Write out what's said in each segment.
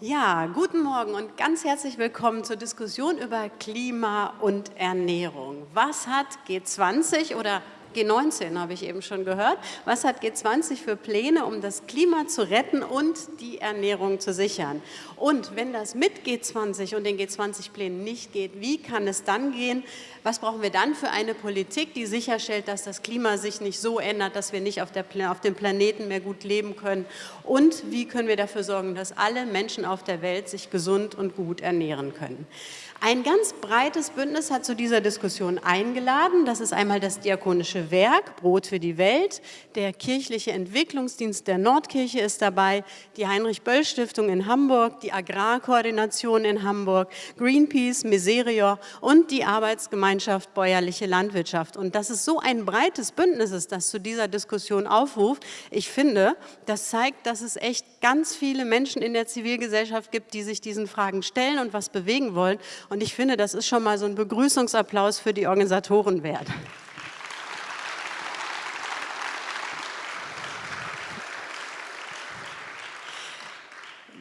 Ja, guten Morgen und ganz herzlich willkommen zur Diskussion über Klima und Ernährung. Was hat G20 oder G19 habe ich eben schon gehört. Was hat G20 für Pläne, um das Klima zu retten und die Ernährung zu sichern? Und wenn das mit G20 und den G20-Plänen nicht geht, wie kann es dann gehen? Was brauchen wir dann für eine Politik, die sicherstellt, dass das Klima sich nicht so ändert, dass wir nicht auf, der, auf dem Planeten mehr gut leben können? Und wie können wir dafür sorgen, dass alle Menschen auf der Welt sich gesund und gut ernähren können? Ein ganz breites Bündnis hat zu dieser Diskussion eingeladen. Das ist einmal das Diakonische Werk, Brot für die Welt, der Kirchliche Entwicklungsdienst der Nordkirche ist dabei, die Heinrich-Böll-Stiftung in Hamburg, die Agrarkoordination in Hamburg, Greenpeace, Miserior und die Arbeitsgemeinschaft Bäuerliche Landwirtschaft. Und dass es so ein breites Bündnis ist, das zu dieser Diskussion aufruft, ich finde, das zeigt, dass es echt ganz viele Menschen in der Zivilgesellschaft gibt, die sich diesen Fragen stellen und was bewegen wollen. Und ich finde, das ist schon mal so ein Begrüßungsapplaus für die Organisatoren wert.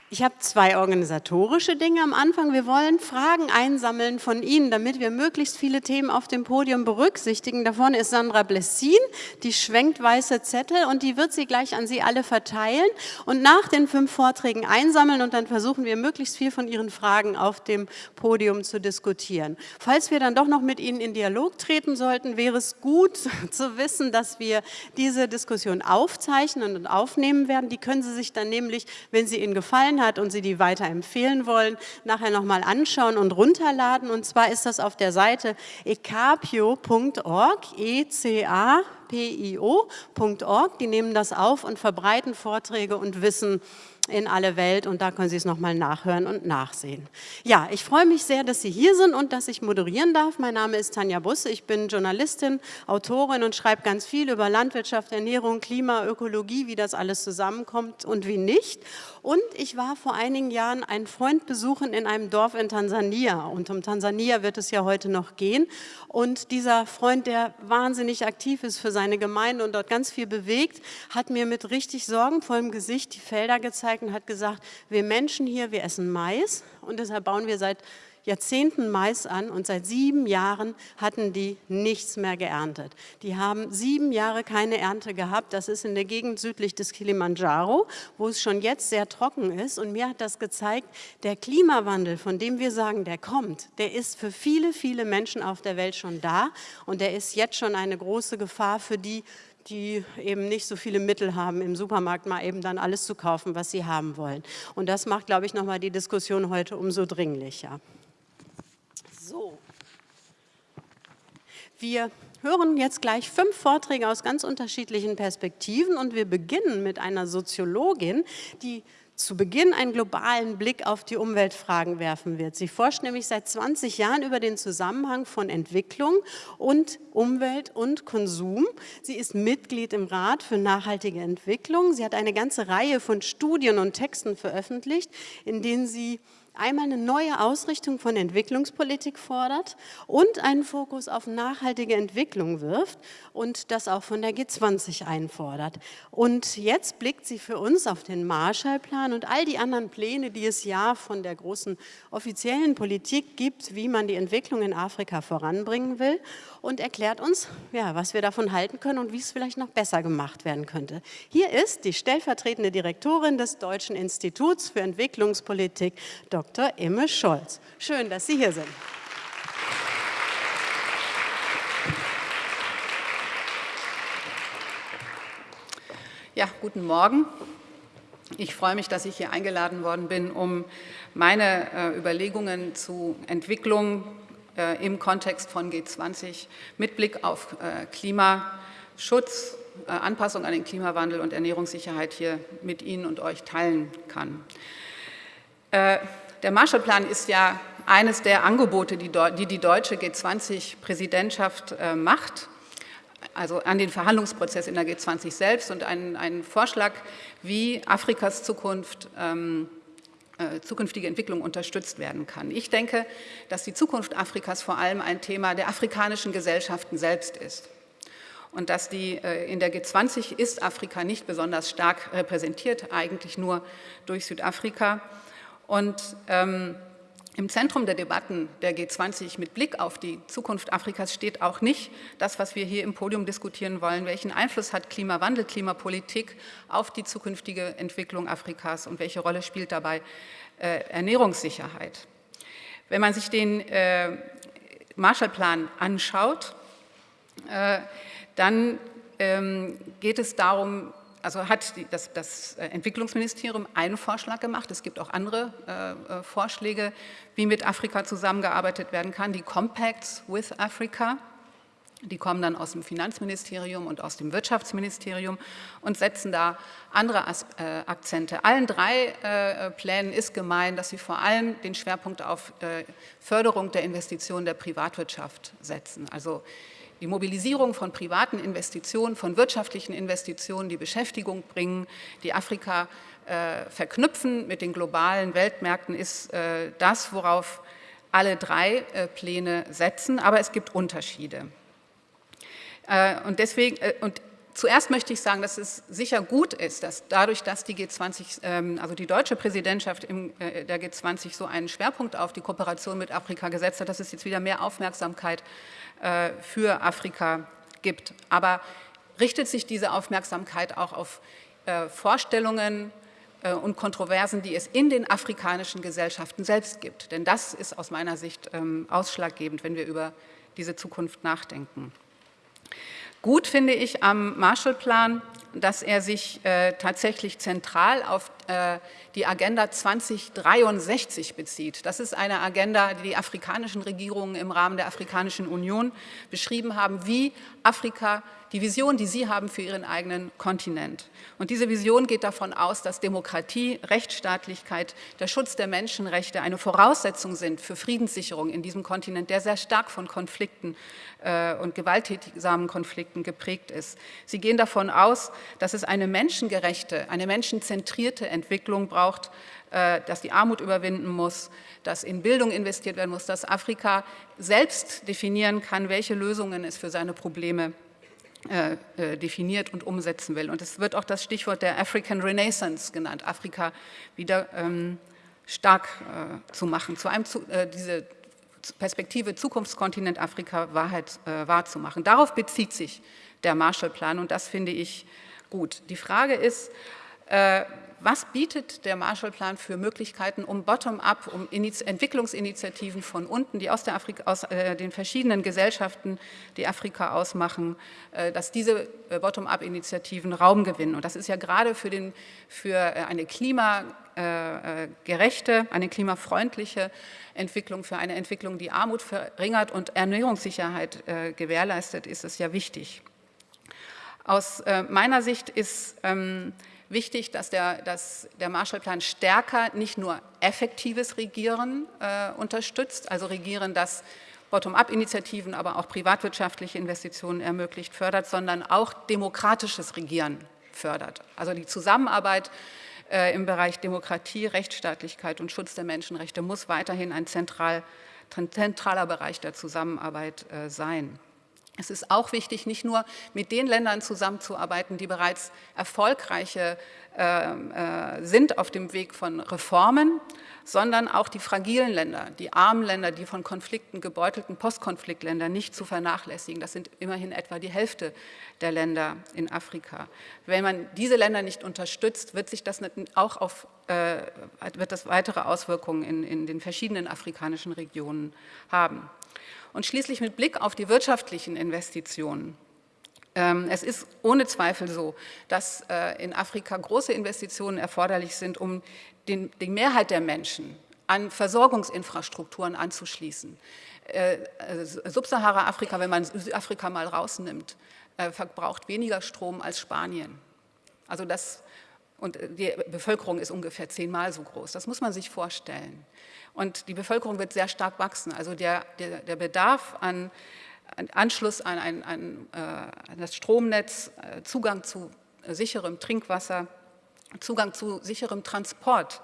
Ich habe zwei organisatorische Dinge am Anfang. Wir wollen Fragen einsammeln von Ihnen, damit wir möglichst viele Themen auf dem Podium berücksichtigen. Da vorne ist Sandra Blessin, die schwenkt weiße Zettel und die wird sie gleich an Sie alle verteilen und nach den fünf Vorträgen einsammeln und dann versuchen wir möglichst viel von Ihren Fragen auf dem Podium zu diskutieren. Falls wir dann doch noch mit Ihnen in Dialog treten sollten, wäre es gut zu wissen, dass wir diese Diskussion aufzeichnen und aufnehmen werden. Die können Sie sich dann nämlich, wenn sie Ihnen gefallen gefallen hat und Sie die weiterempfehlen wollen, nachher nochmal anschauen und runterladen. Und zwar ist das auf der Seite ecapio.org, e-c-a-p-i-o.org. Die nehmen das auf und verbreiten Vorträge und Wissen in alle Welt und da können Sie es nochmal nachhören und nachsehen. Ja, ich freue mich sehr, dass Sie hier sind und dass ich moderieren darf. Mein Name ist Tanja Busse, ich bin Journalistin, Autorin und schreibe ganz viel über Landwirtschaft, Ernährung, Klima, Ökologie, wie das alles zusammenkommt und wie nicht. Und ich war vor einigen Jahren einen Freund besuchen in einem Dorf in Tansania. Und um Tansania wird es ja heute noch gehen. Und dieser Freund, der wahnsinnig aktiv ist für seine Gemeinde und dort ganz viel bewegt, hat mir mit richtig sorgenvollem Gesicht die Felder gezeigt, und hat gesagt, wir Menschen hier, wir essen Mais. Und deshalb bauen wir seit Jahrzehnten Mais an und seit sieben Jahren hatten die nichts mehr geerntet. Die haben sieben Jahre keine Ernte gehabt. Das ist in der Gegend südlich des Kilimanjaro, wo es schon jetzt sehr trocken ist. Und mir hat das gezeigt, der Klimawandel, von dem wir sagen, der kommt, der ist für viele, viele Menschen auf der Welt schon da. Und der ist jetzt schon eine große Gefahr für die die eben nicht so viele Mittel haben, im Supermarkt mal eben dann alles zu kaufen, was sie haben wollen. Und das macht, glaube ich, nochmal die Diskussion heute umso dringlicher. So. Wir hören jetzt gleich fünf Vorträge aus ganz unterschiedlichen Perspektiven und wir beginnen mit einer Soziologin, die zu Beginn einen globalen Blick auf die Umweltfragen werfen wird. Sie forscht nämlich seit 20 Jahren über den Zusammenhang von Entwicklung und Umwelt und Konsum. Sie ist Mitglied im Rat für nachhaltige Entwicklung. Sie hat eine ganze Reihe von Studien und Texten veröffentlicht, in denen sie einmal eine neue Ausrichtung von Entwicklungspolitik fordert und einen Fokus auf nachhaltige Entwicklung wirft und das auch von der G20 einfordert. Und jetzt blickt sie für uns auf den Marshallplan und all die anderen Pläne, die es ja von der großen offiziellen Politik gibt, wie man die Entwicklung in Afrika voranbringen will und erklärt uns, ja, was wir davon halten können und wie es vielleicht noch besser gemacht werden könnte. Hier ist die stellvertretende Direktorin des Deutschen Instituts für Entwicklungspolitik, Dr. Imme Scholz. Schön, dass Sie hier sind. Ja, guten Morgen. Ich freue mich, dass ich hier eingeladen worden bin, um meine äh, Überlegungen zu Entwicklung äh, im Kontext von G20 mit Blick auf äh, Klimaschutz, äh, Anpassung an den Klimawandel und Ernährungssicherheit hier mit Ihnen und euch teilen kann. Der Marshallplan ist ja eines der Angebote, die die deutsche G20-Präsidentschaft macht, also an den Verhandlungsprozess in der G20 selbst und einen, einen Vorschlag, wie Afrikas Zukunft ähm, äh, zukünftige Entwicklung unterstützt werden kann. Ich denke, dass die Zukunft Afrikas vor allem ein Thema der afrikanischen Gesellschaften selbst ist. Und dass die, äh, in der G20 ist Afrika nicht besonders stark repräsentiert, eigentlich nur durch Südafrika. Und ähm, im Zentrum der Debatten der G20 mit Blick auf die Zukunft Afrikas steht auch nicht das, was wir hier im Podium diskutieren wollen. Welchen Einfluss hat Klimawandel, Klimapolitik auf die zukünftige Entwicklung Afrikas und welche Rolle spielt dabei äh, Ernährungssicherheit? Wenn man sich den äh, Marshallplan anschaut, äh, dann ähm, geht es darum, also hat das, das, äh, Entwicklungsministerium einen Vorschlag gemacht. Es gibt auch andere äh, äh, Vorschläge, wie mit Afrika zusammengearbeitet werden kann. Die Compacts with Africa, die kommen dann aus dem Finanzministerium und aus dem Wirtschaftsministerium und setzen da andere äh, Akzente. Allen drei äh, Plänen ist gemein, dass sie vor allem den Schwerpunkt auf äh, Förderung der Investitionen der Privatwirtschaft setzen. Also die Mobilisierung von privaten Investitionen, von wirtschaftlichen Investitionen, die Beschäftigung bringen, die Afrika äh, verknüpfen mit den globalen Weltmärkten, ist äh, das, worauf alle drei äh, Pläne setzen, aber es gibt Unterschiede. Äh, und deswegen, äh, und Zuerst möchte ich sagen, dass es sicher gut ist, dass dadurch, dass die G20, ähm, also die deutsche Präsidentschaft äh, der G20 so einen Schwerpunkt auf die Kooperation mit Afrika gesetzt hat, dass es jetzt wieder mehr Aufmerksamkeit äh, für Afrika gibt. Aber richtet sich diese Aufmerksamkeit auch auf äh, Vorstellungen und Kontroversen, die es in den afrikanischen Gesellschaften selbst gibt? Denn das ist aus meiner Sicht ähm, ausschlaggebend, wenn wir über diese Zukunft nachdenken. Gut finde ich am Marshallplan, dass er sich äh, tatsächlich zentral auf die Agenda 2063 bezieht. Das ist eine Agenda, die die afrikanischen Regierungen im Rahmen der Afrikanischen Union beschrieben haben, wie Afrika die Vision, die Sie haben für Ihren eigenen Kontinent. Und diese Vision geht davon aus, dass Demokratie, Rechtsstaatlichkeit, der Schutz der Menschenrechte eine Voraussetzung sind für Friedenssicherung in diesem Kontinent, der sehr stark von Konflikten äh, und gewalttätigsamen Konflikten geprägt ist. Sie gehen davon aus, dass es eine menschengerechte, eine menschenzentrierte Entwicklung braucht, äh, dass die Armut überwinden muss, dass in Bildung investiert werden muss, dass Afrika selbst definieren kann, welche Lösungen es für seine Probleme äh, äh, definiert und umsetzen will. Und es wird auch das Stichwort der African Renaissance genannt, Afrika wieder ähm, stark zu machen, zu einem, diese Perspektive Zukunftskontinent Afrika Wahrheit wahrzumachen. Darauf bezieht sich der Marshallplan und das finde ich gut. Die Frage ist, was bietet der Marshallplan für Möglichkeiten, um bottom-up, um Entwicklungsinitiativen von unten, die aus, aus äh, den verschiedenen Gesellschaften, die Afrika ausmachen, äh, dass diese äh, bottom-up-Initiativen Raum gewinnen. Und das ist ja gerade für, den, für äh, eine klimagerechte, äh, eine klimafreundliche Entwicklung, für eine Entwicklung, die Armut verringert und Ernährungssicherheit äh, gewährleistet, ist es ja wichtig. Aus meiner Sicht ist ähm, wichtig, dass der, dass der Marshallplan stärker nicht nur effektives Regieren äh, unterstützt, also Regieren, das Bottom-up-Initiativen, aber auch privatwirtschaftliche Investitionen ermöglicht, fördert, sondern auch demokratisches Regieren fördert. Also die Zusammenarbeit äh, im Bereich Demokratie, Rechtsstaatlichkeit und Schutz der Menschenrechte muss weiterhin ein zentral, zentraler Bereich der Zusammenarbeit äh, sein. Es ist auch wichtig, nicht nur mit den Ländern zusammenzuarbeiten, die bereits erfolgreiche äh, äh, sind auf dem Weg von Reformen, sondern auch die fragilen Länder, die armen Länder, die von Konflikten gebeutelten Postkonfliktländer nicht zu vernachlässigen. Das sind immerhin etwa die Hälfte der Länder in Afrika. Wenn man diese Länder nicht unterstützt, wird sich das auch auf, äh, wird das weitere Auswirkungen in, in den verschiedenen afrikanischen Regionen haben. Und schließlich mit Blick auf die wirtschaftlichen Investitionen. Ähm, es ist ohne Zweifel so, dass äh, in Afrika große Investitionen erforderlich sind, um den, die Mehrheit der Menschen an Versorgungsinfrastrukturen anzuschließen. Äh, Subsahara-Afrika, wenn man Südafrika mal rausnimmt, äh, verbraucht weniger Strom als Spanien. Also das, und die Bevölkerung ist ungefähr zehnmal so groß. Das muss man sich vorstellen. Und die Bevölkerung wird sehr stark wachsen. Also der, der, der Bedarf an, an, Anschluss an, ein, an, äh, an das Stromnetz, äh, Zugang zu sicherem Trinkwasser, Zugang zu sicherem Transport,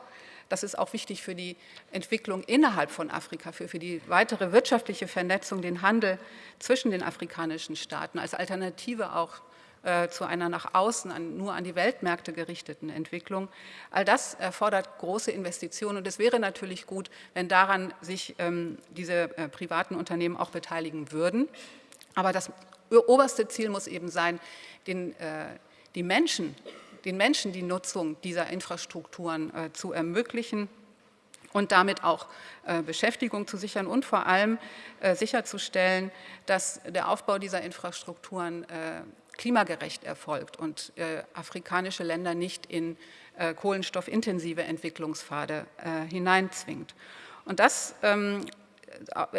das ist auch wichtig für die Entwicklung innerhalb von Afrika, für, für die weitere wirtschaftliche Vernetzung, den Handel zwischen den afrikanischen Staaten, als Alternative auch äh, zu einer nach außen an, nur an die Weltmärkte gerichteten Entwicklung. All das erfordert große Investitionen und es wäre natürlich gut, wenn daran sich ähm, diese äh, privaten Unternehmen auch beteiligen würden. Aber das oberste Ziel muss eben sein, den, äh, die Menschen, den Menschen die Nutzung dieser Infrastrukturen äh, zu ermöglichen und damit auch äh, Beschäftigung zu sichern und vor allem äh, sicherzustellen, dass der Aufbau dieser Infrastrukturen äh, klimagerecht erfolgt und afrikanische Länder nicht in kohlenstoffintensive Entwicklungspfade hineinzwingt. Und das ähm, äh,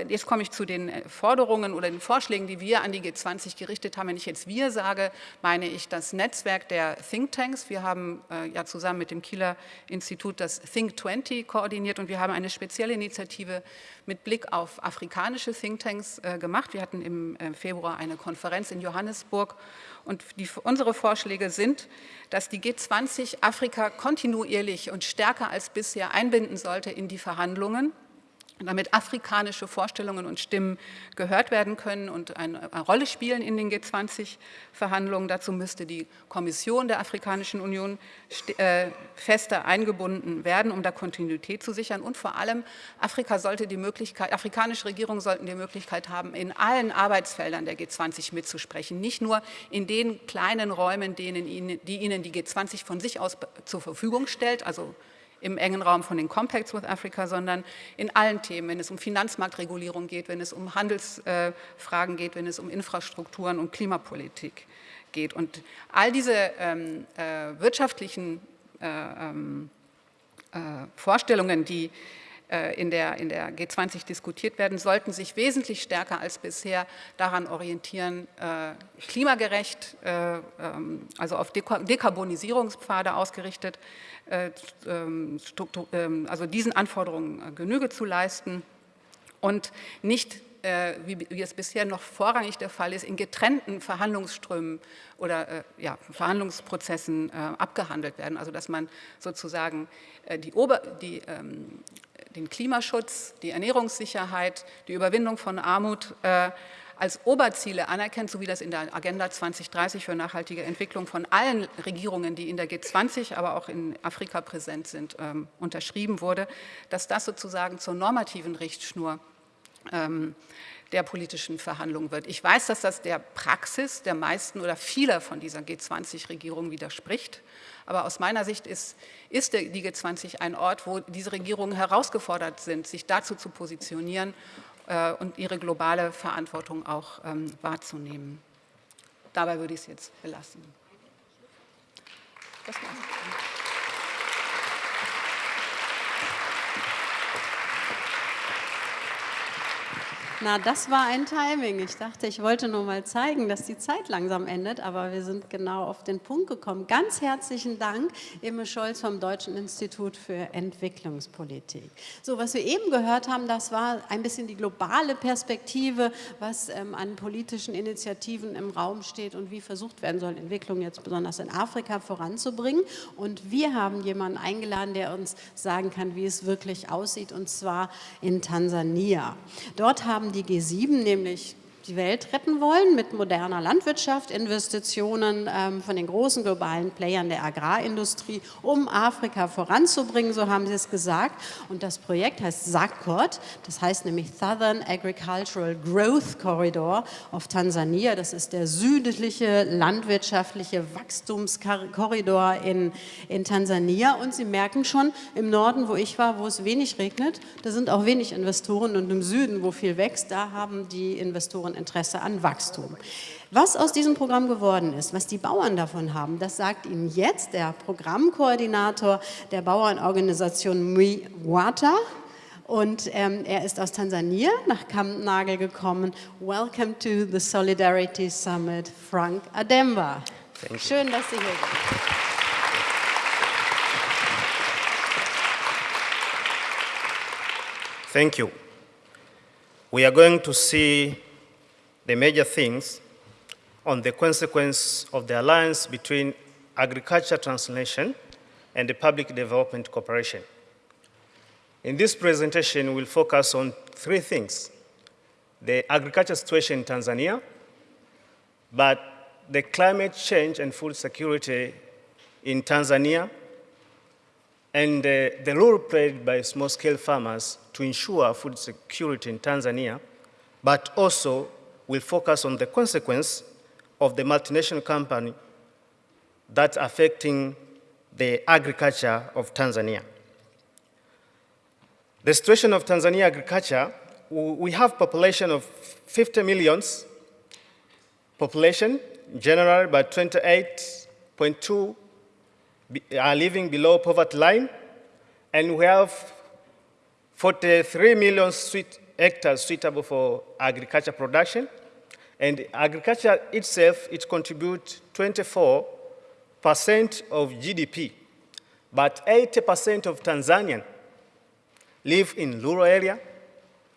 jetzt komme ich zu den äh, Forderungen oder den Vorschlägen, die wir an die G20 gerichtet haben. Wenn ich jetzt wir sage, meine ich das Netzwerk der Thinktanks. Wir haben äh, ja zusammen mit dem Kieler Institut das Think 20 koordiniert und wir haben eine spezielle Initiative mit Blick auf afrikanische Thinktanks äh, gemacht. Wir hatten im äh, Februar eine Konferenz in Johannesburg und die, unsere Vorschläge sind, dass die G20 Afrika kontinuierlich und stärker als bisher einbinden sollte in die Verhandlungen damit afrikanische Vorstellungen und Stimmen gehört werden können und eine, Rolle spielen in den G20-Verhandlungen. Dazu müsste die Kommission der Afrikanischen Union äh, fester eingebunden werden, um da Kontinuität zu sichern. Und vor allem Afrika sollte die Möglichkeit, afrikanische Regierungen sollten die Möglichkeit haben, in allen Arbeitsfeldern der G20 mitzusprechen, nicht nur in den kleinen Räumen, denen die ihnen die G20 von sich aus zur Verfügung stellt, also im engen Raum von den Compacts with Africa, sondern in allen Themen, wenn es um Finanzmarktregulierung geht, wenn es um Handelsfragen geht, wenn es um Infrastrukturen und Klimapolitik geht. Und all diese ähm, äh, wirtschaftlichen äh, ähm, äh, Vorstellungen, die äh, in der, in der G20 diskutiert werden, sollten sich wesentlich stärker als bisher daran orientieren, äh, klimagerecht, äh, ähm, also auf Dekarbonisierungspfade ausgerichtet, also diesen Anforderungen äh, Genüge zu leisten und nicht äh, wie, es bisher noch vorrangig der Fall ist, in getrennten Verhandlungsströmen oder ja, Verhandlungsprozessen abgehandelt werden. Also dass man sozusagen die, Ober, die ähm, den Klimaschutz, die Ernährungssicherheit, die Überwindung von Armut als Oberziele anerkennt, so wie das in der Agenda 2030 für nachhaltige Entwicklung von allen Regierungen, die in der G20, aber auch in Afrika präsent sind, ähm, unterschrieben wurde, dass das sozusagen zur normativen Richtschnur ähm, der politischen Verhandlungen wird. Ich weiß, dass das der Praxis der meisten oder vieler von dieser G20-Regierung widerspricht, aber aus meiner Sicht ist, ist die G20 ein Ort, wo diese Regierungen herausgefordert sind, sich dazu zu positionieren und ihre globale Verantwortung auch ähm, wahrzunehmen. Dabei würde ich es jetzt belassen. Das war's. Na, das war ein Timing. Ich dachte, ich wollte nur mal zeigen, dass die Zeit langsam endet, aber wir sind genau auf den Punkt gekommen. Ganz herzlichen Dank, Imme Scholz vom Deutschen Institut für Entwicklungspolitik. So, was wir eben gehört haben, das war ein bisschen die globale Perspektive, was ähm, an politischen Initiativen im Raum steht und wie versucht werden soll, Entwicklung jetzt besonders in Afrika voranzubringen. Und wir haben jemanden eingeladen, der uns sagen kann, wie es wirklich aussieht, und zwar in Tansania. Dort haben die G7 nämlich die Welt retten wollen mit moderner Landwirtschaft, Investitionen ähm, von den großen globalen Playern der Agrarindustrie, um Afrika voranzubringen, so haben sie es gesagt. Und das Projekt heißt SACCOT, das heißt nämlich Southern Agricultural Growth Corridor of Tansania. Das ist der südliche landwirtschaftliche Wachstumskorridor in, in Tansania. Und Sie merken schon, im Norden, wo ich war, wo es wenig regnet, da sind auch wenig Investoren und im Süden, wo viel wächst, da haben die Investoren und Interesse an Wachstum. Was aus diesem Programm geworden ist, was die Bauern davon haben, das sagt Ihnen jetzt der Programmkoordinator der Bauernorganisation MWATA. Und ähm, er ist aus Tansania nach Kampnagel gekommen. Welcome to the Solidarity Summit, Frank Ademba. Schön, dass Sie hier sind. Thank you. We are going to see the major things on the consequence of the alliance between agriculture translation and the public development cooperation. In this presentation, we'll focus on three things. The agriculture situation in Tanzania, but the climate change and food security in Tanzania and uh, the role played by small-scale farmers to ensure food security in Tanzania, but also will focus on the consequence of the multinational company that's affecting the agriculture of Tanzania. The situation of Tanzania agriculture, we have population of 50 millions population, generally about 28.2 are living below poverty line, and we have 43 million sweet hectares suitable for agriculture production. And agriculture itself, it contributes 24% of GDP, but 80% of Tanzanian live in rural area,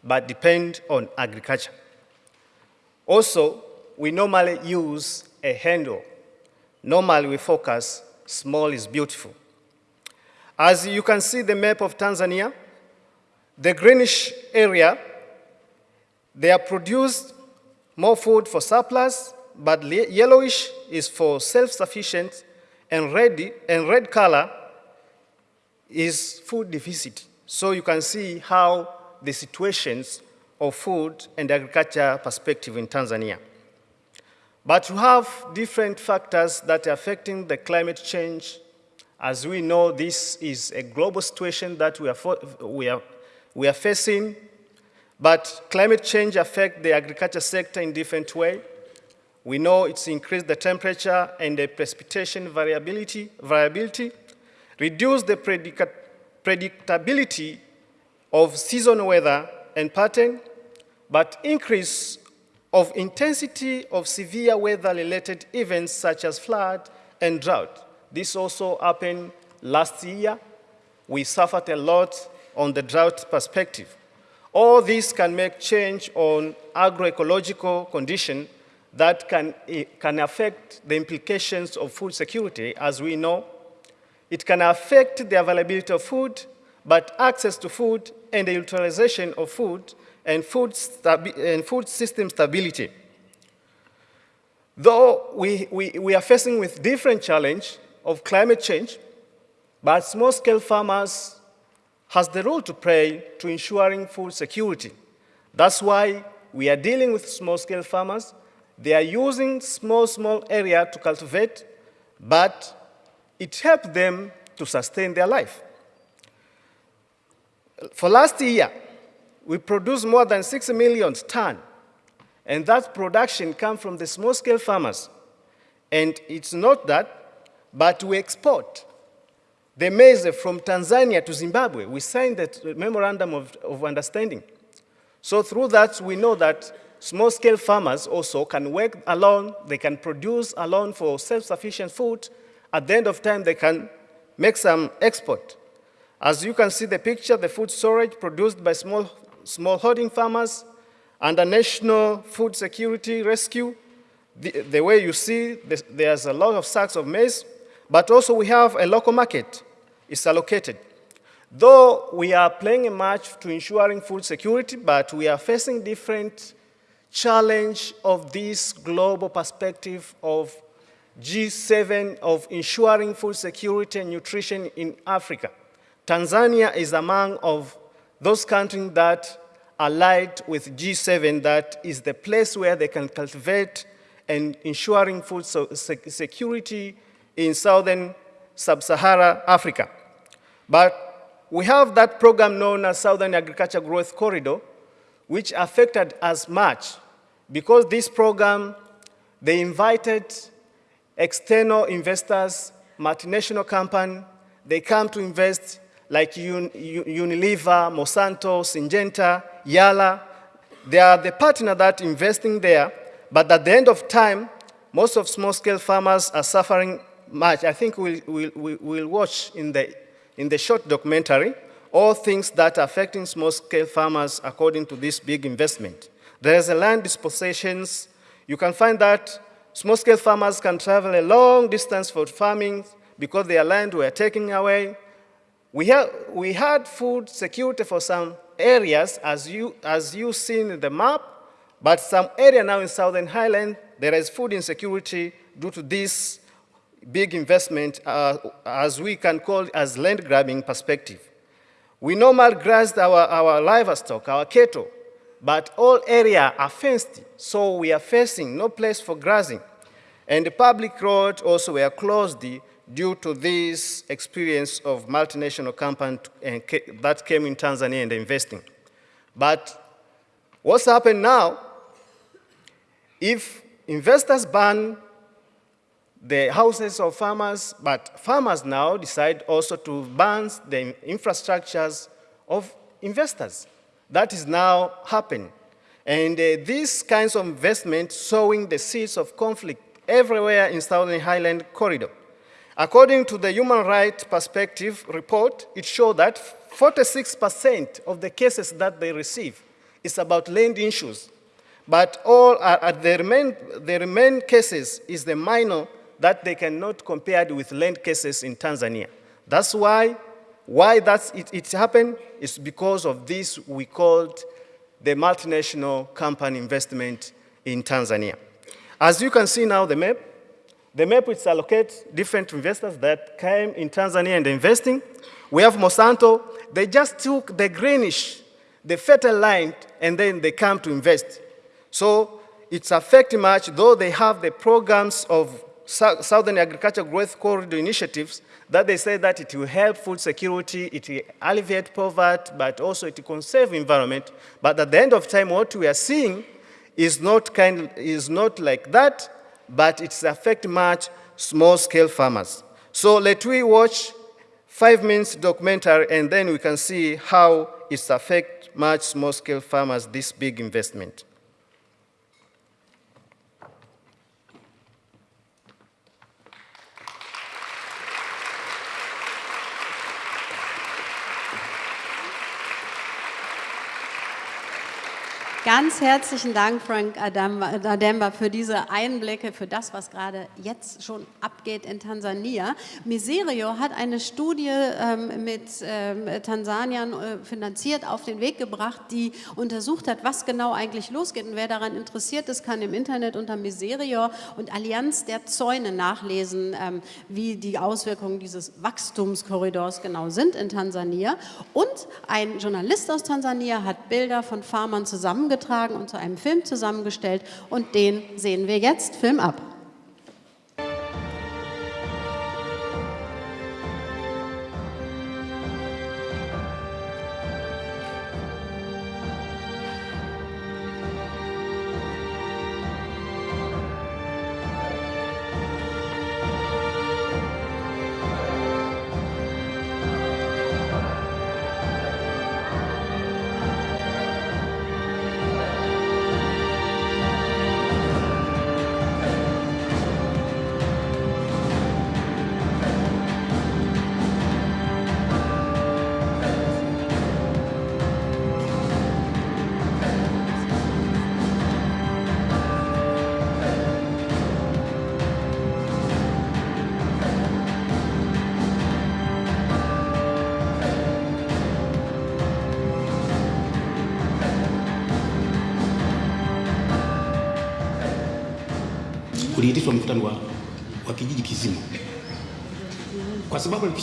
but depend on agriculture. Also, we normally use a handle. Normally we focus small is beautiful. As you can see the map of Tanzania, the greenish area, they are produced more food for surplus, but yellowish is for self-sufficient, and red, and red color is food deficit. So you can see how the situations of food and agriculture perspective in Tanzania. But you have different factors that are affecting the climate change. As we know, this is a global situation that we are, we are, we are facing. But climate change affects the agriculture sector in different way. We know it's increased the temperature and the precipitation variability, variability reduce the predictability of seasonal weather and pattern, but increase of intensity of severe weather-related events such as flood and drought. This also happened last year. We suffered a lot on the drought perspective. All this can make change on agroecological condition that can, eh, can affect the implications of food security, as we know. It can affect the availability of food, but access to food and the utilization of food and food, and food system stability. Though we, we, we are facing with different challenge of climate change, but small-scale farmers has the role to play to ensuring food security. That's why we are dealing with small-scale farmers. They are using small, small area to cultivate, but it helps them to sustain their life. For last year, we produced more than 6 million tons, and that production comes from the small-scale farmers. And it's not that, but we export the maize from Tanzania to Zimbabwe. We signed that memorandum of, of understanding. So through that, we know that small-scale farmers also can work alone, they can produce alone for self-sufficient food. At the end of time, they can make some export. As you can see the picture, the food storage produced by small smallholding farmers, under national food security rescue. The, the way you see, there's a lot of sacks of maize, but also we have a local market. It's allocated. Though we are playing a match to ensuring food security, but we are facing different challenge of this global perspective of G7 of ensuring food security and nutrition in Africa. Tanzania is among of those countries that allied with G7 that is the place where they can cultivate and ensuring food security in southern sub-Sahara Africa. But we have that program known as Southern Agriculture Growth Corridor, which affected us much because this program, they invited external investors, multinational company, they come to invest like Unilever, Monsanto, Syngenta, Yara. They are the partner that investing there, but at the end of time, most of small-scale farmers are suffering much. I think we'll, we'll, we'll watch in the, in the short documentary all things that are affecting small-scale farmers according to this big investment. There is a land dispositions. You can find that small-scale farmers can travel a long distance for farming because their land were taken away. We, we had food security for some areas, as you, as you seen in the map, but some area now in Southern Highland, there is food insecurity due to this big investment, uh, as we can call it as land grabbing perspective. We normally graze our, our livestock, our cattle, but all area are fenced, so we are facing no place for grazing. And the public roads also were closed due to this experience of multinational company that came in Tanzania and investing. But what's happened now, if investors ban the houses of farmers, but farmers now decide also to ban the infrastructures of investors. That is now happening. And uh, these kinds of investment sowing the seeds of conflict everywhere in Southern Highland Corridor. According to the Human Rights Perspective report, it showed that 46% of the cases that they receive is about land issues. But all uh, the, remain, the remain cases is the minor that they cannot compare with land cases in Tanzania. That's why, why that's, it, it happened is because of this we called the multinational company investment in Tanzania. As you can see now the map, the map which allocates different investors that came in Tanzania and investing. We have Monsanto, they just took the greenish, the fertile line, and then they come to invest. So it's affecting much, though they have the programs of Southern Agriculture Growth Corridor initiatives that they say that it will help food security, it will alleviate poverty, but also it will conserve environment. But at the end of time, what we are seeing is not, kind, is not like that, but it's affect much small-scale farmers. So let we watch five minutes documentary and then we can see how it's affect much small-scale farmers, this big investment. Ganz herzlichen Dank, Frank Ademba, für diese Einblicke, für das, was gerade jetzt schon abgeht in Tansania. Miserio hat eine Studie ähm, mit ähm, Tansaniern äh, finanziert, auf den Weg gebracht, die untersucht hat, was genau eigentlich losgeht. Und wer daran interessiert ist, kann im Internet unter Miserio und Allianz der Zäune nachlesen, ähm, wie die Auswirkungen dieses Wachstumskorridors genau sind in Tansania. Und ein Journalist aus Tansania hat Bilder von Farmern zusammengetragen zusammengetragen und zu einem Film zusammengestellt und den sehen wir jetzt. Film ab.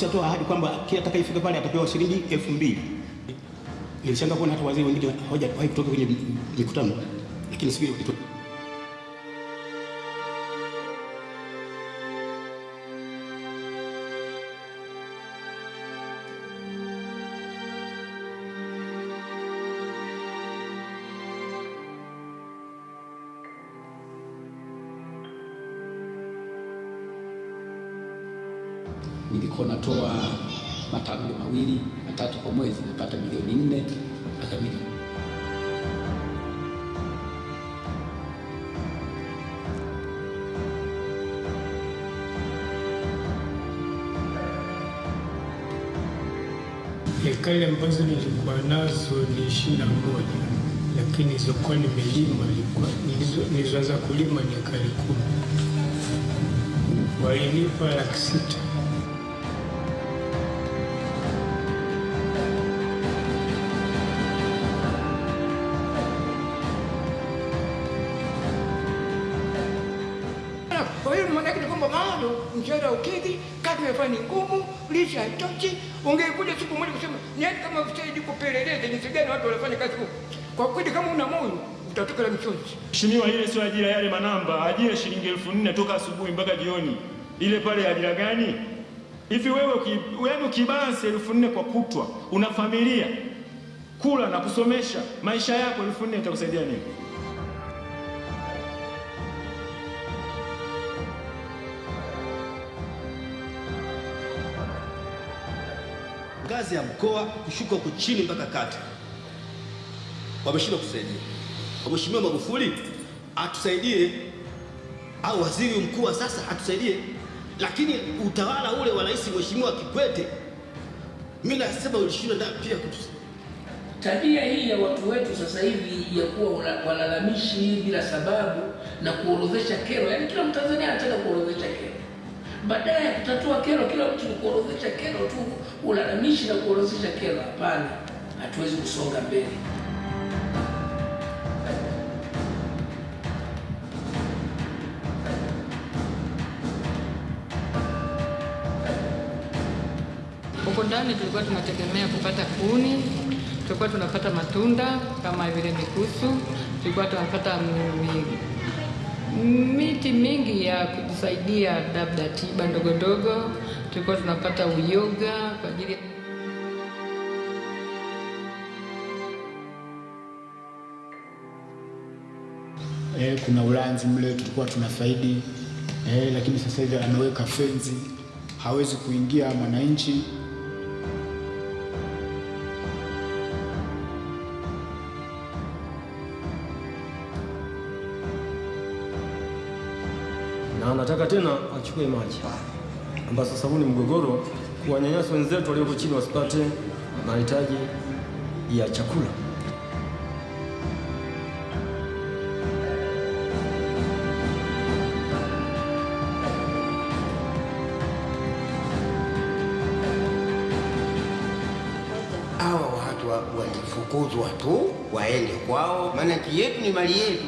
Kwa toa ahadi kwamba kila atakayefika pale atapewa shilingi elfu mbili. Nilishangaa kuona hata wazee wengine hawajawahi kutoka kwenye mikutano, lakini siku nilikuwa natoa matablo mawili matatu kwa mwezi, napata milioni nne mpaka milioni Hekari ambazo nilikuwa nazo ni ishirini na moja lakini nilizokuwa nimelima nilizoanza kulima ni hekari kumi. Walinipa laki sita. Mshahara ukidhi, kazi imefanya ni ngumu, lishe haitoshi. Ungekuja siku moja kusema niende kama usaidi kupeleleza jinsi gani watu wanafanya kazi huko. Kwa kweli kama una moyo utatoka la michozi. Mheshimiwa, ile sio ajira yale manamba, ajira shilingi elfu nne toka asubuhi mpaka jioni. Ile pale ajira gani? Hivi wewe yaani ukibansi elfu nne kwa kutwa, una familia kula na kusomesha, maisha yako elfu nne itakusaidia nini? Ngazi ya mkoa kushuka huko chini mpaka kata, wameshindwa kusaidia. Mheshimiwa Magufuli atusaidie, au waziri mkuu wa sasa atusaidie, lakini utawala ule wa rais Mheshimiwa Kikwete, mimi nasema ulishindwa ndio pia kutu Tabia hii ya watu wetu sasa hivi ya kuwa walalamishi bila sababu na kuorodhesha kero, yaani kila Mtanzania anataka kuorodhesha kero badala ya kutatua kero, kila mtu ni kuorodhesha kero tu, ulalamishi na kuorodhesha kero. Hapana, hatuwezi kusonga mbele. Huko ndani tulikuwa tunategemea kupata kuni, tulikuwa tunapata matunda kama vile mikusu, tulikuwa tunapata miti mingi ya kujisaidia, labda tiba ndogo ndogo. Tulikuwa tunapata uyoga kwa ajili eh, kuna ulanzi mle tulikuwa tunafaidi eh, lakini sasa hivi ameweka fenzi, hawezi kuingia mwananchi. Anataka tena achukue maji ambayo sasa huu ni mgogoro, kuwanyanyasa wenzetu walioko chini wasipate mahitaji ya chakula. Hawa watu wakifukuzwa tu waende kwao, maana yetu ni mali yetu.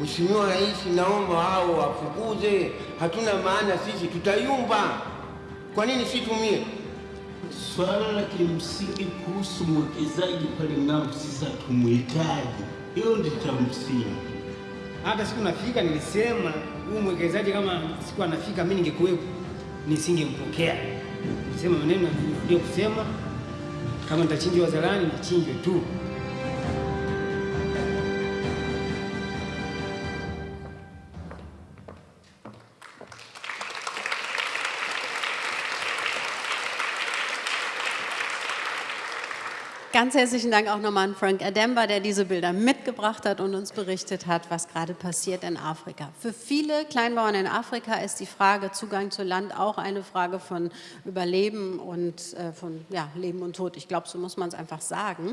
Mheshimiwa Rais, naomba hao wafukuze, hatuna maana sisi, tutayumba. Kwa nini situmie? Swala la kimsingi kuhusu mwekezaji pale ng'ambo, sisi hatumhitaji, hiyo ndio cha msingi. Hata siku nafika nilisema huyu mwekezaji kama siku anafika mimi ningekuwepo nisingempokea. Nilisema maneno ndio kusema, kama nitachinjwa zalani nichinjwe tu. Ganz herzlichen Dank auch nochmal an Frank Ademba, der diese Bilder mitgebracht hat und uns berichtet hat, was gerade passiert in Afrika. Für viele Kleinbauern in Afrika ist die Frage Zugang zu Land auch eine Frage von Überleben und äh, von ja, Leben und Tod. Ich glaube, so muss man es einfach sagen.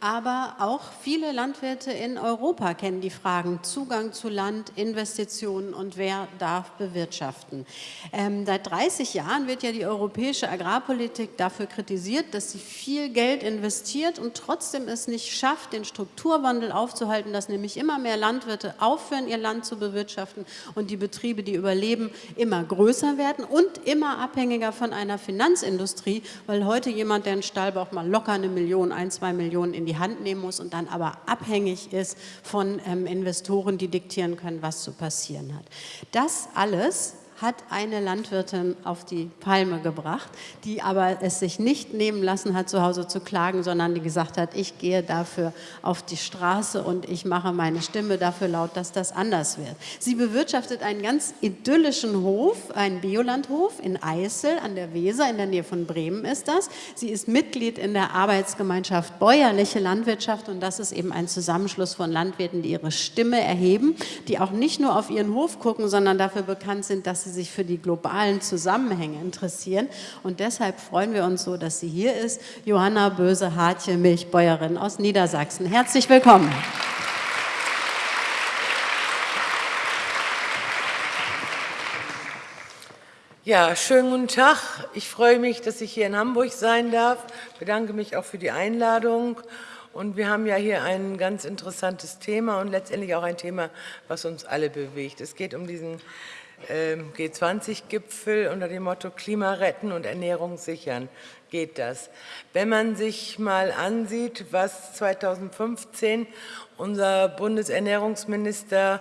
Aber auch viele Landwirte in Europa kennen die Fragen Zugang zu Land, Investitionen und wer darf bewirtschaften. Ähm, seit 30 Jahren wird ja die europäische Agrarpolitik dafür kritisiert, dass sie viel Geld investiert investiert und trotzdem es nicht schafft, den Strukturwandel aufzuhalten, dass nämlich immer mehr Landwirte aufhören, ihr Land zu bewirtschaften und die Betriebe, die überleben, immer größer werden und immer abhängiger von einer Finanzindustrie, weil heute jemand, der einen Stall braucht, mal locker eine Million, ein, zwei Millionen in die Hand nehmen muss und dann aber abhängig ist von ähm, Investoren, die diktieren können, was zu passieren hat. Das alles hat eine Landwirtin auf die Palme gebracht, die aber es sich nicht nehmen lassen hat, zu Hause zu klagen, sondern die gesagt hat, ich gehe dafür auf die Straße und ich mache meine Stimme dafür laut, dass das anders wird. Sie bewirtschaftet einen ganz idyllischen Hof, einen Biolandhof in Eissel an der Weser, in der Nähe von Bremen ist das. Sie ist Mitglied in der Arbeitsgemeinschaft Bäuerliche Landwirtschaft und das ist eben ein Zusammenschluss von Landwirten, die ihre Stimme erheben, die auch nicht nur auf ihren Hof gucken, sondern dafür bekannt sind, dass sie sie sich für die globalen Zusammenhänge interessieren. Und deshalb freuen wir uns so, dass sie hier ist. Johanna Böse-Hartje, Milchbäuerin aus Niedersachsen. Herzlich willkommen. Ja, schönen guten Tag. Ich freue mich, dass ich hier in Hamburg sein darf. Ich bedanke mich auch für die Einladung. Und wir haben ja hier ein ganz interessantes Thema und letztendlich auch ein Thema, was uns alle bewegt. Es geht um diesen G20-Gipfel unter dem Motto Klima retten und Ernährung sichern geht das. Wenn man sich mal ansieht, was 2015 unser Bundesernährungsminister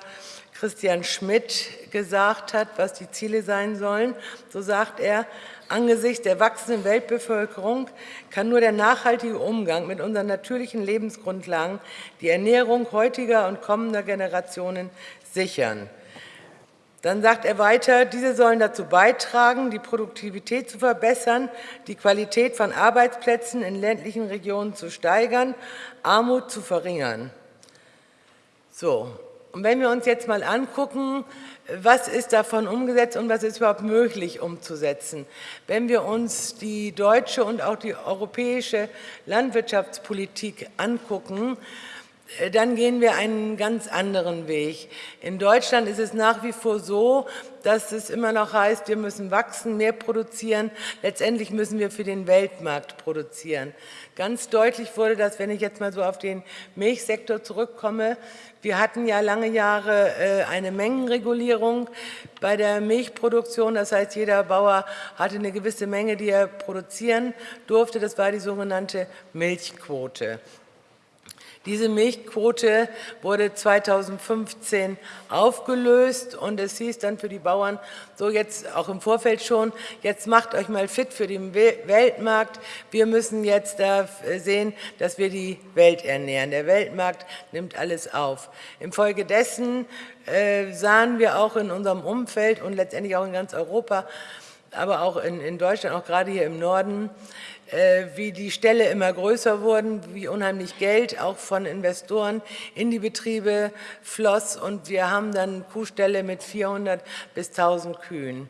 Christian Schmidt gesagt hat, was die Ziele sein sollen, so sagt er, angesichts der wachsenden Weltbevölkerung kann nur der nachhaltige Umgang mit unseren natürlichen Lebensgrundlagen die Ernährung heutiger und kommender Generationen sichern. Dann sagt er weiter, diese sollen dazu beitragen, die Produktivität zu verbessern, die Qualität von Arbeitsplätzen in ländlichen Regionen zu steigern, Armut zu verringern. So, und wenn wir uns jetzt mal angucken, was ist davon umgesetzt und was ist überhaupt möglich umzusetzen. Wenn wir uns die deutsche und auch die europäische Landwirtschaftspolitik angucken, dann gehen wir einen ganz anderen Weg. In Deutschland ist es nach wie vor so, dass es immer noch heißt, wir müssen wachsen, mehr produzieren. Letztendlich müssen wir für den Weltmarkt produzieren. Ganz deutlich wurde das, wenn ich jetzt mal so auf den Milchsektor zurückkomme. Wir hatten ja lange Jahre äh, eine Mengenregulierung bei der Milchproduktion. Das heißt, jeder Bauer hatte eine gewisse Menge, die er produzieren durfte. Das war die sogenannte Milchquote. Diese Milchquote wurde 2015 aufgelöst und es hieß dann für die Bauern, so jetzt auch im Vorfeld schon, jetzt macht euch mal fit für den Weltmarkt. Wir müssen jetzt da sehen, dass wir die Welt ernähren. Der Weltmarkt nimmt alles auf. Infolgedessen äh, sahen wir auch in unserem Umfeld und letztendlich auch in ganz Europa, aber auch in, in Deutschland, auch gerade hier im Norden, äh, wie die Ställe immer größer wurden, wie unheimlich Geld auch von Investoren in die Betriebe floss und wir haben dann Kuhställe mit 400 bis 1000 Kühen.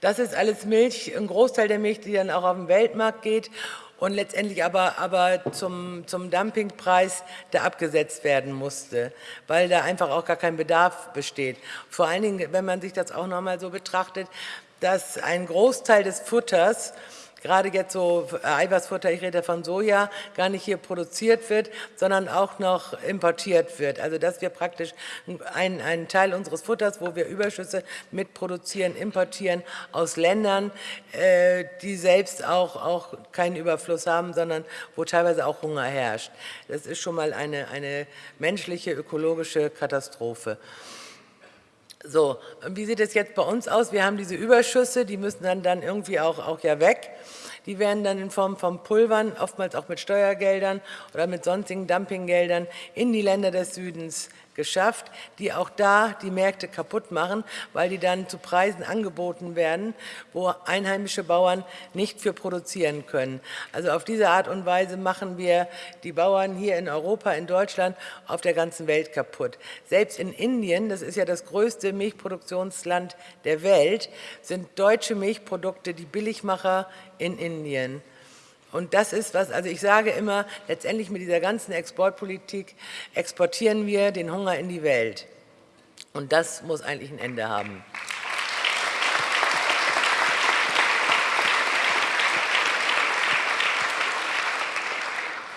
Das ist alles Milch, ein Großteil der Milch, die dann auch auf den Weltmarkt geht und letztendlich aber, aber zum, zum Dumpingpreis, der abgesetzt werden musste, weil da einfach auch gar kein Bedarf besteht. Vor allen Dingen, wenn man sich das auch nochmal so betrachtet, dass ein Großteil des Futters gerade jetzt so äh, Eiweißfutter, ich rede von Soja, gar nicht hier produziert wird, sondern auch noch importiert wird. Also dass wir praktisch einen, einen Teil unseres Futters, wo wir Überschüsse mitproduzieren, importieren aus Ländern, äh, die selbst auch, auch keinen Überfluss haben, sondern wo teilweise auch Hunger herrscht. Das ist schon mal eine, eine menschliche, ökologische Katastrophe. So, wie sieht es jetzt bei uns aus? Wir haben diese Überschüsse, die müssen dann, dann irgendwie auch, auch ja weg. Die werden dann in Form von Pulvern, oftmals auch mit Steuergeldern oder mit sonstigen Dumpinggeldern in die Länder des Südens geschafft, die auch da die Märkte kaputt machen, weil die dann zu Preisen angeboten werden, wo einheimische Bauern nicht für produzieren können. Also auf diese Art und Weise machen wir die Bauern hier in Europa, in Deutschland, auf der ganzen Welt kaputt. Selbst in Indien, das ist ja das größte Milchproduktionsland der Welt, sind deutsche Milchprodukte die Billigmacher in Indien. Und das ist was, also ich sage immer, letztendlich mit dieser ganzen Exportpolitik exportieren wir den Hunger in die Welt. Und das muss eigentlich ein Ende haben.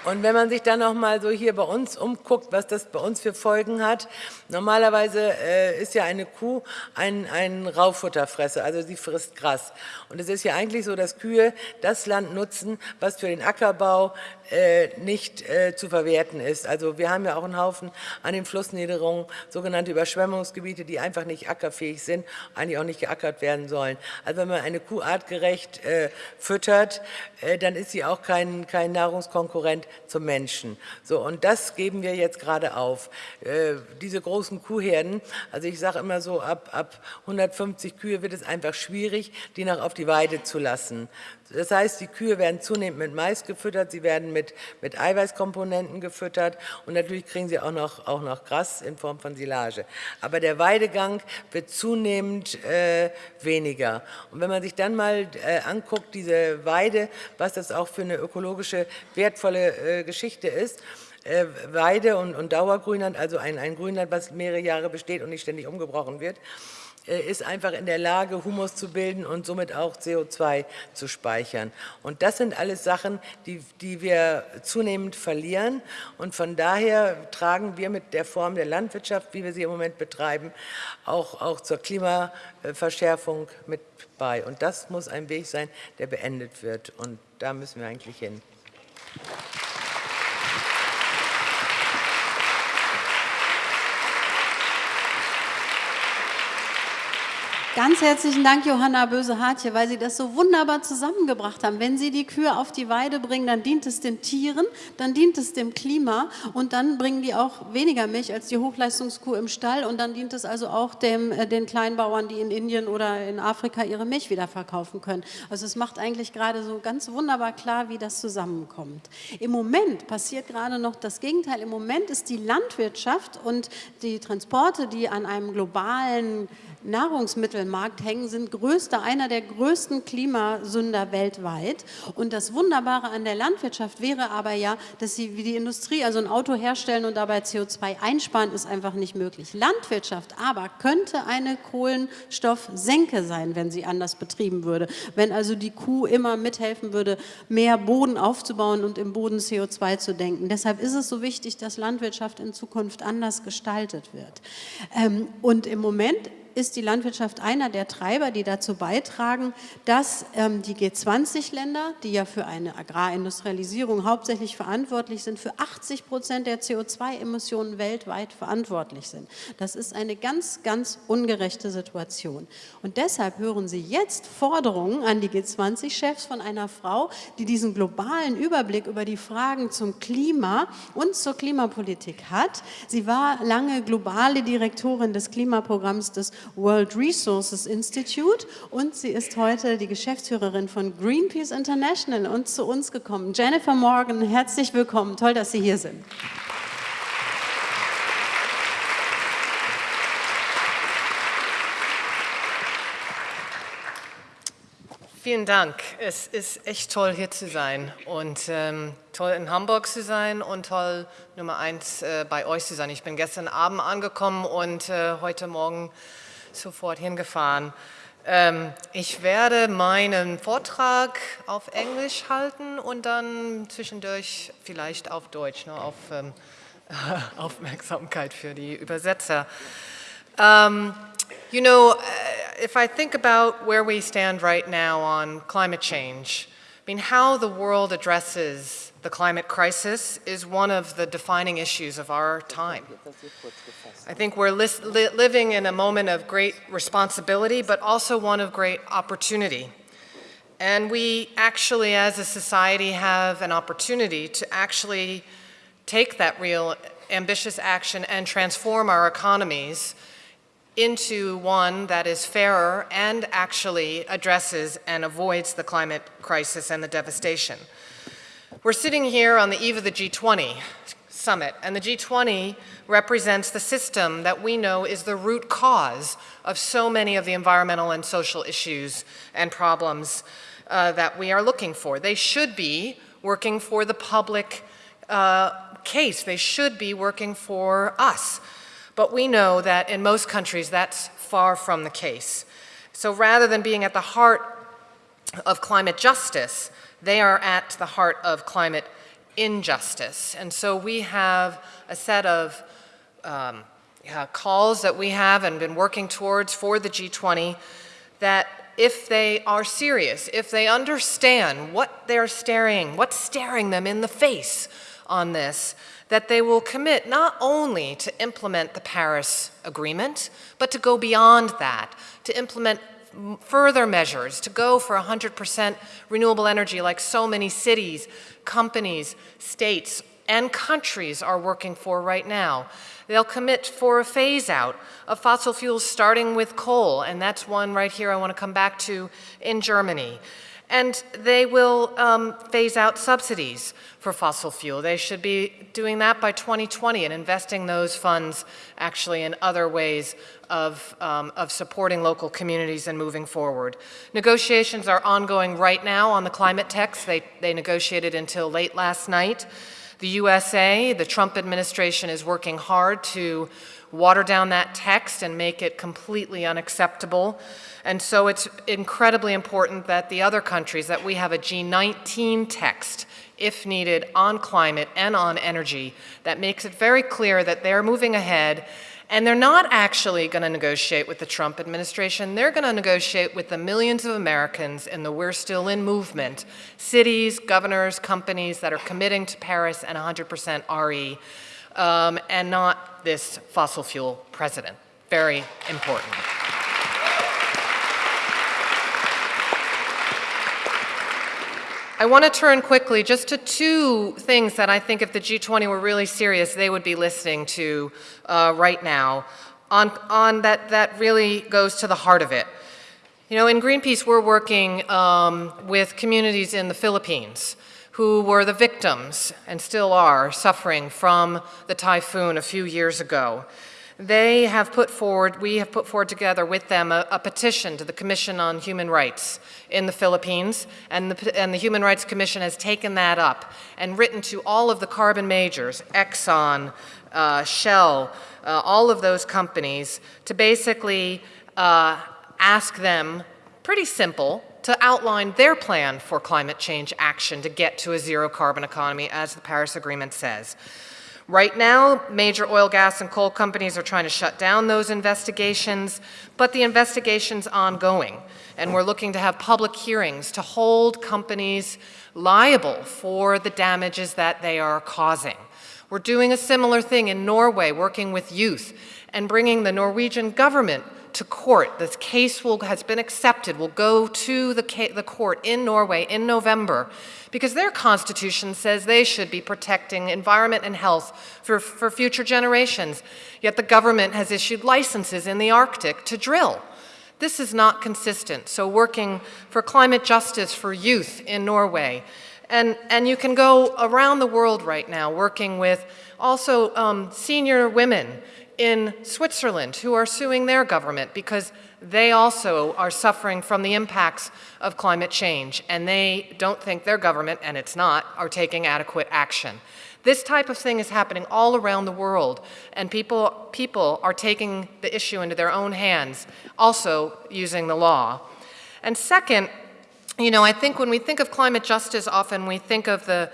Und wenn man sich dann noch mal so hier bei uns umguckt, was das bei uns für Folgen hat, normalerweise äh, ist ja eine Kuh ein, ein Raufutterfresser, also sie frisst Gras. Und es ist ja eigentlich so, dass Kühe das Land nutzen, was für den Ackerbau äh, nicht äh, zu verwerten ist. Also wir haben ja auch einen Haufen an den Flussniederungen, sogenannte Überschwemmungsgebiete, die einfach nicht ackerfähig sind, eigentlich auch nicht geackert werden sollen. Also wenn man eine Kuh artgerecht äh, füttert, äh, dann ist sie auch kein, kein Nahrungskonkurrent zum Menschen. So, und das geben wir jetzt gerade auf. Äh, diese großen Kuhherden, also ich sage immer so, ab, ab 150 Kühe wird es einfach schwierig, die noch auf die Weide zu lassen. Das heißt, die Kühe werden zunehmend mit Mais gefüttert, sie werden mit, mit Eiweißkomponenten gefüttert und natürlich kriegen sie auch noch, auch noch Gras in Form von Silage. Aber der Weidegang wird zunehmend äh, weniger. Und wenn man sich dann mal äh, anguckt, diese Weide, was das auch für eine ökologische wertvolle äh, Geschichte ist, Weide und, und Dauergrünland, also ein, ein Grünland, was mehrere Jahre besteht und nicht ständig umgebrochen wird, äh, ist einfach in der Lage, Humus zu bilden und somit auch CO2 zu speichern. Und das sind alles Sachen, die, die wir zunehmend verlieren. Und von daher tragen wir mit der Form der Landwirtschaft, wie wir sie im Moment betreiben, auch, auch zur Klimaverschärfung mit bei. Und das muss ein Weg sein, der beendet wird. Und da müssen wir eigentlich hin. Ganz herzlichen Dank, Johanna Böse-Hartje, weil Sie das so wunderbar zusammengebracht haben. Wenn Sie die Kühe auf die Weide bringen, dann dient es den Tieren, dann dient es dem Klima und dann bringen die auch weniger Milch als die Hochleistungskuh im Stall und dann dient es also auch dem, äh, den Kleinbauern, die in Indien oder in Afrika ihre Milch wieder verkaufen können. Also es macht eigentlich gerade so ganz wunderbar klar, wie das zusammenkommt. Im Moment passiert gerade noch das Gegenteil. Im Moment ist die Landwirtschaft und die Transporte, die an einem globalen Nahrungsmittelmarkt hängen, sind größter, einer der größten Klimasünder weltweit. Und das Wunderbare an der Landwirtschaft wäre aber ja, dass sie wie die Industrie, also ein Auto herstellen und dabei CO2 einsparen, ist einfach nicht möglich. Landwirtschaft aber könnte eine Kohlenstoffsenke sein, wenn sie anders betrieben würde. Wenn also die Kuh immer mithelfen würde, mehr Boden aufzubauen und im Boden CO2 zu denken. Deshalb ist es so wichtig, dass Landwirtschaft in Zukunft anders gestaltet wird. Ähm, und im Moment ist die Landwirtschaft einer der Treiber, die dazu beitragen, dass ähm, die G20-Länder, die ja für eine Agrarindustrialisierung hauptsächlich verantwortlich sind, für 80 Prozent der CO2-Emissionen weltweit verantwortlich sind. Das ist eine ganz, ganz ungerechte Situation. Und deshalb hören Sie jetzt Forderungen an die G20-Chefs von einer Frau, die diesen globalen Überblick über die Fragen zum Klima und zur Klimapolitik hat. Sie war lange globale Direktorin des Klimaprogramms des World Resources Institute und sie ist heute die Geschäftsführerin von Greenpeace International und zu uns gekommen. Jennifer Morgan, herzlich willkommen. Toll, dass Sie hier sind. Vielen Dank. Es ist echt toll, hier zu sein und ähm, toll in Hamburg zu sein und toll Nummer eins äh, bei euch zu sein. Ich bin gestern Abend angekommen und äh, heute Morgen sofort hingefahren. Ähm, ich werde meinen Vortrag auf Englisch halten und dann zwischendurch vielleicht auf Deutsch, nur auf ähm, Aufmerksamkeit für die Übersetzer. Um, you know, uh, if I think about where we stand right now on climate change, I mean, how the world addresses the climate crisis is one of the defining issues of our time. I think we're li li living in a moment of great responsibility, but also one of great opportunity. And we actually, as a society, have an opportunity to actually take that real ambitious action and transform our economies into one that is fairer and actually addresses and avoids the climate crisis and the devastation. We're sitting here on the eve of the G20 summit, and the G20 represents the system that we know is the root cause of so many of the environmental and social issues and problems uh, that we are looking for. They should be working for the public uh, case. They should be working for us. But we know that in most countries that's far from the case. So rather than being at the heart of climate justice, they are at the heart of climate injustice. And so we have a set of um, yeah, calls that we have and been working towards for the G20 that if they are serious, if they understand what they're staring, what's staring them in the face on this, that they will commit not only to implement the Paris Agreement, but to go beyond that, to implement further measures to go for 100% renewable energy like so many cities, companies, states, and countries are working for right now. They'll commit for a phase out of fossil fuels starting with coal, and that's one right here I want to come back to in Germany. And they will um, phase out subsidies for fossil fuel. They should be doing that by 2020 and investing those funds actually in other ways of, um, of supporting local communities and moving forward. Negotiations are ongoing right now on the climate text. They, they negotiated until late last night. The USA, the Trump administration is working hard to water down that text and make it completely unacceptable. And so it's incredibly important that the other countries, that we have a G19 text, if needed, on climate and on energy that makes it very clear that they're moving ahead and they're not actually going to negotiate with the Trump administration. They're going to negotiate with the millions of Americans in the We're Still In movement, cities, governors, companies that are committing to Paris and 100% RE, um, and not this fossil fuel president. Very important. I want to turn quickly just to two things that I think if the G20 were really serious, they would be listening to uh, right now on, on that, that really goes to the heart of it. You know, in Greenpeace, we're working um, with communities in the Philippines who were the victims and still are suffering from the typhoon a few years ago. They have put forward, we have put forward together with them a, a petition to the Commission on Human Rights in the Philippines, and the, and the Human Rights Commission has taken that up and written to all of the carbon majors, Exxon, uh, Shell, uh, all of those companies, to basically uh, ask them, pretty simple, to outline their plan for climate change action to get to a zero carbon economy as the Paris Agreement says. Right now, major oil, gas, and coal companies are trying to shut down those investigations, but the investigation's ongoing, and we're looking to have public hearings to hold companies liable for the damages that they are causing. We're doing a similar thing in Norway, working with youth, and bringing the Norwegian government to court. This case will, has been accepted, will go to the, the court in Norway in November because their constitution says they should be protecting environment and health for, for future generations. Yet the government has issued licenses in the Arctic to drill. This is not consistent. So working for climate justice for youth in Norway. And, and you can go around the world right now working with also um, senior women in Switzerland who are suing their government because they also are suffering from the impacts of climate change and they don't think their government, and it's not, are taking adequate action. This type of thing is happening all around the world and people, people are taking the issue into their own hands, also using the law. And second, you know, I think when we think of climate justice, often we think of the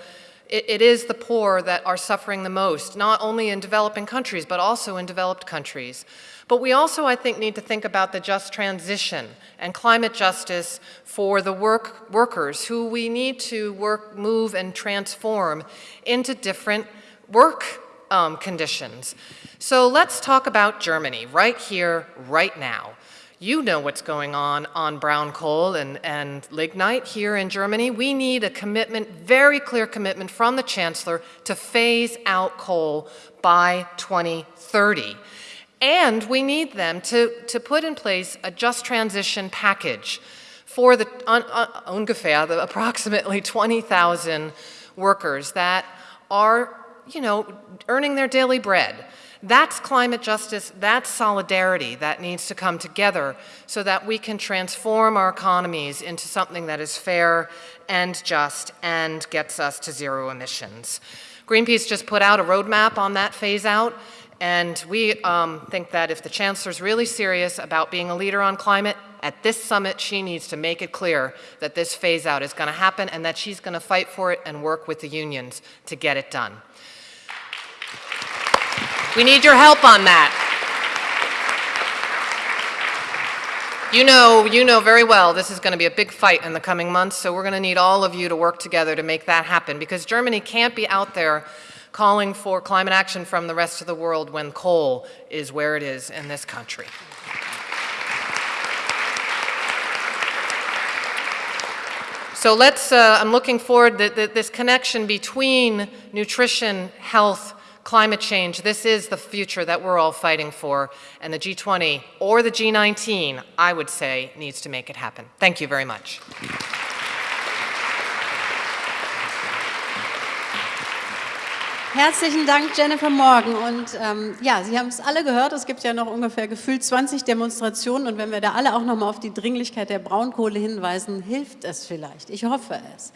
it, it is the poor that are suffering the most, not only in developing countries, but also in developed countries. But we also, I think, need to think about the just transition and climate justice for the work, workers who we need to work, move, and transform into different work um, conditions. So let's talk about Germany right here, right now. You know what's going on on brown coal and, and lignite here in Germany. We need a commitment, very clear commitment from the Chancellor to phase out coal by 2030. And we need them to, to put in place a just transition package for the un, uh, un, ungefähr, the approximately 20,000 workers that are, you know, earning their daily bread. That's climate justice, that's solidarity that needs to come together so that we can transform our economies into something that is fair and just and gets us to zero emissions. Greenpeace just put out a roadmap on that phase out and we um, think that if the Chancellor's really serious about being a leader on climate, at this summit, she needs to make it clear that this phase out is going to happen and that she's going to fight for it and work with the unions to get it done. We need your help on that. You know, you know very well this is going to be a big fight in the coming months, so we're going to need all of you to work together to make that happen because Germany can't be out there calling for climate action from the rest of the world when coal is where it is in this country. So let's, uh, I'm looking forward to this connection between nutrition, health, climate change, this is the future that we're all fighting for, and the G20 or the G19, I would say, needs to make it happen. Thank you very much. Herzlichen Dank, Jennifer Morgan. Und ähm, ja, Sie haben es alle gehört, es gibt ja noch ungefähr gefühlt 20 Demonstrationen. Und wenn wir da alle auch noch mal auf die Dringlichkeit der Braunkohle hinweisen, hilft es vielleicht. Ich hoffe es.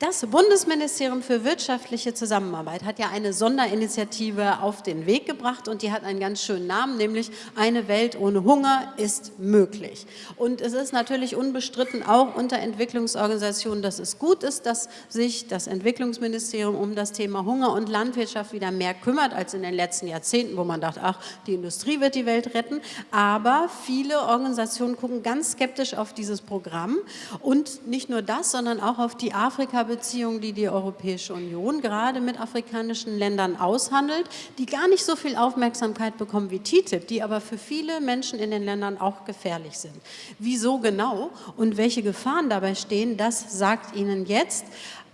Das Bundesministerium für wirtschaftliche Zusammenarbeit hat ja eine Sonderinitiative auf den Weg gebracht und die hat einen ganz schönen Namen, nämlich Eine Welt ohne Hunger ist möglich. Und es ist natürlich unbestritten auch unter Entwicklungsorganisationen, dass es gut ist, dass sich das Entwicklungsministerium um das Thema Hunger und Landwirtschaft wieder mehr kümmert als in den letzten Jahrzehnten, wo man dachte, ach, die Industrie wird die Welt retten. Aber viele Organisationen gucken ganz skeptisch auf dieses Programm und nicht nur das, sondern auch auf die Afrika- Beziehungen, die die Europäische Union gerade mit afrikanischen Ländern aushandelt, die gar nicht so viel Aufmerksamkeit bekommen wie TTIP, die aber für viele Menschen in den Ländern auch gefährlich sind. Wieso genau und welche Gefahren dabei stehen, das sagt Ihnen jetzt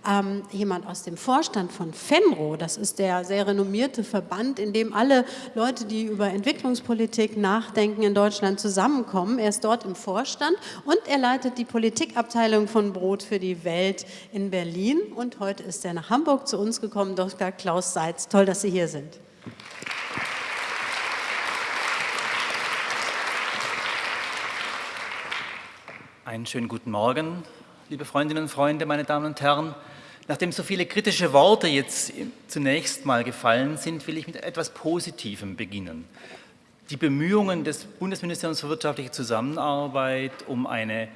ähm, jemand aus dem Vorstand von FENRO, das ist der sehr renommierte Verband, in dem alle Leute, die über Entwicklungspolitik nachdenken, in Deutschland zusammenkommen. Er ist dort im Vorstand und er leitet die Politikabteilung von Brot für die Welt in Berlin. Und heute ist er nach Hamburg zu uns gekommen, Dr. Klaus Seitz. Toll, dass Sie hier sind. Einen schönen guten Morgen, liebe Freundinnen und Freunde, meine Damen und Herren. Nachdem so viele kritische Worte jetzt zunächst mal gefallen sind, will ich mit etwas Positivem beginnen. Die Bemühungen des Bundesministeriums für wirtschaftliche Zusammenarbeit um eine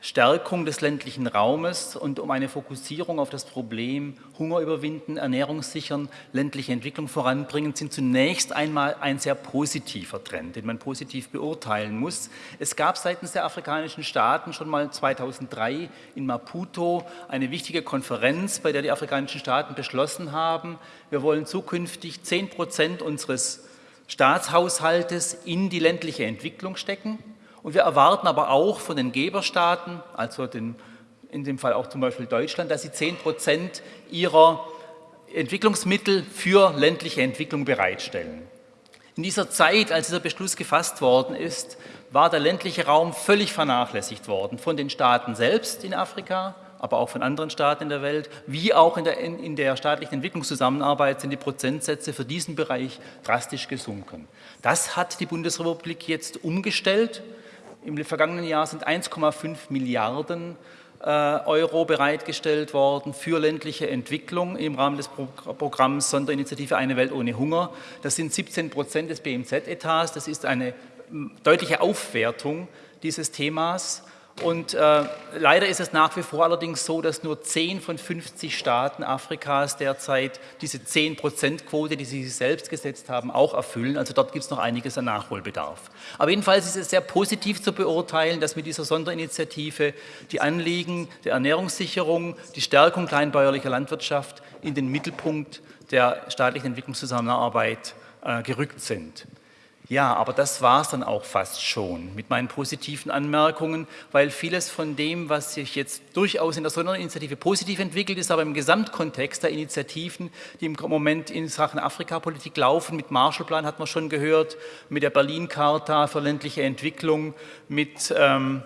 Stärkung des ländlichen Raumes und um eine Fokussierung auf das Problem Hunger überwinden, Ernährung sichern, ländliche Entwicklung voranbringen, sind zunächst einmal ein sehr positiver Trend, den man positiv beurteilen muss. Es gab seitens der afrikanischen Staaten schon mal 2003 in Maputo eine wichtige Konferenz, bei der die afrikanischen Staaten beschlossen haben, wir wollen zukünftig 10 Prozent unseres Staatshaushaltes in die ländliche Entwicklung stecken. Und wir erwarten aber auch von den Geberstaaten, also den, in dem Fall auch zum Beispiel Deutschland, dass sie 10 Prozent ihrer Entwicklungsmittel für ländliche Entwicklung bereitstellen. In dieser Zeit, als dieser Beschluss gefasst worden ist, war der ländliche Raum völlig vernachlässigt worden von den Staaten selbst in Afrika, aber auch von anderen Staaten in der Welt, wie auch in der, in, in der staatlichen Entwicklungszusammenarbeit sind die Prozentsätze für diesen Bereich drastisch gesunken. Das hat die Bundesrepublik jetzt umgestellt im vergangenen Jahr sind 1,5 Milliarden äh, Euro bereitgestellt worden für ländliche Entwicklung im Rahmen des Programms Sonderinitiative Eine Welt ohne Hunger. Das sind 17 Prozent des BMZ-Etats. Das ist eine deutliche Aufwertung dieses Themas. Und äh, leider ist es nach wie vor allerdings so, dass nur 10 von 50 Staaten Afrikas derzeit diese 10-Prozent-Quote, die sie sich selbst gesetzt haben, auch erfüllen. Also dort gibt es noch einiges an Nachholbedarf. Aber jedenfalls ist es sehr positiv zu beurteilen, dass mit dieser Sonderinitiative die Anliegen der Ernährungssicherung, die Stärkung kleinbäuerlicher Landwirtschaft in den Mittelpunkt der staatlichen Entwicklungszusammenarbeit äh, gerückt sind. Ja, aber das war es dann auch fast schon mit meinen positiven Anmerkungen, weil vieles von dem, was sich jetzt durchaus in der Sonderinitiative positiv entwickelt, ist aber im Gesamtkontext der Initiativen, die im Moment in Sachen Afrikapolitik laufen, mit Marshallplan hat man schon gehört, mit der Berlin-Charta für ländliche Entwicklung, mit, ähm,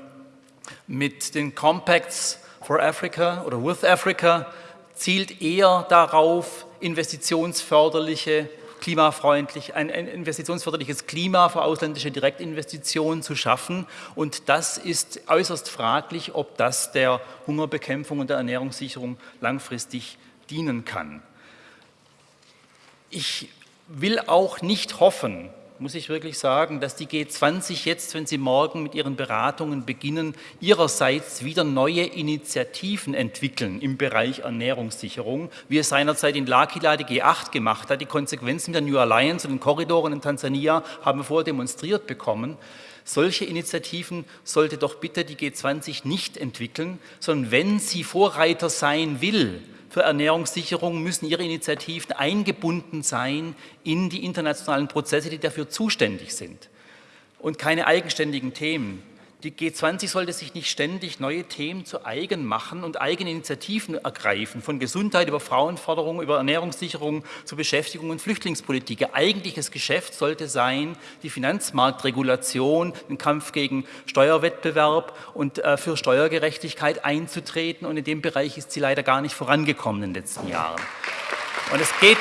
mit den Compacts for Africa oder with Africa, zielt eher darauf, investitionsförderliche klimafreundlich, ein, ein investitionsförderliches Klima für ausländische Direktinvestitionen zu schaffen. Und das ist äußerst fraglich, ob das der Hungerbekämpfung und der Ernährungssicherung langfristig dienen kann. Ich will auch nicht hoffen, muss ich wirklich sagen, dass die G20 jetzt, wenn sie morgen mit ihren Beratungen beginnen, ihrerseits wieder neue Initiativen entwickeln im Bereich Ernährungssicherung, wie es seinerzeit in L'Aquila die G8 gemacht hat. Die Konsequenzen der New Alliance und den Korridoren in Tansania haben wir vorher demonstriert bekommen. Solche Initiativen sollte doch bitte die G20 nicht entwickeln, sondern wenn sie Vorreiter sein will, für Ernährungssicherung müssen ihre Initiativen eingebunden sein in die internationalen Prozesse, die dafür zuständig sind und keine eigenständigen Themen. Die G20 sollte sich nicht ständig neue Themen zu eigen machen und eigene Initiativen ergreifen, von Gesundheit über Frauenförderung, über Ernährungssicherung zu Beschäftigung und Flüchtlingspolitik. Ihr eigentliches Geschäft sollte sein, die Finanzmarktregulation, den Kampf gegen Steuerwettbewerb und äh, für Steuergerechtigkeit einzutreten. Und in dem Bereich ist sie leider gar nicht vorangekommen in den letzten Jahren. Und es geht,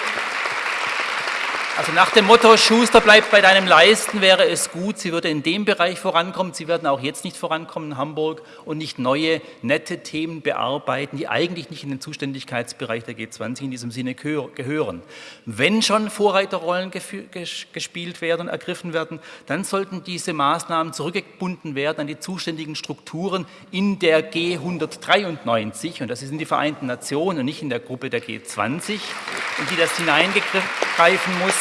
Also nach dem Motto, Schuster bleibt bei deinem Leisten, wäre es gut, sie würde in dem Bereich vorankommen. Sie werden auch jetzt nicht vorankommen in Hamburg und nicht neue, nette Themen bearbeiten, die eigentlich nicht in den Zuständigkeitsbereich der G20 in diesem Sinne gehören. Wenn schon Vorreiterrollen gespielt werden ergriffen werden, dann sollten diese Maßnahmen zurückgebunden werden an die zuständigen Strukturen in der G193, und das sind die Vereinten Nationen und nicht in der Gruppe der G20, in die das hineingreifen muss.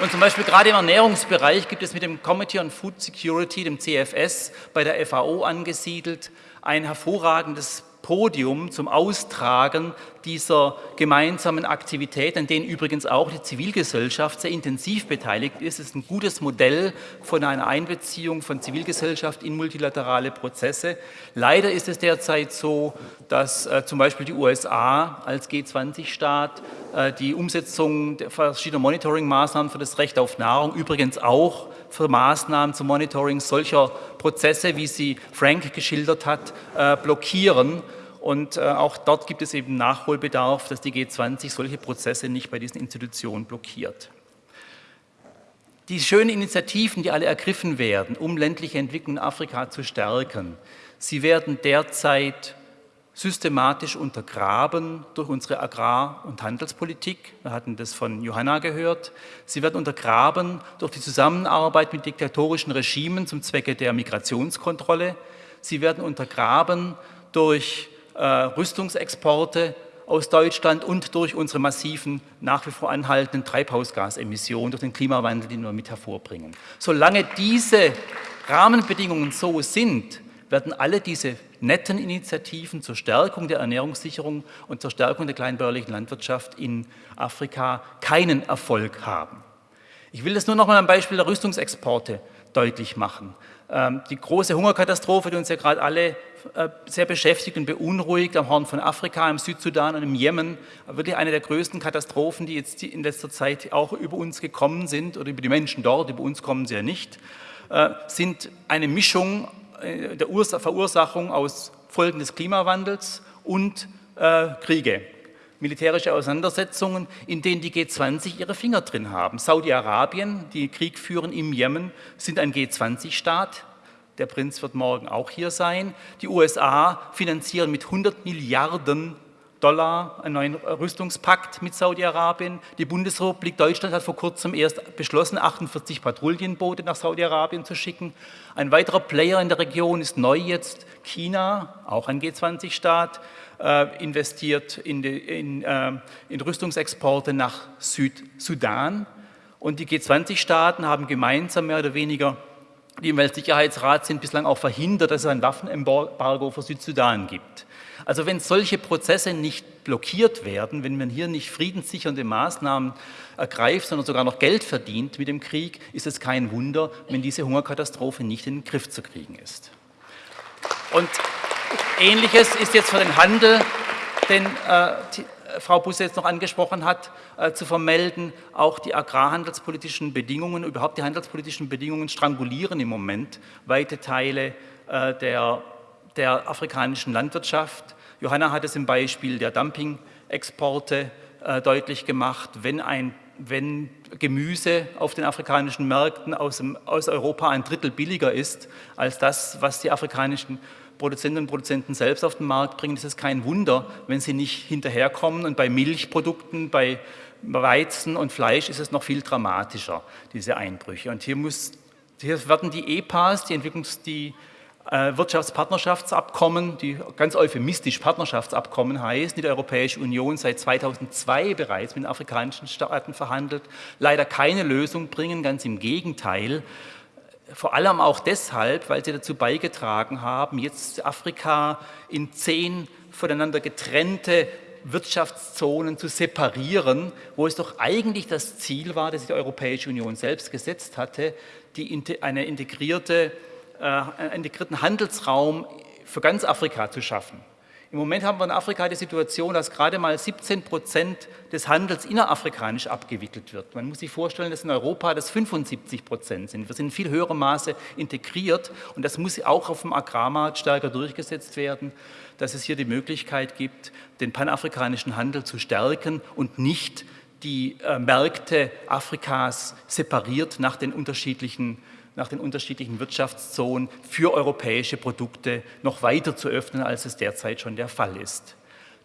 Und zum Beispiel gerade im Ernährungsbereich gibt es mit dem Committee on Food Security, dem CFS, bei der FAO angesiedelt, ein hervorragendes Podium zum Austragen dieser gemeinsamen Aktivität, an denen übrigens auch die Zivilgesellschaft sehr intensiv beteiligt ist. Es ist ein gutes Modell von einer Einbeziehung von Zivilgesellschaft in multilaterale Prozesse. Leider ist es derzeit so, dass äh, zum Beispiel die USA als G20-Staat äh, die Umsetzung verschiedener Monitoring-Maßnahmen für das Recht auf Nahrung, übrigens auch für Maßnahmen zum Monitoring solcher Prozesse, wie sie Frank geschildert hat, äh, blockieren. Und äh, auch dort gibt es eben Nachholbedarf, dass die G20 solche Prozesse nicht bei diesen Institutionen blockiert. Die schönen Initiativen, die alle ergriffen werden, um ländliche Entwicklung in Afrika zu stärken, sie werden derzeit systematisch untergraben durch unsere Agrar- und Handelspolitik. Wir hatten das von Johanna gehört. Sie werden untergraben durch die Zusammenarbeit mit diktatorischen Regimen zum Zwecke der Migrationskontrolle. Sie werden untergraben durch Rüstungsexporte aus Deutschland und durch unsere massiven, nach wie vor anhaltenden Treibhausgasemissionen, durch den Klimawandel, den wir mit hervorbringen. Solange diese Rahmenbedingungen so sind, werden alle diese netten Initiativen zur Stärkung der Ernährungssicherung und zur Stärkung der kleinbäuerlichen Landwirtschaft in Afrika keinen Erfolg haben. Ich will das nur noch mal am Beispiel der Rüstungsexporte deutlich machen. Ähm, die große Hungerkatastrophe, die uns ja gerade alle äh, sehr beschäftigt und beunruhigt am Horn von Afrika, im Südsudan und im Jemen, wirklich eine der größten Katastrophen, die jetzt in letzter Zeit auch über uns gekommen sind oder über die Menschen dort, über uns kommen sie ja nicht, äh, sind eine Mischung äh, der Verursachung aus Folgen des Klimawandels und Kriege militärische Auseinandersetzungen, in denen die G20 ihre Finger drin haben. Saudi-Arabien, die Krieg führen im Jemen, sind ein G20-Staat. Der Prinz wird morgen auch hier sein. Die USA finanzieren mit 100 Milliarden Dollar einen neuen Rüstungspakt mit Saudi-Arabien. Die Bundesrepublik Deutschland hat vor kurzem erst beschlossen, 48 Patrouillenboote nach Saudi-Arabien zu schicken. Ein weiterer Player in der Region ist neu jetzt China, auch ein G20-Staat. Äh, investiert in, die, in, äh, in Rüstungsexporte nach Südsudan. Und die G20-Staaten haben gemeinsam mehr oder weniger, die im Weltsicherheitsrat sind, bislang auch verhindert, dass es ein Waffenembargo für Südsudan gibt. Also wenn solche Prozesse nicht blockiert werden, wenn man hier nicht friedenssichernde Maßnahmen ergreift, sondern sogar noch Geld verdient mit dem Krieg, ist es kein Wunder, wenn diese Hungerkatastrophe nicht in den Griff zu kriegen ist. Und Ähnliches ist jetzt für den Handel, den die, äh, Frau Busse jetzt noch angesprochen hat, äh, zu vermelden. Auch die agrarhandelspolitischen Bedingungen, überhaupt die handelspolitischen Bedingungen strangulieren im Moment weite Teile äh, der, der afrikanischen Landwirtschaft. Johanna hat es im Beispiel der Dumping-Exporte äh, deutlich gemacht. Wenn, ein, wenn Gemüse auf den afrikanischen Märkten aus, dem, aus Europa ein Drittel billiger ist als das, was die afrikanischen Produzentinnen und Produzenten selbst auf den Markt bringen, ist es kein Wunder, wenn sie nicht hinterherkommen. Und bei Milchprodukten, bei Weizen und Fleisch ist es noch viel dramatischer, diese Einbrüche. Und hier, muss, hier werden die EPAs, die Entwicklungs-, die äh, Wirtschaftspartnerschaftsabkommen, die ganz euphemistisch Partnerschaftsabkommen heißen, die die Europäische Union seit 2002 bereits mit den afrikanischen Staaten verhandelt, leider keine Lösung bringen, ganz im Gegenteil vor allem auch deshalb, weil sie dazu beigetragen haben, jetzt Afrika in zehn voneinander getrennte Wirtschaftszonen zu separieren, wo es doch eigentlich das Ziel war, das die Europäische Union selbst gesetzt hatte, die, eine integrierte, äh, einen integrierten Handelsraum für ganz Afrika zu schaffen. Im Moment haben wir in Afrika die Situation, dass gerade mal 17 Prozent des Handels innerafrikanisch abgewickelt wird. Man muss sich vorstellen, dass in Europa das 75 Prozent sind. Wir sind in viel höherem Maße integriert und das muss auch auf dem Agrarmarkt stärker durchgesetzt werden, dass es hier die Möglichkeit gibt, den panafrikanischen Handel zu stärken und nicht die äh, Märkte Afrikas separiert nach den unterschiedlichen nach den unterschiedlichen Wirtschaftszonen für europäische Produkte noch weiter zu öffnen, als es derzeit schon der Fall ist.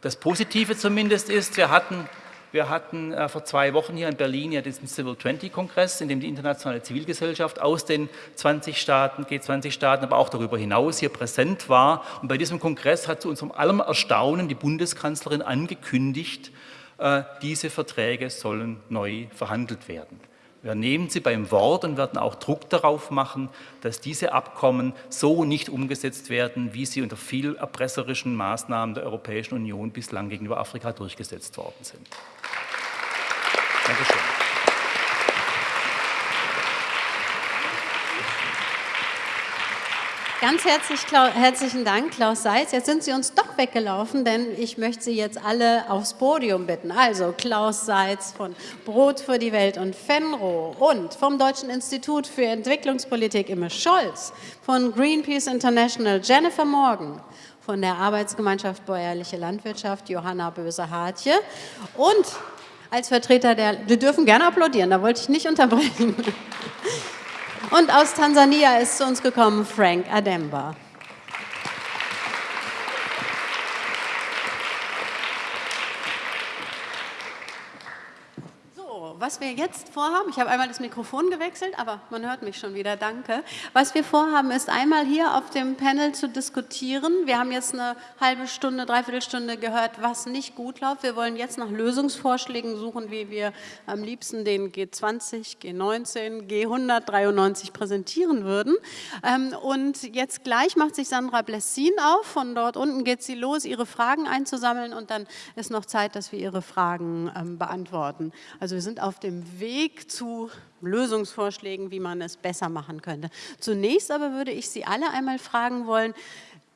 Das Positive zumindest ist, wir hatten, wir hatten äh, vor zwei Wochen hier in Berlin ja diesen Civil 20 Kongress, in dem die internationale Zivilgesellschaft aus den 20 Staaten, G20-Staaten, aber auch darüber hinaus hier präsent war. Und bei diesem Kongress hat zu unserem allem Erstaunen die Bundeskanzlerin angekündigt, äh, diese Verträge sollen neu verhandelt werden. Wir nehmen sie beim Wort und werden auch Druck darauf machen, dass diese Abkommen so nicht umgesetzt werden, wie sie unter viel erpresserischen Maßnahmen der Europäischen Union bislang gegenüber Afrika durchgesetzt worden sind. Dankeschön. Ganz herzlich, herzlichen Dank, Klaus Seitz. Jetzt sind Sie uns doch weggelaufen, denn ich möchte Sie jetzt alle aufs Podium bitten. Also Klaus Seitz von Brot für die Welt und Fenro und vom Deutschen Institut für Entwicklungspolitik Imme Scholz, von Greenpeace International Jennifer Morgan, von der Arbeitsgemeinschaft Bäuerliche Landwirtschaft Johanna Böse-Hartje und als Vertreter der, wir dürfen gerne applaudieren, da wollte ich nicht unterbrechen. Und aus Tansania ist zu uns gekommen Frank Ademba. Was wir jetzt vorhaben, ich habe einmal das Mikrofon gewechselt, aber man hört mich schon wieder, danke. Was wir vorhaben, ist einmal hier auf dem Panel zu diskutieren. Wir haben jetzt eine halbe Stunde, dreiviertel Stunde gehört, was nicht gut läuft. Wir wollen jetzt nach Lösungsvorschlägen suchen, wie wir am liebsten den G20, G19, G193 präsentieren würden. Ähm, und jetzt gleich macht sich Sandra Blessin auf. Von dort unten geht sie los, ihre Fragen einzusammeln und dann ist noch Zeit, dass wir ihre Fragen ähm, beantworten. Also wir sind auf dem Weg zu Lösungsvorschlägen, wie man es besser machen könnte. Zunächst aber würde ich Sie alle einmal fragen wollen,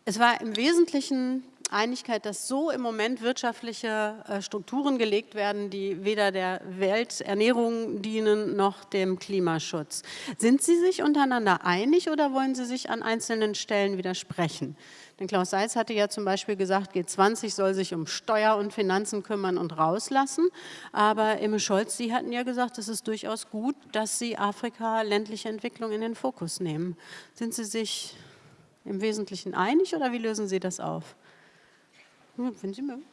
es war im Wesentlichen Einigkeit, dass so im Moment wirtschaftliche äh, Strukturen gelegt werden, die weder der Welternährung dienen noch dem Klimaschutz. Sind Sie sich untereinander einig oder wollen Sie sich an einzelnen Stellen widersprechen? Denn Klaus Seitz hatte ja zum Beispiel gesagt, G20 soll sich um Steuer und Finanzen kümmern und rauslassen. Aber Imme Scholz, Sie hatten ja gesagt, es ist durchaus gut, dass Sie Afrika ländliche Entwicklung in den Fokus nehmen. Sind Sie sich im Wesentlichen einig oder wie lösen Sie das auf? Wenn Sie mögen.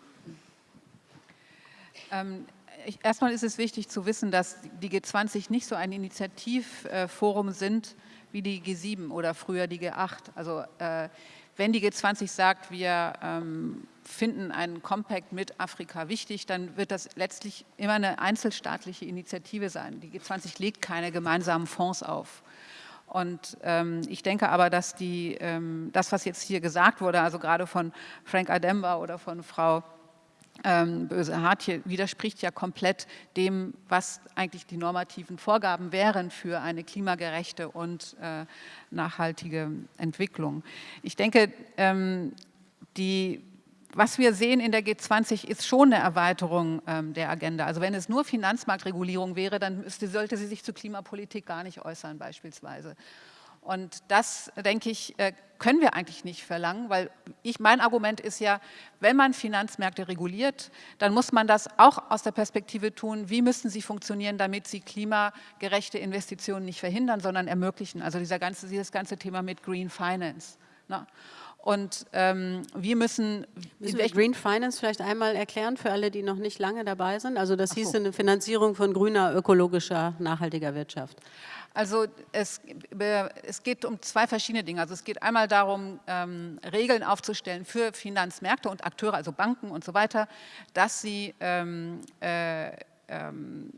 Ähm, ich, erstmal ist es wichtig zu wissen, dass die G20 nicht so ein Initiativforum sind wie die G7 oder früher die G8. Also äh, wenn die G20 sagt, wir ähm, finden einen Compact mit Afrika wichtig, dann wird das letztlich immer eine einzelstaatliche Initiative sein. Die G20 legt keine gemeinsamen Fonds auf. Und ähm, ich denke aber, dass die, ähm, das, was jetzt hier gesagt wurde, also gerade von Frank Ademba oder von Frau ähm, Böse Hartje, widerspricht ja komplett dem, was eigentlich die normativen Vorgaben wären für eine klimagerechte und äh, nachhaltige Entwicklung. Ich denke, ähm, die was wir sehen in der G20 ist schon eine Erweiterung ähm, der Agenda. Also wenn es nur Finanzmarktregulierung wäre, dann müsste, sollte sie sich zu Klimapolitik gar nicht äußern beispielsweise. Und das, denke ich, äh, können wir eigentlich nicht verlangen, weil ich, mein Argument ist ja, wenn man Finanzmärkte reguliert, dann muss man das auch aus der Perspektive tun, wie müssen sie funktionieren, damit sie klimagerechte Investitionen nicht verhindern, sondern ermöglichen. Also dieser ganze, dieses ganze Thema mit Green Finance. Ne? Und ähm, wir müssen... Müssen wir Green Finance vielleicht einmal erklären für alle, die noch nicht lange dabei sind? Also das hieß so. eine Finanzierung von grüner, ökologischer, nachhaltiger Wirtschaft. Also es, es, geht um zwei verschiedene Dinge. Also es geht einmal darum, ähm, Regeln aufzustellen für Finanzmärkte und Akteure, also Banken und so weiter, dass sie ähm, äh, ähm,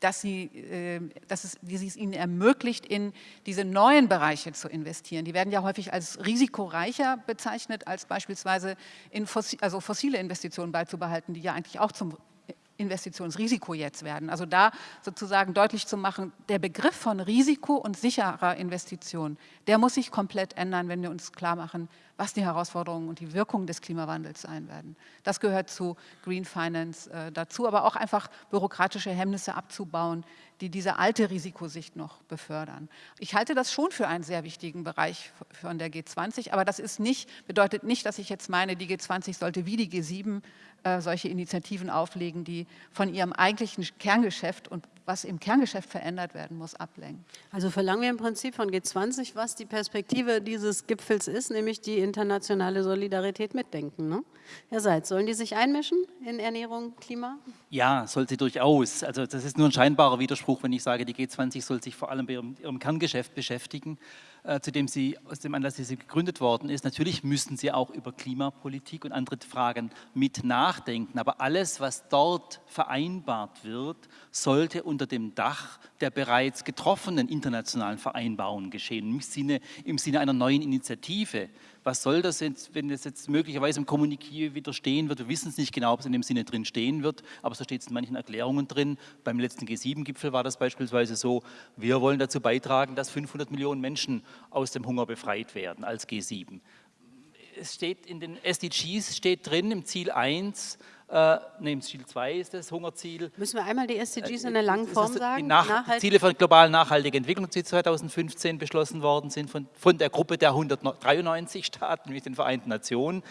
dass, sie, äh, dass es, es ihnen ermöglicht, in diese neuen Bereiche zu investieren. Die werden ja häufig als risikoreicher bezeichnet, als beispielsweise in fossi also fossile Investitionen beizubehalten, die ja eigentlich auch zum Investitionsrisiko jetzt werden. Also da sozusagen deutlich zu machen, der Begriff von Risiko und sicherer Investition, der muss sich komplett ändern, wenn wir uns klar machen, was die Herausforderungen und die Wirkungen des Klimawandels sein werden. Das gehört zu Green Finance äh, dazu, aber auch einfach bürokratische Hemmnisse abzubauen, die diese alte Risikosicht noch befördern. Ich halte das schon für einen sehr wichtigen Bereich von der G20, aber das ist nicht, bedeutet nicht, dass ich jetzt meine, die G20 sollte wie die G7 äh, solche Initiativen auflegen, die von ihrem eigentlichen Kerngeschäft und was im Kerngeschäft verändert werden muss, ablenken. Also verlangen wir im Prinzip von G20, was die Perspektive dieses Gipfels ist, nämlich die internationale Solidarität mitdenken. Ne? Herr Seitz, sollen die sich einmischen in Ernährung, Klima? Ja, soll sie durchaus. Also das ist nur ein scheinbarer Widerspruch, wenn ich sage, die G20 soll sich vor allem bei ihrem, ihrem Kerngeschäft beschäftigen, äh, zu dem sie, aus dem Anlass, sie gegründet worden ist. Natürlich müssen sie auch über Klimapolitik und andere Fragen mit nachdenken, aber alles, was dort vereinbart wird, sollte unter dem Dach der bereits getroffenen internationalen Vereinbarungen geschehen, im Sinne, im Sinne einer neuen Initiative was soll das jetzt, wenn es jetzt möglicherweise im Kommuniqué wieder stehen wird, wir wissen es nicht genau, ob es in dem Sinne drin stehen wird, aber so steht es in manchen Erklärungen drin. Beim letzten G7-Gipfel war das beispielsweise so, wir wollen dazu beitragen, dass 500 Millionen Menschen aus dem Hunger befreit werden als G7. Es steht in den SDGs, steht drin im Ziel 1, äh, nee, Ziel 2 ist das Hungerziel. Müssen wir einmal die SDGs in der langen Form sagen? Die Ziele für global nachhaltige Entwicklung, die 2015 beschlossen worden sind von, von der Gruppe der 193 Staaten, nämlich den Vereinten Nationen.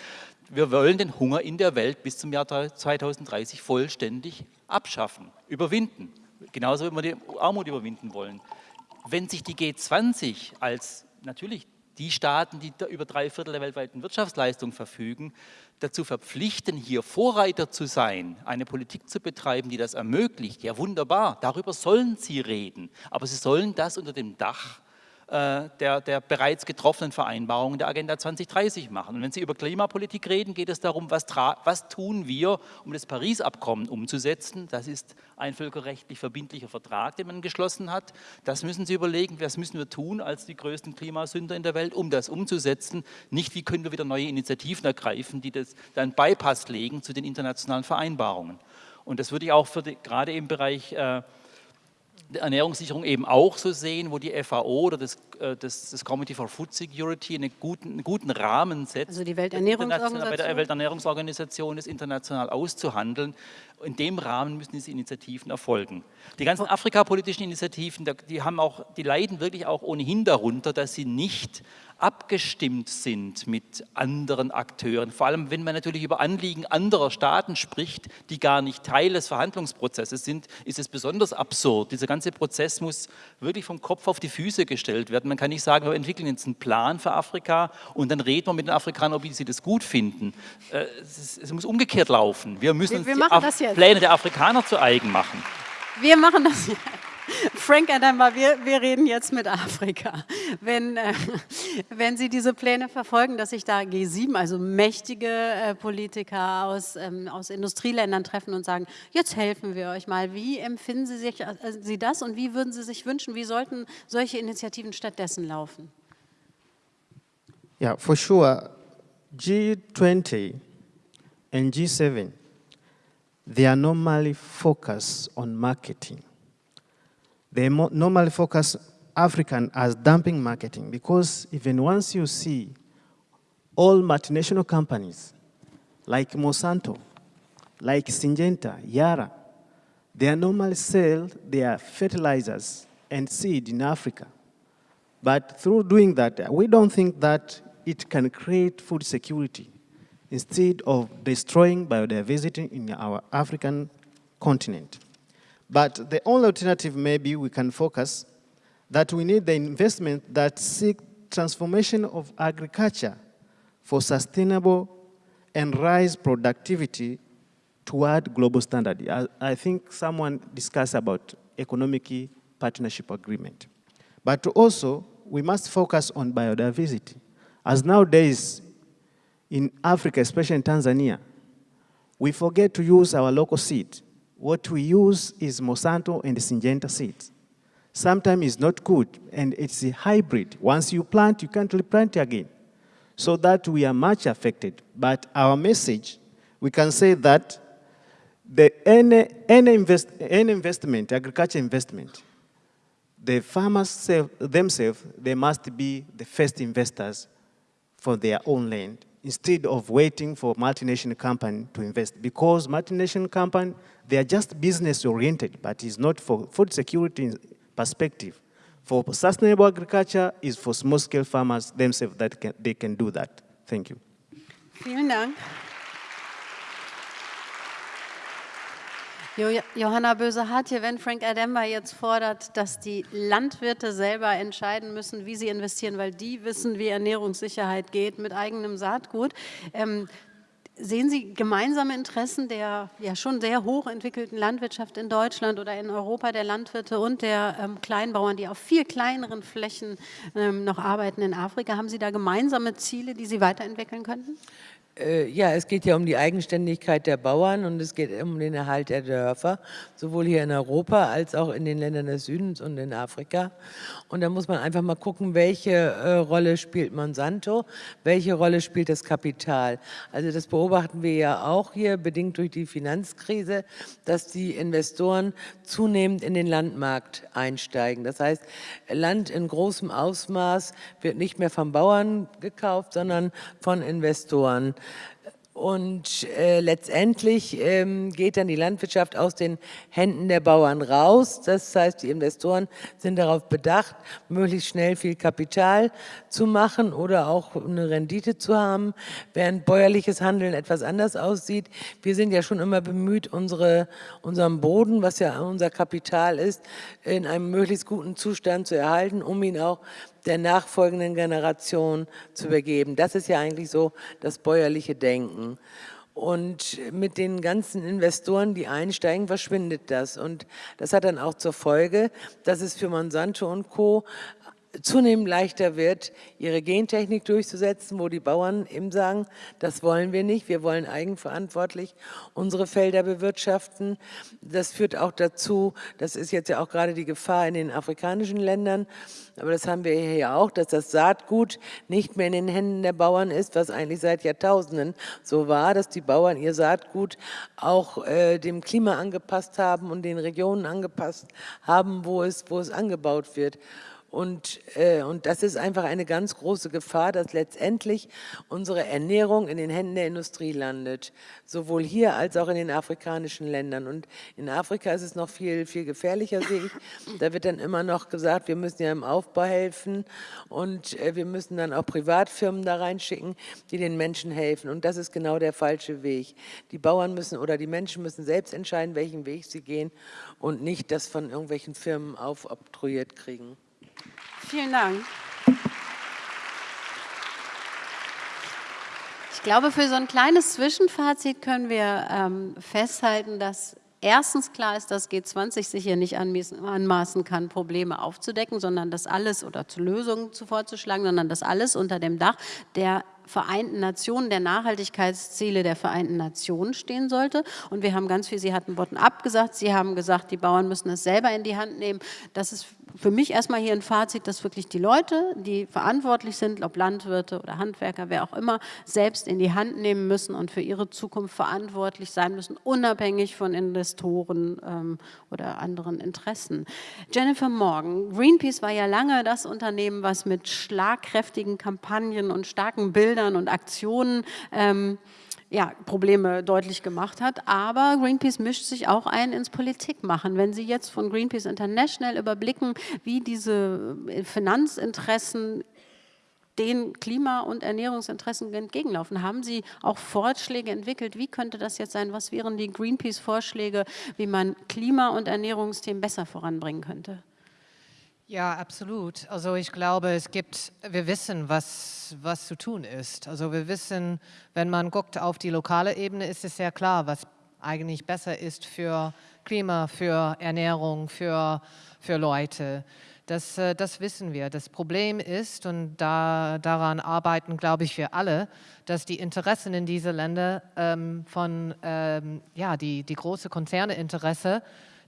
Wir wollen den Hunger in der Welt bis zum Jahr 2030 vollständig abschaffen, überwinden. Genauso wie wir die Armut überwinden wollen. Wenn sich die G20 als natürlich die Staaten, die über drei Viertel der weltweiten Wirtschaftsleistung verfügen, dazu verpflichten, hier Vorreiter zu sein, eine Politik zu betreiben, die das ermöglicht, ja wunderbar, darüber sollen sie reden. Aber sie sollen das unter dem Dach der, der, bereits getroffenen Vereinbarungen der Agenda 2030 machen. Und wenn Sie über Klimapolitik reden, geht es darum, was, was tun wir, um das Paris-Abkommen umzusetzen. Das ist ein völkerrechtlich verbindlicher Vertrag, den man geschlossen hat. Das müssen Sie überlegen, was müssen wir tun als die größten Klimasünder in der Welt, um das umzusetzen. Nicht, wie können wir wieder neue Initiativen ergreifen, die das dann Bypass legen zu den internationalen Vereinbarungen. Und das würde ich auch die, gerade im Bereich äh, Ernährungssicherung eben auch so sehen, wo die FAO oder das, äh, das, das Committee for Food Security einen guten, einen guten Rahmen setzt, also die Welternährungsorganisation. bei der Welternährungsorganisation das international auszuhandeln. In dem Rahmen müssen diese Initiativen erfolgen. Die ganzen afrikapolitischen Initiativen, die, haben auch, die leiden wirklich auch ohnehin darunter, dass sie nicht abgestimmt sind mit anderen Akteuren. Vor allem, wenn man natürlich über Anliegen anderer Staaten spricht, die gar nicht Teil des Verhandlungsprozesses sind, ist es besonders absurd. Dieser ganze Prozess muss wirklich vom Kopf auf die Füße gestellt werden. Man kann nicht sagen, wir entwickeln jetzt einen Plan für Afrika und dann reden wir mit den Afrikanern, ob sie das gut finden. Äh, es, es muss umgekehrt laufen. Wir müssen wir, wir uns die Pläne der Afrikaner zu eigen machen. Wir machen das jetzt. Frank Adamba, wir, wir reden jetzt mit Afrika. Wenn, äh, wenn Sie diese Pläne verfolgen, dass sich da G7, also mächtige äh, Politiker aus, ähm, aus Industrieländern treffen und sagen, jetzt helfen wir euch mal. Wie empfinden Sie, sich, äh, Sie das und wie würden Sie sich wünschen, wie sollten solche Initiativen stattdessen laufen? Ja, yeah, for sure. G20 and G7, they are normally focused on marketing. They normally focus African as dumping marketing because even once you see all multinational companies like Monsanto, like Syngenta, Yara, they are normally sell their fertilizers and seed in Africa. But through doing that, we don't think that it can create food security instead of destroying biodiversity in our African continent. But the only alternative maybe we can focus that we need the investment that seek transformation of agriculture for sustainable and rise productivity toward global standard. I, I think someone discussed about economic partnership agreement. But also, we must focus on biodiversity. As nowadays, in Africa, especially in Tanzania, we forget to use our local seed what we use is Monsanto and Syngenta seeds. Sometimes it's not good, and it's a hybrid. Once you plant, you can't replant again. So that we are much affected. But our message, we can say that the, any, any, invest, any investment, agriculture investment, the farmers self, themselves, they must be the first investors for their own land instead of waiting for multinational company to invest. Because multinational company, they are just business oriented, but it's not for food security perspective. For sustainable agriculture is for small scale farmers themselves that can, they can do that. Thank you. Vielen Dank. Johanna Böse-Hartje, wenn Frank Ademba jetzt fordert, dass die Landwirte selber entscheiden müssen, wie sie investieren, weil die wissen, wie Ernährungssicherheit geht mit eigenem Saatgut, ähm, Sehen Sie gemeinsame Interessen der ja schon sehr hochentwickelten Landwirtschaft in Deutschland oder in Europa, der Landwirte und der ähm, Kleinbauern, die auf viel kleineren Flächen ähm, noch arbeiten in Afrika? Haben Sie da gemeinsame Ziele, die Sie weiterentwickeln könnten? Äh, ja, es geht ja um die Eigenständigkeit der Bauern und es geht um den Erhalt der Dörfer, sowohl hier in Europa als auch in den Ländern des Südens und in Afrika. Und da muss man einfach mal gucken, welche äh, Rolle spielt Monsanto, welche Rolle spielt das Kapital. Also das beobachten wir ja auch hier, bedingt durch die Finanzkrise, dass die Investoren zunehmend in den Landmarkt einsteigen. Das heißt, Land in großem Ausmaß wird nicht mehr von Bauern gekauft, sondern von Investoren. Und äh, letztendlich ähm, geht dann die Landwirtschaft aus den Händen der Bauern raus. Das heißt, die Investoren sind darauf bedacht, möglichst schnell viel Kapital zu machen oder auch eine Rendite zu haben, während bäuerliches Handeln etwas anders aussieht. Wir sind ja schon immer bemüht, unsere, unseren Boden, was ja unser Kapital ist, in einem möglichst guten Zustand zu erhalten, um ihn auch der nachfolgenden Generation zu übergeben. Das ist ja eigentlich so das bäuerliche Denken. Und mit den ganzen Investoren, die einsteigen, verschwindet das. Und das hat dann auch zur Folge, dass es für Monsanto und Co zunehmend leichter wird, ihre Gentechnik durchzusetzen, wo die Bauern eben sagen, das wollen wir nicht, wir wollen eigenverantwortlich unsere Felder bewirtschaften. Das führt auch dazu, das ist jetzt ja auch gerade die Gefahr in den afrikanischen Ländern, aber das haben wir hier ja auch, dass das Saatgut nicht mehr in den Händen der Bauern ist, was eigentlich seit Jahrtausenden so war, dass die Bauern ihr Saatgut auch äh, dem Klima angepasst haben und den Regionen angepasst haben, wo es, wo es angebaut wird. Und, äh, und das ist einfach eine ganz große Gefahr, dass letztendlich unsere Ernährung in den Händen der Industrie landet, sowohl hier als auch in den afrikanischen Ländern. Und in Afrika ist es noch viel, viel gefährlicher, sehe ich. Da wird dann immer noch gesagt, wir müssen ja im Aufbau helfen und äh, wir müssen dann auch Privatfirmen da reinschicken, die den Menschen helfen. Und das ist genau der falsche Weg. Die Bauern müssen oder die Menschen müssen selbst entscheiden, welchen Weg sie gehen und nicht das von irgendwelchen Firmen aufoktroyiert kriegen. Vielen Dank. Ich glaube, für so ein kleines Zwischenfazit können wir ähm, festhalten, dass erstens klar ist, dass G20 sich hier nicht anmaßen kann, Probleme aufzudecken, sondern das alles oder zu Lösungen vorzuschlagen, sondern das alles unter dem Dach der Vereinten Nationen, der Nachhaltigkeitsziele der Vereinten Nationen stehen sollte. Und wir haben ganz viel, Sie hatten bottom-up Sie haben gesagt, die Bauern müssen es selber in die Hand nehmen. Das ist für mich erstmal hier ein Fazit, dass wirklich die Leute, die verantwortlich sind, ob Landwirte oder Handwerker, wer auch immer, selbst in die Hand nehmen müssen und für ihre Zukunft verantwortlich sein müssen, unabhängig von Investoren ähm, oder anderen Interessen. Jennifer Morgan, Greenpeace war ja lange das Unternehmen, was mit schlagkräftigen Kampagnen und starken Bildern und Aktionen ähm, ja, Probleme deutlich gemacht hat. Aber Greenpeace mischt sich auch ein ins Politikmachen. Wenn Sie jetzt von Greenpeace International überblicken, wie diese äh, Finanzinteressen den Klima- und Ernährungsinteressen entgegenlaufen. Haben Sie auch Vorschläge entwickelt? Wie könnte das jetzt sein? Was wären die Greenpeace-Vorschläge, wie man Klima- und Ernährungsthemen besser voranbringen könnte? Ja, absolut. Also ich glaube, es gibt, wir wissen, was, was zu tun ist. Also wir wissen, wenn man guckt auf die lokale Ebene, ist es sehr klar, was eigentlich besser ist für Klima, für Ernährung, für, für Leute. Das, äh, das wissen wir. Das Problem ist, und da, daran arbeiten, glaube ich, wir alle, dass die Interessen in diese Länder ähm, von, ähm, ja, die, die große Konzerneinteresse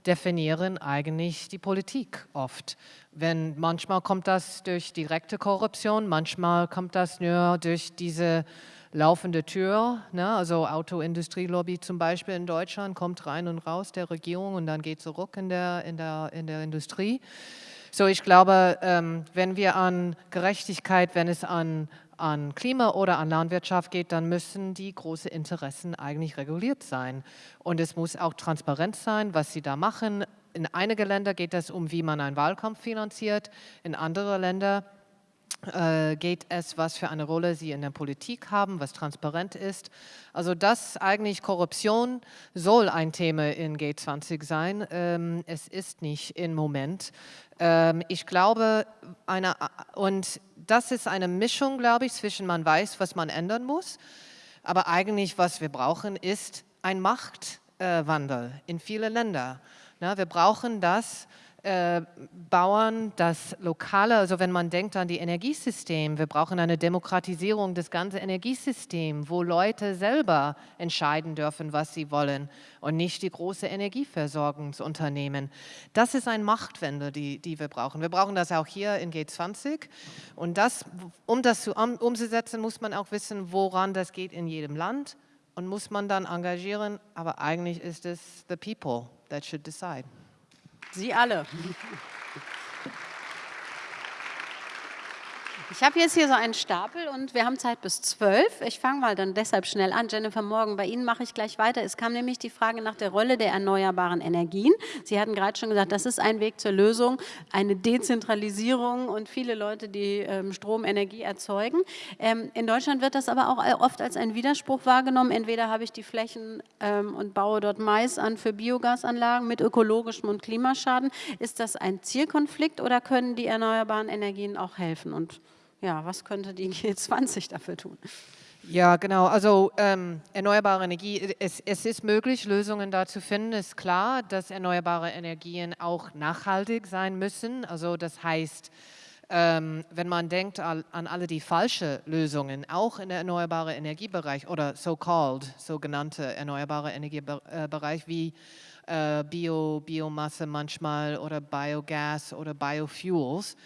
definieren eigentlich die Politik oft. Wenn, manchmal kommt das durch direkte Korruption, manchmal kommt das nur durch diese laufende Tür, ne? also Autoindustrielobby zum Beispiel in Deutschland kommt rein und raus der Regierung und dann geht zurück in der, in der, in der Industrie. So, ich glaube, ähm, wenn wir an Gerechtigkeit, wenn es an an Klima oder an Landwirtschaft geht, dann müssen die großen Interessen eigentlich reguliert sein. Und es muss auch transparent sein, was sie da machen. In einigen Ländern geht es um, wie man einen Wahlkampf finanziert. In anderen Ländern äh, geht es, was für eine Rolle sie in der Politik haben, was transparent ist. Also das eigentlich Korruption soll ein Thema in G20 sein. Ähm, es ist nicht im Moment. Ähm, ich glaube, eine, und das ist eine Mischung, glaube ich, zwischen man weiß, was man ändern muss, aber eigentlich, was wir brauchen, ist ein Machtwandel in viele Länder. Wir brauchen das, äh, Bauern das Lokale, also wenn man denkt an die Energiesystem, wir brauchen eine Demokratisierung des ganzen Energiesystems, wo Leute selber entscheiden dürfen, was sie wollen und nicht die große Energieversorgungsunternehmen. Das ist ein Machtwende, die, die wir brauchen. Wir brauchen das auch hier in G20 und das, um das zu, um, umzusetzen, muss man auch wissen, woran das geht in jedem Land und muss man dann engagieren, aber eigentlich ist es the people that should decide. Sie alle. Ich habe jetzt hier so einen Stapel und wir haben Zeit bis zwölf. Ich fange mal dann deshalb schnell an. Jennifer Morgan, bei Ihnen mache ich gleich weiter. Es kam nämlich die Frage nach der Rolle der erneuerbaren Energien. Sie hatten gerade schon gesagt, das ist ein Weg zur Lösung, eine Dezentralisierung und viele Leute, die ähm, Strom, Energie erzeugen. Ähm, in Deutschland wird das aber auch oft als ein Widerspruch wahrgenommen. Entweder habe ich die Flächen ähm, und baue dort Mais an für Biogasanlagen mit ökologischem und Klimaschaden. Ist das ein Zielkonflikt oder können die erneuerbaren Energien auch helfen? Und ja, was könnte die G20 dafür tun? Ja, genau. Also ähm, erneuerbare Energie, es, es, ist möglich, Lösungen da zu finden. Es ist klar, dass erneuerbare Energien auch nachhaltig sein müssen. Also das heißt, ähm, wenn man denkt an, an, alle die falschen Lösungen, auch in der erneuerbaren Energiebereich oder so-called, sogenannte erneuerbare Energiebereich wie äh, Bio, Biomasse manchmal oder Biogas oder Biofuels,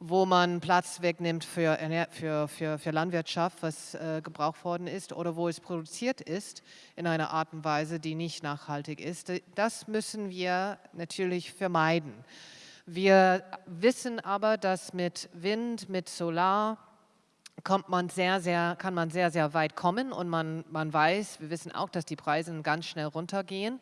wo man Platz wegnimmt für, für, für, für Landwirtschaft, was äh, gebraucht worden ist, oder wo es produziert ist in einer Art und Weise, die nicht nachhaltig ist. Das müssen wir natürlich vermeiden. Wir wissen aber, dass mit Wind, mit Solar, kommt man sehr, sehr, kann man sehr, sehr weit kommen und man, man weiß, wir wissen auch, dass die Preise ganz schnell runtergehen.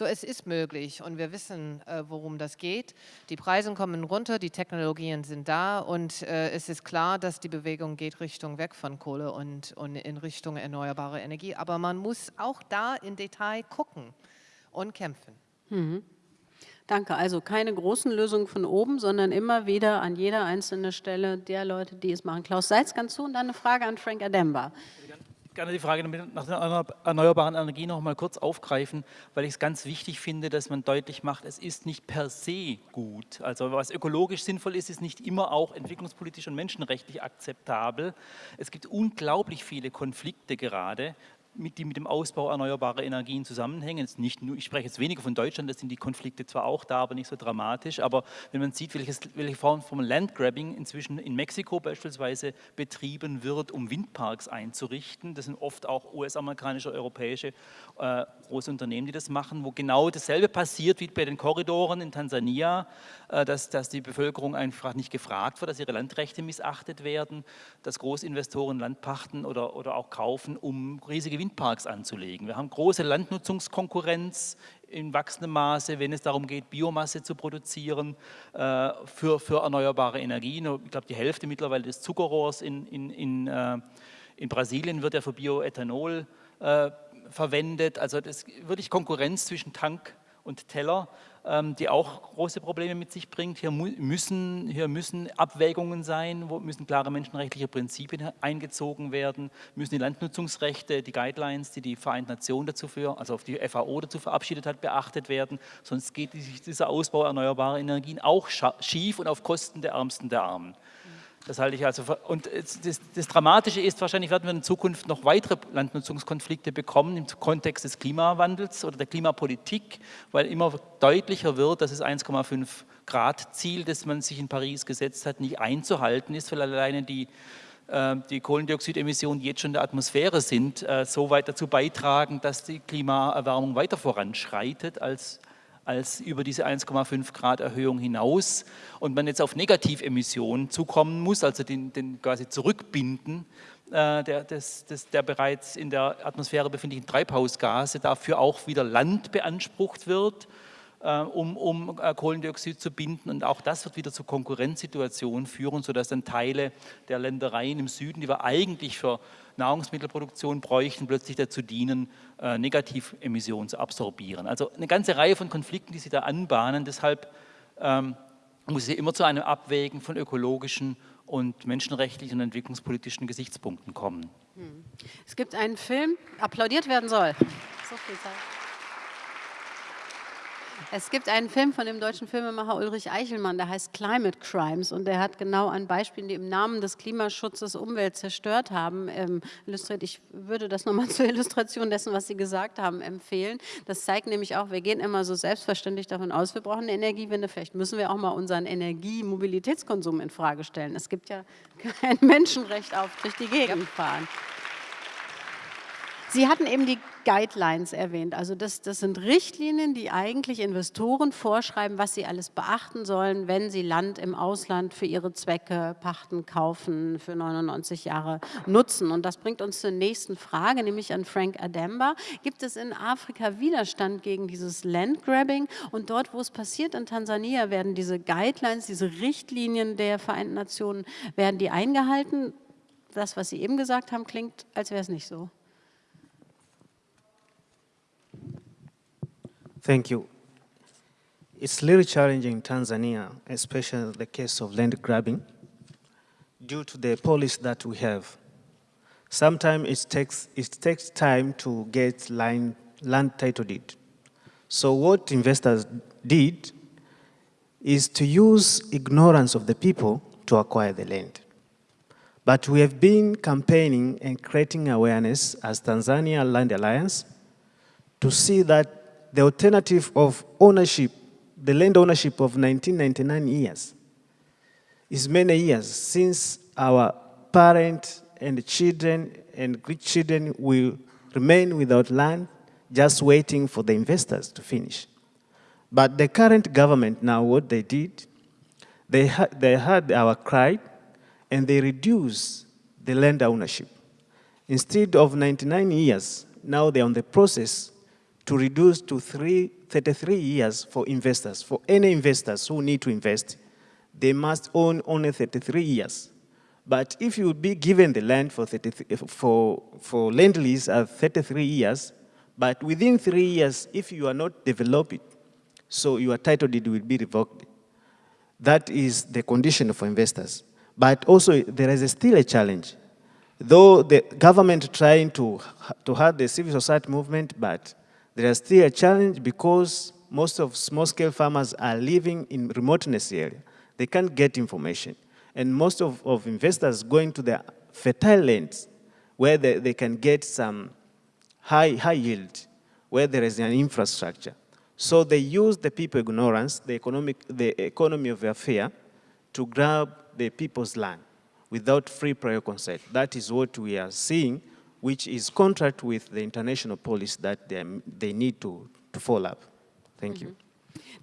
So, es ist möglich und wir wissen, äh, worum das geht. Die Preise kommen runter, die Technologien sind da und äh, es ist klar, dass die Bewegung geht Richtung weg von Kohle und, und in Richtung erneuerbare Energie. Aber man muss auch da im Detail gucken und kämpfen. Mhm. Danke. Also keine großen Lösungen von oben, sondern immer wieder an jeder einzelnen Stelle der Leute, die es machen. Klaus Seitz, ganz zu und dann eine Frage an Frank Ademba gerne die Frage nach der erneuerbaren Energie noch mal kurz aufgreifen, weil ich es ganz wichtig finde, dass man deutlich macht, es ist nicht per se gut. Also was ökologisch sinnvoll ist, ist nicht immer auch entwicklungspolitisch und menschenrechtlich akzeptabel. Es gibt unglaublich viele Konflikte gerade mit, die mit dem Ausbau erneuerbarer Energien zusammenhängen. Jetzt nicht nur, ich spreche jetzt weniger von Deutschland, da sind die Konflikte zwar auch da, aber nicht so dramatisch, aber wenn man sieht, welches, welche Form von Landgrabbing inzwischen in Mexiko beispielsweise betrieben wird, um Windparks einzurichten, das sind oft auch US-amerikanische, europäische äh, große Unternehmen, die das machen, wo genau dasselbe passiert wie bei den Korridoren in Tansania, äh, dass, dass die Bevölkerung einfach nicht gefragt wird, dass ihre Landrechte missachtet werden, dass Großinvestoren Land pachten oder, oder auch kaufen, um riesige Windparks anzulegen. Wir haben große Landnutzungskonkurrenz in wachsendem Maße, wenn es darum geht, Biomasse zu produzieren äh, für, für erneuerbare Energien. Ich glaube, die Hälfte mittlerweile des Zuckerrohrs in, in, in, äh, in Brasilien wird ja für Bioethanol äh, verwendet. Also das wirklich Konkurrenz zwischen Tank und Teller, die auch große Probleme mit sich bringt. Hier müssen, hier müssen Abwägungen sein, wo müssen klare menschenrechtliche Prinzipien eingezogen werden, müssen die Landnutzungsrechte, die Guidelines, die die Vereinten Nationen dazu für, also auf die FAO dazu verabschiedet hat, beachtet werden. Sonst geht dieser Ausbau erneuerbarer Energien auch schief und auf Kosten der Ärmsten der Armen. Das halte ich also, und das, das, Dramatische ist, wahrscheinlich werden wir in Zukunft noch weitere Landnutzungskonflikte bekommen im Kontext des Klimawandels oder der Klimapolitik, weil immer deutlicher wird, dass das 1,5 Grad Ziel, das man sich in Paris gesetzt hat, nicht einzuhalten ist, weil alleine die äh, die Kohlendioxidemissionen, jetzt schon in der Atmosphäre sind, äh, so weit dazu beitragen, dass die Klimaerwärmung weiter voranschreitet als als über diese 1,5 Grad Erhöhung hinaus. Und man jetzt auf Negativemissionen zukommen muss, also den, den quasi zurückbinden äh, der, des, des, der bereits in der Atmosphäre befindlichen Treibhausgase, dafür auch wieder Land beansprucht wird, um, um äh, Kohlendioxid zu binden. Und auch das wird wieder zu Konkurrenzsituationen führen, sodass dann Teile der Ländereien im Süden, die wir eigentlich für Nahrungsmittelproduktion bräuchten, plötzlich dazu dienen, äh, Negativemissionen zu absorbieren. Also eine ganze Reihe von Konflikten, die sich da anbahnen. Deshalb ähm, muss es immer zu einem Abwägen von ökologischen und menschenrechtlichen und entwicklungspolitischen Gesichtspunkten kommen. Hm. Es gibt einen Film, applaudiert werden soll. So viel Zeit. Es gibt einen Film von dem deutschen Filmemacher Ulrich Eichelmann, der heißt Climate Crimes und der hat genau an Beispielen, die im Namen des Klimaschutzes Umwelt zerstört haben, ähm, illustriert. Ich würde das nochmal zur Illustration dessen, was Sie gesagt haben, empfehlen. Das zeigt nämlich auch, wir gehen immer so selbstverständlich davon aus, wir brauchen eine Energiewende. Vielleicht müssen wir auch mal unseren Energie-Mobilitätskonsum in Frage stellen. Es gibt ja kein Menschenrecht auf durch die Gegend fahren. Sie hatten eben die Guidelines erwähnt. Also das, das sind Richtlinien, die eigentlich Investoren vorschreiben, was sie alles beachten sollen, wenn sie Land im Ausland für ihre Zwecke pachten, kaufen, für 99 Jahre nutzen. Und das bringt uns zur nächsten Frage, nämlich an Frank Ademba. Gibt es in Afrika Widerstand gegen dieses Landgrabbing? Und dort, wo es passiert, in Tansania, werden diese Guidelines, diese Richtlinien der Vereinten Nationen, werden die eingehalten? Das, was Sie eben gesagt haben, klingt, als wäre es nicht so. Thank you. It's really challenging in Tanzania, especially the case of land grabbing, due to the policy that we have. Sometimes it takes, it takes time to get line, land title deed. So what investors did is to use ignorance of the people to acquire the land. But we have been campaigning and creating awareness as Tanzania Land Alliance to see that the alternative of ownership, the land ownership of 1999 years, is many years since our parents and children and grandchildren will remain without land, just waiting for the investors to finish. But the current government now, what they did, they, ha they heard our cry and they reduced the land ownership. Instead of 99 years, now they're on the process to reduce to three, 33 years for investors. For any investors who need to invest, they must own only 33 years. But if you would be given the land for, for, for land lease at 33 years, but within three years, if you are not developing, so your title deed will be revoked. That is the condition for investors. But also, there is still a challenge. Though the government trying to, to have the civil society movement, but there is still a challenge because most of small-scale farmers are living in remoteness area. They can't get information. And most of, of investors going to the fertile lands where they, they can get some high, high yield, where there is an infrastructure. So they use the people ignorance, the, economic, the economy of affair, to grab the people's land without free prior consent. That is what we are seeing which is contrary with the international policy that they, they need to, to follow up. Thank -hmm. you.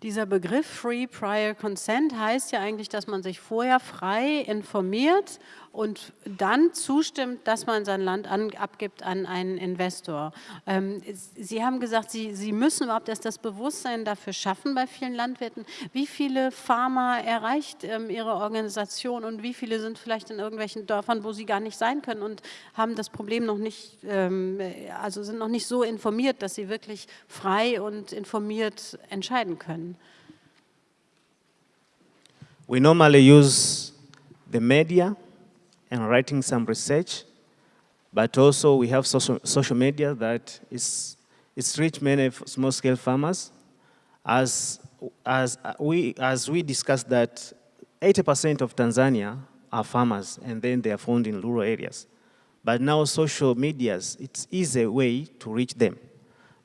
Dieser Begriff Free Prior Consent heißt ja eigentlich, dass man sich vorher frei informiert und dann zustimmt, dass man sein Land an, abgibt an einen Investor. Ähm, Sie haben gesagt, Sie, Sie müssen überhaupt erst das Bewusstsein dafür schaffen bei vielen Landwirten. Wie viele Farmer erreicht ähm, Ihre Organisation und wie viele sind vielleicht in irgendwelchen Dörfern, wo sie gar nicht sein können und haben das Problem noch nicht, ähm, also sind noch nicht so informiert, dass sie wirklich frei und informiert entscheiden können? We normally use the media and writing some research, but also we have social, social media that is, it's reached many small-scale farmers. As, as, we, as we discussed that 80% of Tanzania are farmers, and then they are found in rural areas. But now social medias, it's easy way to reach them.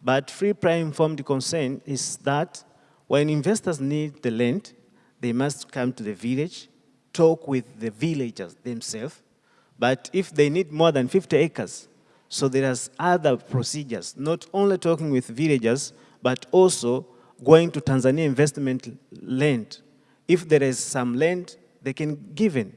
But free prior informed consent is that when investors need the land, they must come to the village talk with the villagers themselves, but if they need more than 50 acres, so there's other procedures, not only talking with villagers, but also going to Tanzania investment land. If there is some land, they can give in.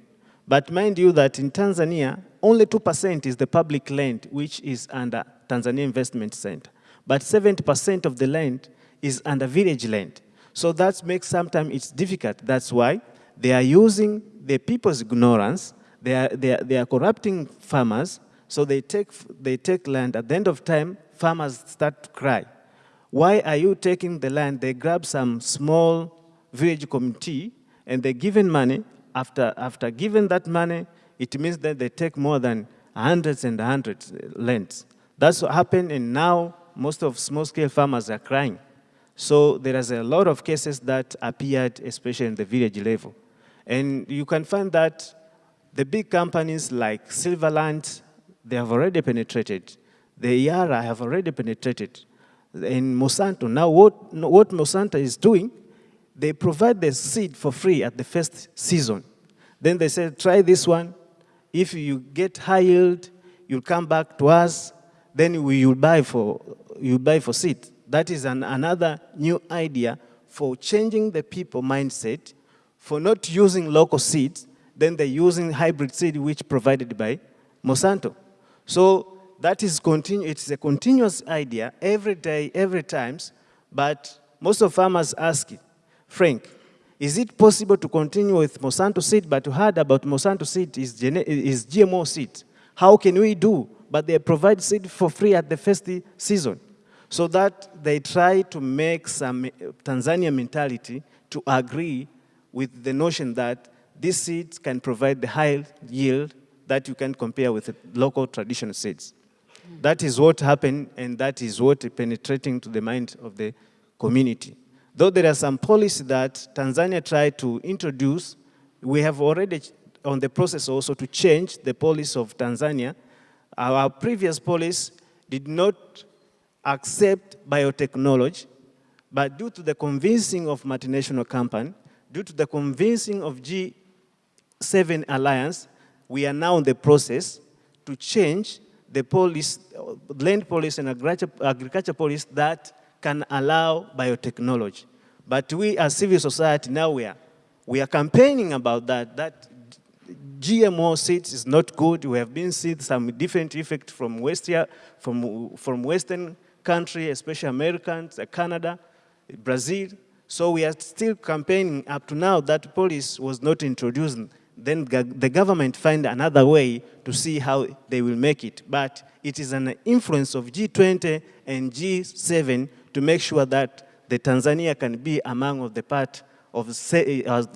But mind you that in Tanzania, only 2% is the public land which is under Tanzania Investment Center. But 70% of the land is under village land. So that makes sometimes it's difficult. That's why they are using the people's ignorance, they are, they are, they are corrupting farmers, so they take, they take land. At the end of time, farmers start to cry. Why are you taking the land? They grab some small village committee and they're given money. After, after giving that money, it means that they take more than hundreds and hundreds uh, lands. That's what happened and now most of small-scale farmers are crying. So there is a lot of cases that appeared, especially in the village level. And you can find that the big companies like Silverland, they have already penetrated. The Yara have already penetrated. In Monsanto, now what, what Monsanto is doing, they provide the seed for free at the first season. Then they say, try this one. If you get high yield, you'll come back to us. Then we will buy for, you buy for seed. That is an, another new idea for changing the people mindset, for not using local seeds, then they're using hybrid seed which provided by Monsanto. So that is continu it's a continuous idea every day, every times, but most of farmers ask, Frank, is it possible to continue with Monsanto seed, but to heard about Monsanto seed is, is GMO seed. How can we do? But they provide seed for free at the first season. So that they try to make some Tanzania mentality to agree with the notion that these seeds can provide the high yield that you can compare with local traditional seeds. That is what happened and that is what penetrating to the mind of the community. Though there are some policies that Tanzania tried to introduce, we have already on the process also to change the policy of Tanzania. Our previous policy did not accept biotechnology, but due to the convincing of multinational company, due to the convincing of G7 alliance, we are now in the process to change the police, land policy and agriculture policy that can allow biotechnology. But we as civil society now we are, we are campaigning about that, that GMO seeds is not good. We have been seeing some different effect from, West, from, from Western country, especially Americans, Canada, Brazil. So we are still campaigning up to now that police was not introduced. Then the government find another way to see how they will make it. But it is an influence of G20 and G7 to make sure that the Tanzania can be among of the part of,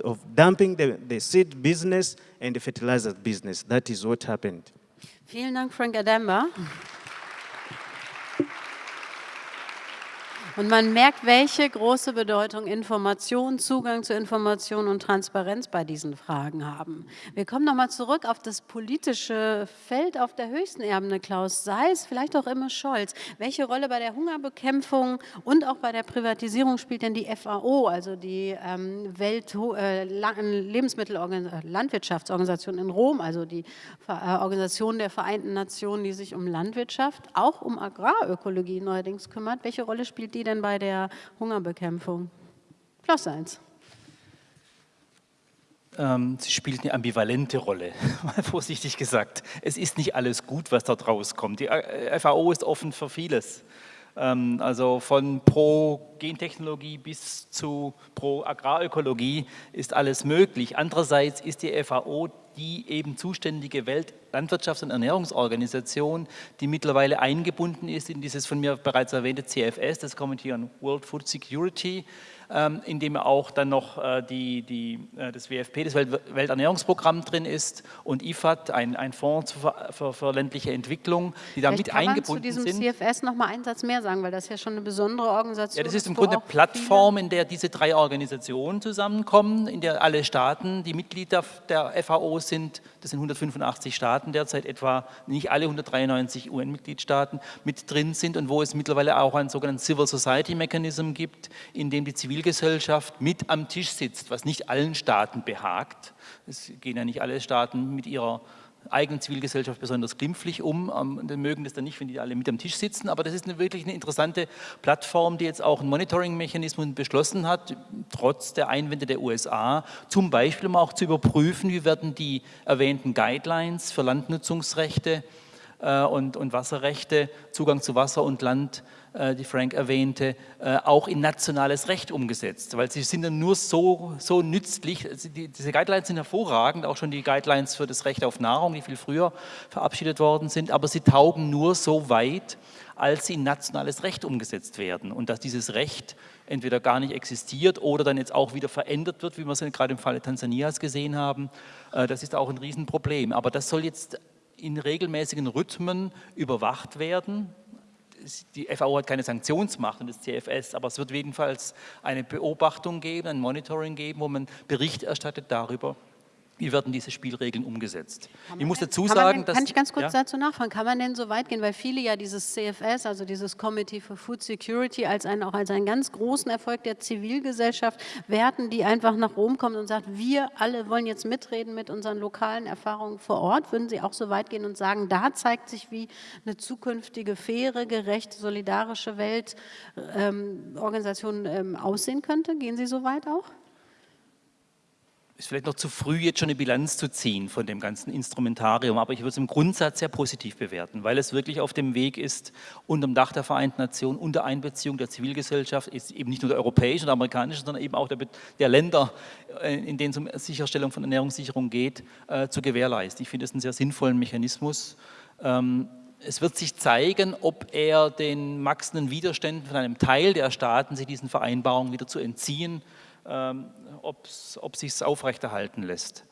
of dumping the, the seed business and the fertilizer business. That is what happened. Vielen Dank, Frank Adamba. Und man merkt, welche große Bedeutung Information, Zugang zu Information und Transparenz bei diesen Fragen haben. Wir kommen nochmal zurück auf das politische Feld auf der höchsten Ebene, Klaus Seis, vielleicht auch immer Scholz. Welche Rolle bei der Hungerbekämpfung und auch bei der Privatisierung spielt denn die FAO, also die ähm, Welt äh, Lebensmittelorganisation, äh, in Rom, also die äh, Organisation der Vereinten Nationen, die sich um Landwirtschaft, auch um Agrarökologie neuerdings kümmert. Welche Rolle spielt die denn bei der Hungerbekämpfung? Plus eins. Ähm, sie spielt eine ambivalente Rolle, mal vorsichtig gesagt. Es ist nicht alles gut, was dort rauskommt. Die äh, FAO ist offen für vieles. Ähm, also von Pro-Gentechnologie bis zu Pro-Agrarökologie ist alles möglich. Andererseits ist die FAO die eben zuständige Weltlandwirtschafts- und Ernährungsorganisation, die mittlerweile eingebunden ist in dieses von mir bereits erwähnte CFS, das Committee on World Food Security, ähm, in dem auch dann noch äh, die, die, äh, das WFP, das Welternährungsprogramm drin ist und IFAD, ein, ein Fonds für, für, ländliche Entwicklung, die da mit eingebunden sind. Kannst du zu diesem CFS noch mal einen Satz mehr sagen, weil das ist ja schon eine besondere Organisation Ja, das ist im Grunde eine Plattform, in der diese drei Organisationen zusammenkommen, in der alle Staaten, die Mitglieder der FAO sind, das sind 185 Staaten derzeit etwa, nicht alle 193 UN-Mitgliedstaaten mit drin sind und wo es mittlerweile auch einen sogenannten Civil Society Mechanism gibt, in dem die Zivilgesellschaft mit am Tisch sitzt, was nicht allen Staaten behagt. Es gehen ja nicht alle Staaten mit ihrer eigenen Zivilgesellschaft besonders glimpflich um. Ähm, die mögen das dann nicht, wenn die alle mit am Tisch sitzen, aber das ist eine, wirklich eine interessante Plattform, die jetzt auch einen Monitoring-Mechanismus beschlossen hat, trotz der Einwände der USA, zum Beispiel um auch zu überprüfen, wie werden die erwähnten Guidelines für Landnutzungsrechte äh, und, und Wasserrechte, Zugang zu Wasser und Land, die Frank erwähnte, äh, auch in nationales Recht umgesetzt, weil sie sind dann nur so, so nützlich, die, diese Guidelines sind hervorragend, auch schon die Guidelines für das Recht auf Nahrung, die viel früher verabschiedet worden sind, aber sie taugen nur so weit, als sie in nationales Recht umgesetzt werden und dass dieses Recht entweder gar nicht existiert oder dann jetzt auch wieder verändert wird, wie wir es gerade im Falle Tansanias gesehen haben, das ist auch ein Riesenproblem. Aber das soll jetzt in regelmäßigen Rhythmen überwacht werden. Die FAO hat keine Sanktionsmacht und das CFS, aber es wird jedenfalls eine Beobachtung geben, ein Monitoring geben, wo man Bericht erstattet darüber, wie werden diese Spielregeln umgesetzt? Ich muss dazu sagen, denn, dass... Kann ich ganz kurz ja? dazu nachfragen, kann man denn so weit gehen, weil viele ja dieses CFS, also dieses Committee for Food Security, als einen, auch als einen ganz großen Erfolg der Zivilgesellschaft werten, die einfach nach Rom kommt und sagt, wir alle wollen jetzt mitreden mit unseren lokalen Erfahrungen vor Ort. Würden Sie auch so weit gehen und sagen, da zeigt sich, wie eine zukünftige, faire, gerechte, solidarische Weltorganisation ähm, ähm, aussehen könnte? Gehen Sie so weit auch? Ist vielleicht noch zu früh, jetzt schon eine Bilanz zu ziehen von dem ganzen Instrumentarium, aber ich würde es im Grundsatz sehr positiv bewerten, weil es wirklich auf dem Weg ist, unter dem Dach der Vereinten Nationen, unter Einbeziehung der Zivilgesellschaft, ist eben nicht nur der europäischen oder amerikanischen, sondern eben auch der, der Länder, äh, in denen es um Sicherstellung von Ernährungssicherung geht, äh, zu gewährleisten. Ich finde es einen sehr sinnvollen Mechanismus. Ähm, es wird sich zeigen, ob er den wachsenden Widerständen von einem Teil der Staaten, sich diesen Vereinbarungen wieder zu entziehen, ob sich aufrechterhalten lässt.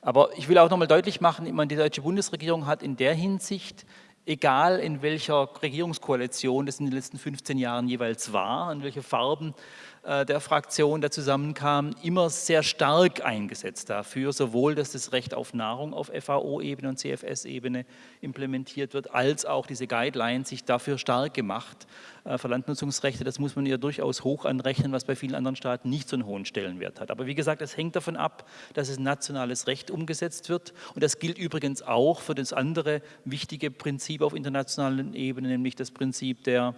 Aber ich will auch nochmal deutlich machen, meine, die deutsche Bundesregierung hat in der Hinsicht, egal in welcher Regierungskoalition das in den letzten 15 Jahren jeweils war, in welche Farben der Fraktion da zusammenkamen, immer sehr stark eingesetzt dafür, sowohl, dass das Recht auf Nahrung auf FAO-Ebene und CFS-Ebene implementiert wird, als auch diese Guidelines sich dafür stark gemacht. Äh, für Landnutzungsrechte, das muss man ja durchaus hoch anrechnen, was bei vielen anderen Staaten nicht so einen hohen Stellenwert hat. Aber wie gesagt, es hängt davon ab, dass es nationales Recht umgesetzt wird. Und das gilt übrigens auch für das andere wichtige Prinzip auf internationalen Ebene, nämlich das Prinzip der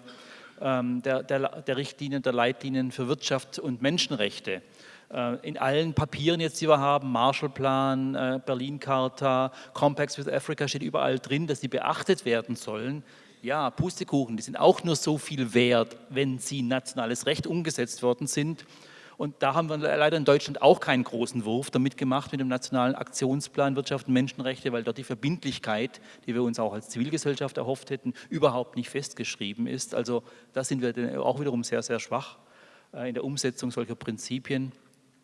der, der, der Richtlinien, der Leitlinien für Wirtschaft und Menschenrechte. Äh, in allen Papieren jetzt, die wir haben, Marshallplan, äh, Berlin-Charta, Compacts with Africa, steht überall drin, dass sie beachtet werden sollen. Ja, Pustekuchen, die sind auch nur so viel wert, wenn sie nationales Recht umgesetzt worden sind. Und da haben wir leider in Deutschland auch keinen großen Wurf damit gemacht mit dem Nationalen Aktionsplan Wirtschaft und Menschenrechte, weil dort die Verbindlichkeit, die wir uns auch als Zivilgesellschaft erhofft hätten, überhaupt nicht festgeschrieben ist. Also da sind wir auch wiederum sehr, sehr schwach äh, in der Umsetzung solcher Prinzipien.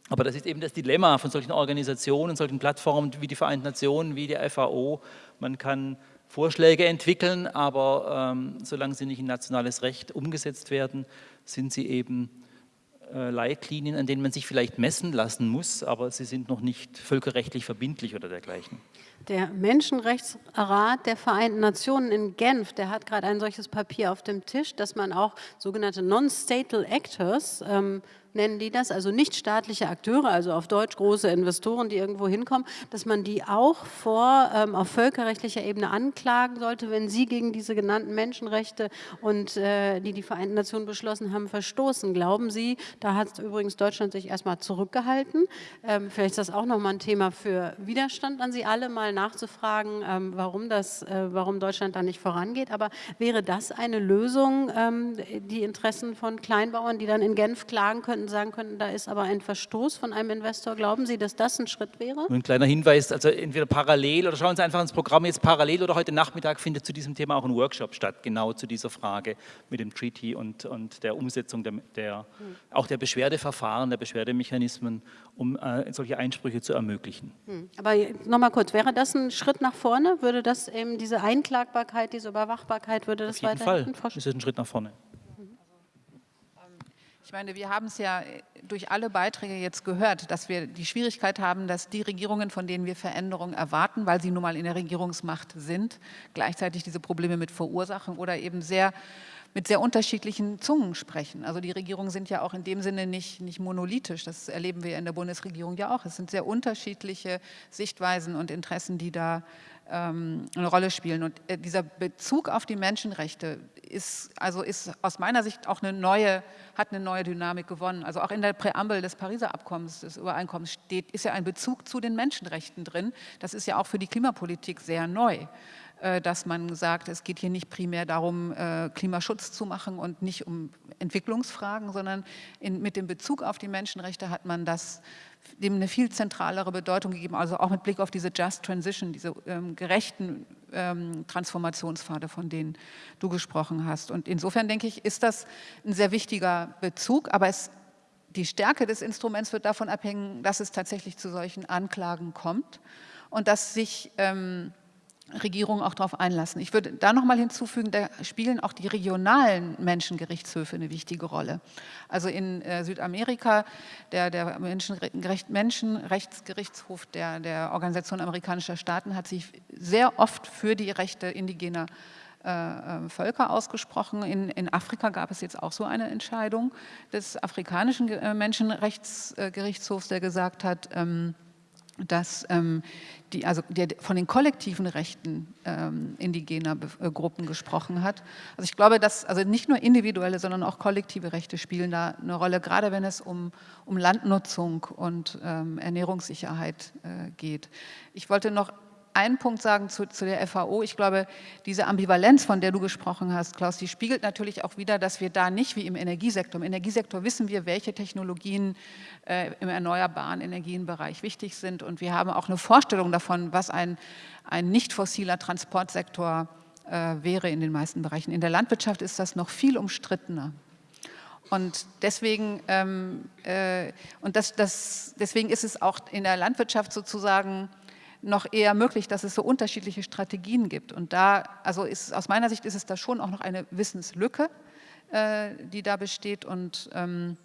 Aber das ist eben das Dilemma von solchen Organisationen, solchen Plattformen wie die Vereinten Nationen, wie die FAO. Man kann Vorschläge entwickeln, aber ähm, solange sie nicht in nationales Recht umgesetzt werden, sind sie eben Leitlinien, an denen man sich vielleicht messen lassen muss, aber sie sind noch nicht völkerrechtlich verbindlich oder dergleichen. Der Menschenrechtsrat der Vereinten Nationen in Genf, der hat gerade ein solches Papier auf dem Tisch, dass man auch sogenannte Non-Statal Actors ähm, nennen die das, also nicht staatliche Akteure, also auf Deutsch große Investoren, die irgendwo hinkommen, dass man die auch vor, ähm, auf völkerrechtlicher Ebene anklagen sollte, wenn sie gegen diese genannten Menschenrechte und äh, die die Vereinten Nationen beschlossen haben, verstoßen. Glauben Sie, da hat übrigens Deutschland sich erstmal zurückgehalten, ähm, vielleicht ist das auch nochmal ein Thema für Widerstand an Sie alle, mal nachzufragen, ähm, warum, das, äh, warum Deutschland da nicht vorangeht, aber wäre das eine Lösung, ähm, die Interessen von Kleinbauern, die dann in Genf klagen könnten, könnten, sagen könnten, da ist aber ein Verstoß von einem Investor. Glauben Sie, dass das ein Schritt wäre? ein kleiner Hinweis, also entweder parallel oder schauen Sie einfach ins Programm jetzt parallel oder heute Nachmittag findet zu diesem Thema auch ein Workshop statt, genau zu dieser Frage mit dem Treaty und, und der Umsetzung der, der hm. auch der Beschwerdeverfahren, der Beschwerdemechanismen, um äh, solche Einsprüche zu ermöglichen. Hm. Aber nochmal kurz, wäre das ein Schritt nach vorne? Würde das eben diese Einklagbarkeit, diese Überwachbarkeit, würde das weiter? Auf jeden Fall ist es ein Schritt nach vorne. Ich meine, wir haben es ja äh, durch alle Beiträge jetzt gehört, dass wir die Schwierigkeit haben, dass die Regierungen, von denen wir Veränderungen erwarten, weil sie nun mal in der Regierungsmacht sind, gleichzeitig diese Probleme mit verursachen oder eben sehr mit sehr unterschiedlichen Zungen sprechen. Also die Regierungen sind ja auch in dem Sinne nicht, nicht monolithisch, das erleben wir in der Bundesregierung ja auch. Es sind sehr unterschiedliche Sichtweisen und Interessen, die da ähm, eine Rolle spielen. Und äh, dieser Bezug auf die Menschenrechte ist, also ist aus meiner Sicht auch eine neue, hat eine neue Dynamik gewonnen. Also auch in der Präambel des Pariser Abkommens, des Übereinkommens steht, ist ja ein Bezug zu den Menschenrechten drin. Das ist ja auch für die Klimapolitik sehr neu äh, dass man sagt, es geht hier nicht primär darum, äh, Klimaschutz zu machen und nicht um Entwicklungsfragen, sondern in, mit dem Bezug auf die Menschenrechte hat man das dem eine viel zentralere Bedeutung gegeben, also auch mit Blick auf diese Just Transition, diese ähm, gerechten ähm, Transformationspfade, von denen du gesprochen hast. Und insofern denke ich, ist das ein sehr wichtiger Bezug, aber es, die Stärke des Instruments wird davon abhängen, dass es tatsächlich zu solchen Anklagen kommt und dass sich ähm, Regierungen auch darauf einlassen. Ich würde da noch mal hinzufügen, da spielen auch die regionalen Menschengerichtshöfe eine wichtige Rolle. Also in äh, Südamerika, der, der Menschenrecht, Menschenrechtsgerichtshof der, der Organisation amerikanischer Staaten hat sich sehr oft für die Rechte indigener äh, äh Völker ausgesprochen. In, in, Afrika gab es jetzt auch so eine Entscheidung des afrikanischen äh, Menschenrechtsgerichtshofs, der gesagt hat, ähm, dass ähm, die, also der von den kollektiven Rechten ähm, indigener äh, Gruppen gesprochen hat. Also ich glaube, dass also nicht nur individuelle, sondern auch kollektive Rechte spielen da eine Rolle, gerade wenn es um, um Landnutzung und ähm, Ernährungssicherheit äh, geht. Ich wollte noch einen Punkt sagen zu, zu, der FAO. Ich glaube, diese Ambivalenz, von der du gesprochen hast, Klaus, die spiegelt natürlich auch wieder, dass wir da nicht wie im Energiesektor, im Energiesektor wissen wir, welche Technologien äh, im erneuerbaren Energienbereich wichtig sind und wir haben auch eine Vorstellung davon, was ein, ein nicht fossiler Transportsektor äh, wäre in den meisten Bereichen. In der Landwirtschaft ist das noch viel umstrittener. Und deswegen, ähm, äh, und das, das, deswegen ist es auch in der Landwirtschaft sozusagen noch eher möglich, dass es so unterschiedliche Strategien gibt. Und da, also ist, aus meiner Sicht ist es da schon auch noch eine Wissenslücke, äh, die da besteht und ähm,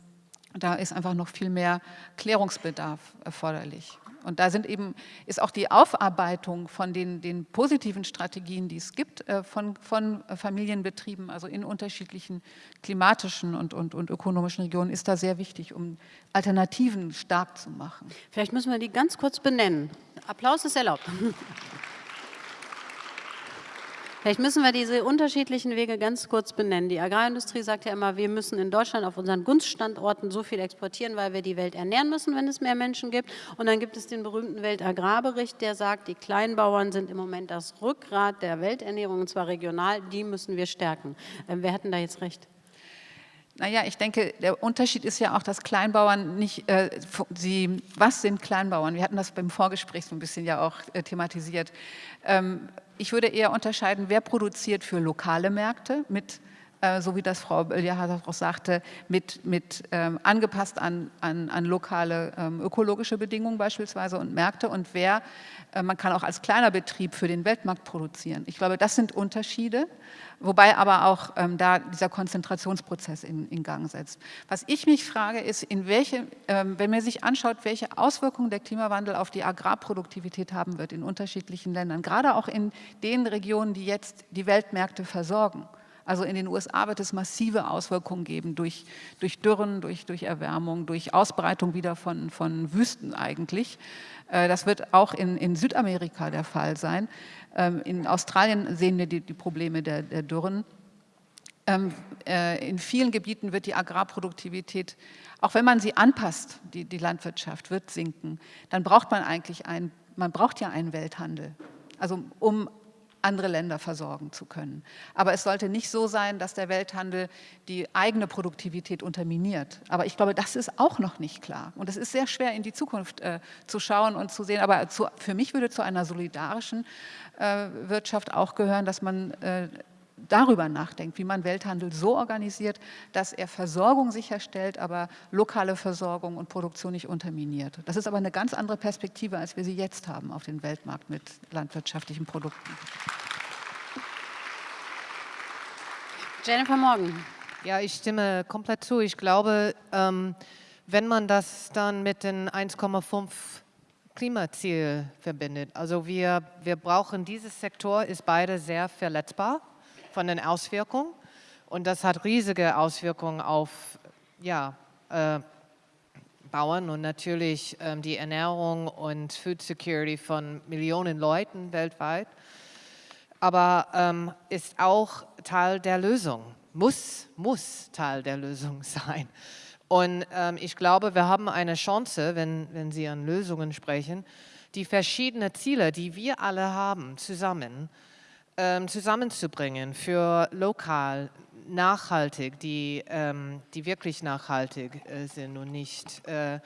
da ist einfach noch viel mehr Klärungsbedarf erforderlich. Und da sind eben, ist auch die Aufarbeitung von den, den positiven Strategien, die es gibt, äh, von, von Familienbetrieben, also in unterschiedlichen klimatischen und, und, und ökonomischen Regionen, ist da sehr wichtig, um Alternativen stark zu machen. Vielleicht müssen wir die ganz kurz benennen. Applaus ist erlaubt. Vielleicht müssen wir diese unterschiedlichen Wege ganz kurz benennen. Die Agrarindustrie sagt ja immer, wir müssen in Deutschland auf unseren Gunststandorten so viel exportieren, weil wir die Welt ernähren müssen, wenn es mehr Menschen gibt. Und dann gibt es den berühmten Weltagrarbericht, der sagt, die Kleinbauern sind im Moment das Rückgrat der Welternährung, und zwar regional, die müssen wir stärken. Ähm, wer hat denn da jetzt recht? Naja, ich denke, der Unterschied ist ja auch, dass Kleinbauern nicht, äh, sie, was sind Kleinbauern? Wir hatten das beim Vorgespräch so ein bisschen ja auch äh, thematisiert. Ähm, ich würde eher unterscheiden, wer produziert für lokale Märkte mit äh, so wie das Frau Bölljahr auch sagte, mit, mit ähm, angepasst an, an, an lokale ähm, ökologische Bedingungen beispielsweise und Märkte und wer, äh, man kann auch als kleiner Betrieb für den Weltmarkt produzieren. Ich glaube, das sind Unterschiede, wobei aber auch ähm, da dieser Konzentrationsprozess in, in, Gang setzt. Was ich mich frage, ist, in welche, ähm, wenn man sich anschaut, welche Auswirkungen der Klimawandel auf die Agrarproduktivität haben wird in unterschiedlichen Ländern, gerade auch in den Regionen, die jetzt die Weltmärkte versorgen. Also in den USA wird es massive Auswirkungen geben durch, durch Dürren, durch, durch Erwärmung, durch Ausbreitung wieder von, von Wüsten eigentlich. Äh, das wird auch in, in Südamerika der Fall sein. Ähm, in Australien sehen wir die, die Probleme der, der Dürren. Ähm, äh, in vielen Gebieten wird die Agrarproduktivität, auch wenn man sie anpasst, die, die Landwirtschaft wird sinken, dann braucht man eigentlich einen, man braucht ja einen Welthandel. Also um andere Länder versorgen zu können. Aber es sollte nicht so sein, dass der Welthandel die eigene Produktivität unterminiert. Aber ich glaube, das ist auch noch nicht klar. Und es ist sehr schwer, in die Zukunft äh, zu schauen und zu sehen. Aber zu, für mich würde zu einer solidarischen äh, Wirtschaft auch gehören, dass man äh, darüber nachdenkt, wie man Welthandel so organisiert, dass er Versorgung sicherstellt, aber lokale Versorgung und Produktion nicht unterminiert. Das ist aber eine ganz andere Perspektive, als wir sie jetzt haben auf den Weltmarkt mit landwirtschaftlichen Produkten. Jennifer Morgan. Ja, ich stimme komplett zu. Ich glaube, ähm, wenn man das dann mit den 1,5 Klimaziel verbindet, also wir, wir brauchen, dieses Sektor ist beide sehr verletzbar von den Auswirkungen. Und das hat riesige Auswirkungen auf ja, äh, Bauern und natürlich ähm, die Ernährung und Food Security von Millionen Leuten weltweit, aber ähm, ist auch Teil der Lösung, muss, muss Teil der Lösung sein. Und ähm, ich glaube, wir haben eine Chance, wenn, wenn Sie an Lösungen sprechen, die verschiedenen Ziele, die wir alle haben, zusammen ähm, zusammenzubringen für lokal, nachhaltig, die, ähm, die wirklich nachhaltig äh, sind und nicht, äh,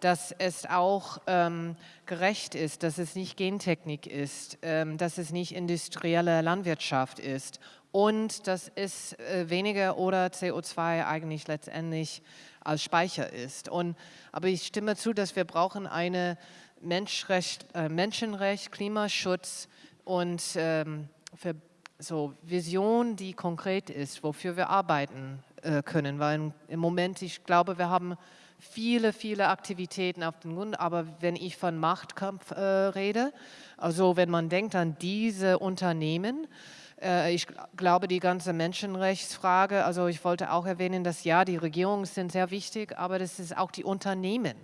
dass es auch ähm, gerecht ist, dass es nicht Gentechnik ist, ähm, dass es nicht industrielle Landwirtschaft ist und dass es äh, weniger oder CO2 eigentlich letztendlich als Speicher ist. Und, aber ich stimme zu, dass wir brauchen eine Menschenrecht, äh, Menschenrecht Klimaschutz und ähm, so Vision, die konkret ist, wofür wir arbeiten äh, können. Weil im Moment, ich glaube, wir haben viele, viele Aktivitäten auf dem Grund, aber wenn ich von Machtkampf äh, rede, also wenn man denkt an diese Unternehmen, äh, ich glaube, die ganze Menschenrechtsfrage, also ich wollte auch erwähnen, dass ja, die Regierungen sind sehr wichtig, aber das ist auch die Unternehmen.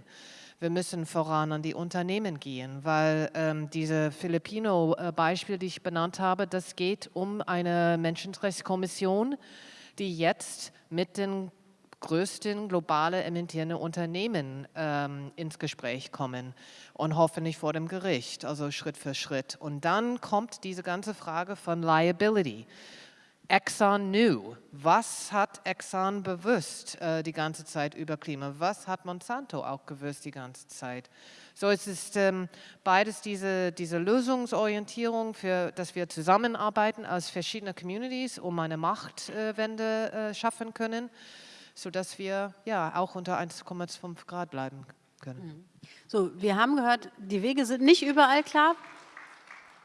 Wir müssen voran an die Unternehmen gehen, weil ähm, diese Filipino-Beispiel, die ich benannt habe, das geht um eine Menschenrechtskommission, die jetzt mit den größten globale emittierenden Unternehmen ähm, ins Gespräch kommen und hoffentlich vor dem Gericht, also Schritt für Schritt. Und dann kommt diese ganze Frage von Liability. Exxon knew. Was hat Exxon bewusst äh, die ganze Zeit über Klima? Was hat Monsanto auch gewusst die ganze Zeit? So es ist ähm, beides diese, diese Lösungsorientierung, für, dass wir zusammenarbeiten als verschiedene Communities, um eine Machtwende äh, schaffen können sodass wir ja auch unter 1,5 Grad bleiben können. Mhm. So, wir haben gehört, die Wege sind nicht überall klar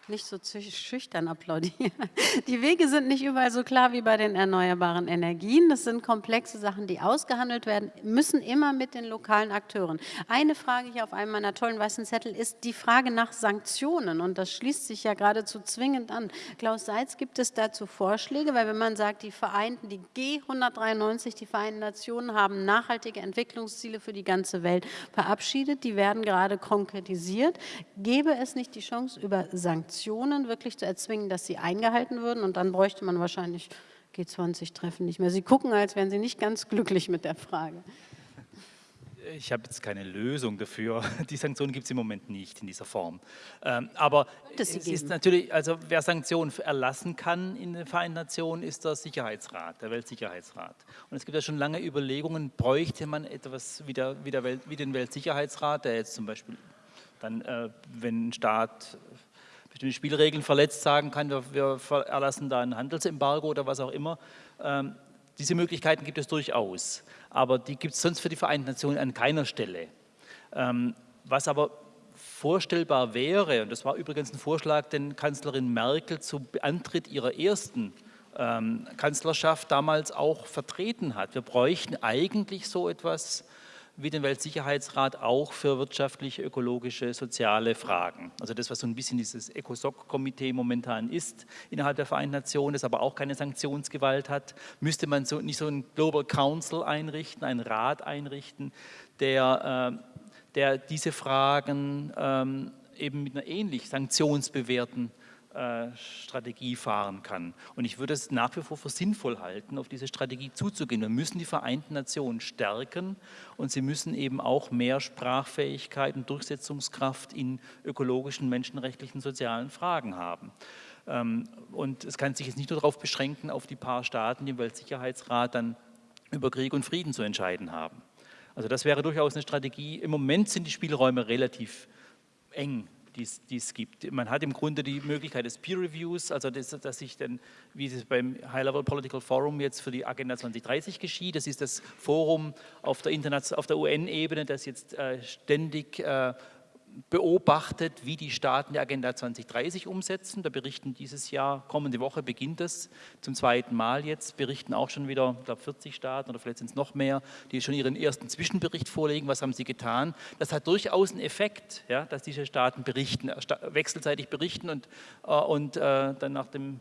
nicht so schüchtern applaudieren. Die Wege sind nicht überall so klar wie bei den erneuerbaren Energien. Das sind komplexe Sachen, die ausgehandelt werden, müssen immer mit den lokalen Akteuren. Eine Frage hier auf einem meiner tollen weißen Zettel ist die Frage nach Sanktionen. Und das schließt sich ja geradezu zwingend an. Klaus Seitz, gibt es dazu Vorschläge? Weil wenn man sagt, die Vereinten, die G193, die Vereinten Nationen haben nachhaltige Entwicklungsziele für die ganze Welt verabschiedet, die werden gerade konkretisiert. Gäbe es nicht die Chance, über Sanktionen Sanktionen wirklich zu erzwingen, dass sie eingehalten würden. Und dann bräuchte man wahrscheinlich G20-Treffen nicht mehr. Sie gucken, als wären Sie nicht ganz glücklich mit der Frage. Ich habe jetzt keine Lösung dafür. Die Sanktionen gibt es im Moment nicht in dieser Form. Ähm, aber es geben. ist natürlich, also wer Sanktionen erlassen kann in den Vereinten Nationen, ist der Sicherheitsrat, der Weltsicherheitsrat. Und es gibt ja schon lange Überlegungen, bräuchte man etwas wie, der, wie, der Welt, wie den Weltsicherheitsrat, der jetzt zum Beispiel dann, äh, wenn ein Staat bestimmte Spielregeln verletzt, sagen kann, wir, wir erlassen da ein Handelsembargo oder was auch immer. Ähm, diese Möglichkeiten gibt es durchaus, aber die gibt es sonst für die Vereinten Nationen an keiner Stelle. Ähm, was aber vorstellbar wäre, und das war übrigens ein Vorschlag, den Kanzlerin Merkel zu Antritt ihrer ersten ähm, Kanzlerschaft damals auch vertreten hat. Wir bräuchten eigentlich so etwas wie den Weltsicherheitsrat auch für wirtschaftliche, ökologische, soziale Fragen. Also das, was so ein bisschen dieses ECOSOC-Komitee momentan ist innerhalb der Vereinten Nationen, das aber auch keine Sanktionsgewalt hat, müsste man so, nicht so einen Global Council einrichten, einen Rat einrichten, der, äh, der diese Fragen ähm, eben mit einer ähnlich sanktionsbewährten äh, Strategie fahren kann. Und ich würde es nach wie vor für sinnvoll halten, auf diese Strategie zuzugehen. Wir müssen die Vereinten Nationen stärken und sie müssen eben auch mehr Sprachfähigkeit und Durchsetzungskraft in ökologischen, menschenrechtlichen, sozialen Fragen haben. Ähm, und es kann sich jetzt nicht nur darauf beschränken, auf die paar Staaten, die im Weltsicherheitsrat dann über Krieg und Frieden zu entscheiden haben. Also das wäre durchaus eine Strategie. Im Moment sind die Spielräume relativ eng die es gibt. Man hat im Grunde die Möglichkeit des Peer Reviews, also das, dass sich dann, wie es beim High Level Political Forum jetzt für die Agenda 2030 geschieht, das ist das Forum auf der, der UN-Ebene, das jetzt äh, ständig äh, beobachtet, wie die Staaten die Agenda 2030 umsetzen. Da berichten dieses Jahr, kommende Woche beginnt es zum zweiten Mal jetzt, berichten auch schon wieder, ich glaube 40 Staaten oder vielleicht sind es noch mehr, die schon ihren ersten Zwischenbericht vorlegen, was haben sie getan. Das hat durchaus einen Effekt, ja, dass diese Staaten berichten, wechselseitig berichten und, äh, und äh, dann nach dem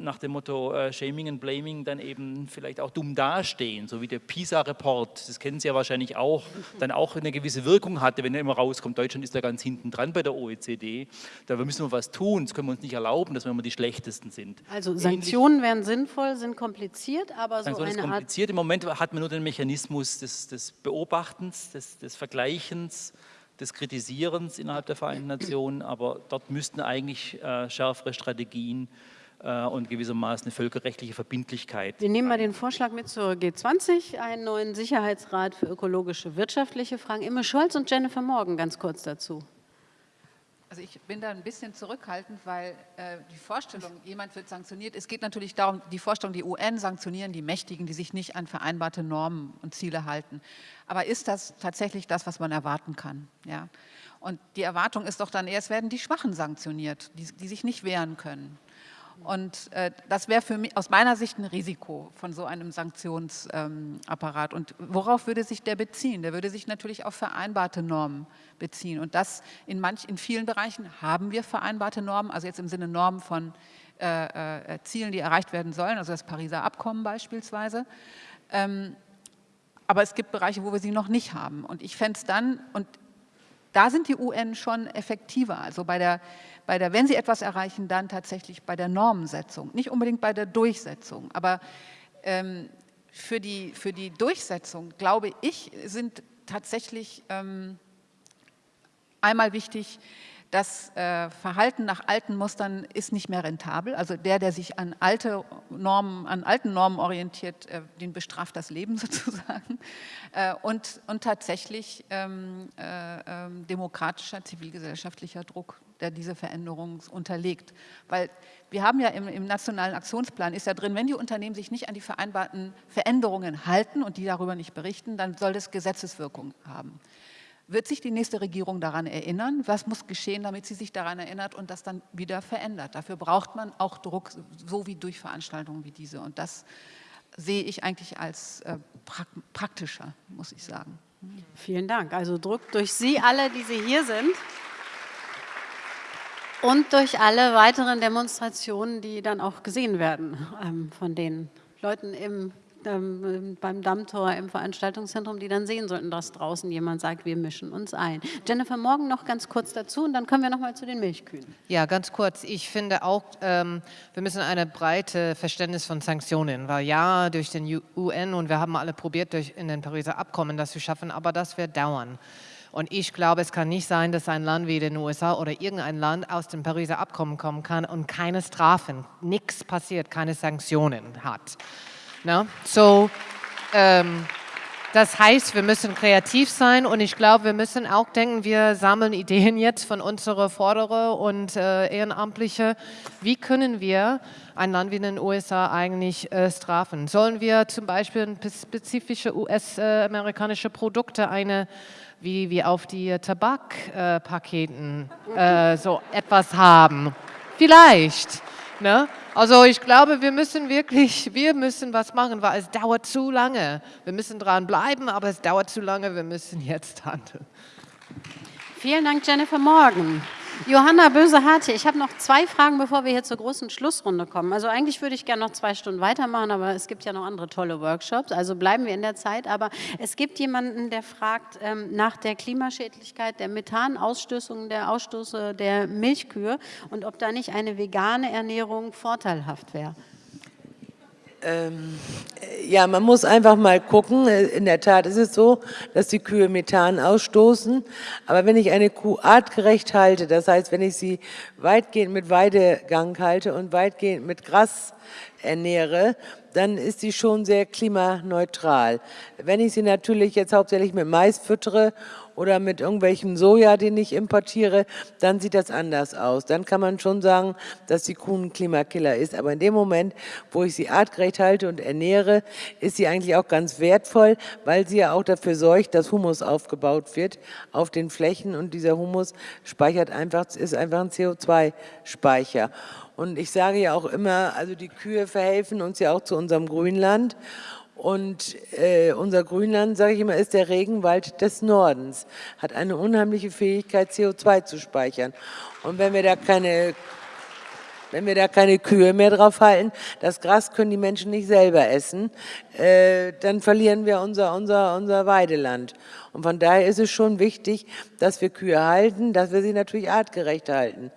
nach dem Motto äh, Shaming and Blaming dann eben vielleicht auch dumm dastehen, so wie der PISA-Report, das kennen Sie ja wahrscheinlich auch, dann auch eine gewisse Wirkung hatte, wenn er immer rauskommt, Deutschland ist da ganz hinten dran bei der OECD, da müssen wir was tun, das können wir uns nicht erlauben, dass wir immer die Schlechtesten sind. Also Sanktionen Ähnlich, wären sinnvoll, sind kompliziert, aber so eine kompliziert. Art... Im Moment hat man nur den Mechanismus des, des Beobachtens, des, des Vergleichens, des Kritisierens innerhalb der Vereinten Nationen, aber dort müssten eigentlich äh, schärfere Strategien und gewissermaßen eine völkerrechtliche Verbindlichkeit. Wir nehmen mal den Vorschlag mit zur G20, einen neuen Sicherheitsrat für ökologische wirtschaftliche Fragen. Imme Scholz und Jennifer Morgan ganz kurz dazu. Also ich bin da ein bisschen zurückhaltend, weil äh, die Vorstellung, jemand wird sanktioniert, es geht natürlich darum, die Vorstellung, die UN sanktionieren die Mächtigen, die sich nicht an vereinbarte Normen und Ziele halten. Aber ist das tatsächlich das, was man erwarten kann? Ja? Und die Erwartung ist doch dann eher, es werden die Schwachen sanktioniert, die, die sich nicht wehren können. Und äh, das wäre aus meiner Sicht ein Risiko von so einem Sanktionsapparat. Ähm, und worauf würde sich der beziehen? Der würde sich natürlich auf vereinbarte Normen beziehen. Und das in, manch, in vielen Bereichen haben wir vereinbarte Normen, also jetzt im Sinne Normen von äh, äh, Zielen, die erreicht werden sollen, also das Pariser Abkommen beispielsweise. Ähm, aber es gibt Bereiche, wo wir sie noch nicht haben. Und ich fände es dann, und da sind die UN schon effektiver, also bei der bei der, wenn sie etwas erreichen, dann tatsächlich bei der Normensetzung, nicht unbedingt bei der Durchsetzung. Aber ähm, für, die, für die Durchsetzung, glaube ich, sind tatsächlich ähm, einmal wichtig, das äh, Verhalten nach alten Mustern ist nicht mehr rentabel. Also der, der sich an, alte Normen, an alten Normen orientiert, äh, den bestraft das Leben sozusagen. Äh, und, und tatsächlich ähm, äh, ähm, demokratischer, zivilgesellschaftlicher Druck, der diese Veränderung unterlegt. Weil wir haben ja im, im, nationalen Aktionsplan, ist ja drin, wenn die Unternehmen sich nicht an die vereinbarten Veränderungen halten und die darüber nicht berichten, dann soll das Gesetzeswirkung haben. Wird sich die nächste Regierung daran erinnern? Was muss geschehen, damit sie sich daran erinnert und das dann wieder verändert? Dafür braucht man auch Druck, so wie durch Veranstaltungen wie diese. Und das sehe ich eigentlich als äh, praktischer, muss ich sagen. Vielen Dank. Also Druck durch Sie alle, die Sie hier sind und durch alle weiteren Demonstrationen, die dann auch gesehen werden ähm, von den Leuten im ähm, beim Dammtor im Veranstaltungszentrum, die dann sehen sollten, dass draußen jemand sagt, wir mischen uns ein. Jennifer, morgen noch ganz kurz dazu und dann kommen wir noch mal zu den Milchkühen. Ja, ganz kurz. Ich finde auch, ähm, wir müssen eine breite Verständnis von Sanktionen, weil ja, durch den UN und wir haben alle probiert, durch in den Pariser Abkommen das zu schaffen, aber das wird dauern. Und ich glaube, es kann nicht sein, dass ein Land wie den USA oder irgendein Land aus dem Pariser Abkommen kommen kann und keine Strafen, nichts passiert, keine Sanktionen hat. No? So, ähm, das heißt, wir müssen kreativ sein und ich glaube, wir müssen auch denken, wir sammeln Ideen jetzt von unseren Forderer und äh, Ehrenamtliche. Wie können wir ein Land wie den USA eigentlich äh, strafen? Sollen wir zum Beispiel spezifische US-amerikanische Produkte, eine wie wir auf die Tabakpaketen äh, so etwas haben? Vielleicht. Ne? Also ich glaube, wir müssen wirklich, wir müssen was machen, weil es dauert zu lange. Wir müssen dran bleiben, aber es dauert zu lange, wir müssen jetzt handeln. Vielen Dank, Jennifer Morgan. Johanna Böse-Harte, ich habe noch zwei Fragen, bevor wir hier zur großen Schlussrunde kommen. Also eigentlich würde ich gerne noch zwei Stunden weitermachen, aber es gibt ja noch andere tolle Workshops, also bleiben wir in der Zeit. Aber es gibt jemanden, der fragt ähm, nach der Klimaschädlichkeit der Methanausstößungen, der Ausstoße der Milchkühe und ob da nicht eine vegane Ernährung vorteilhaft wäre. Ähm, ja, man muss einfach mal gucken. In der Tat ist es so, dass die Kühe Methan ausstoßen. Aber wenn ich eine Kuh artgerecht halte, das heißt, wenn ich sie weitgehend mit Weidegang halte und weitgehend mit Gras ernähre, dann ist sie schon sehr klimaneutral. Wenn ich sie natürlich jetzt hauptsächlich mit Mais füttere oder mit irgendwelchem Soja, den ich importiere, dann sieht das anders aus. Dann kann man schon sagen, dass die Kuh ein Klimakiller ist. Aber in dem Moment, wo ich sie artgerecht halte und ernähre, ist sie eigentlich auch ganz wertvoll, weil sie ja auch dafür sorgt, dass Humus aufgebaut wird auf den Flächen und dieser Humus speichert einfach, ist einfach ein CO2-Speicher. Und ich sage ja auch immer, also die Kühe verhelfen uns ja auch zu unserem Grünland. Und äh, unser Grünland, sage ich immer, ist der Regenwald des Nordens, hat eine unheimliche Fähigkeit, CO2 zu speichern. Und wenn wir da keine wenn wir da keine Kühe mehr drauf halten, das Gras können die Menschen nicht selber essen, äh, dann verlieren wir unser, unser, unser Weideland. Und von daher ist es schon wichtig, dass wir Kühe halten, dass wir sie natürlich artgerecht halten.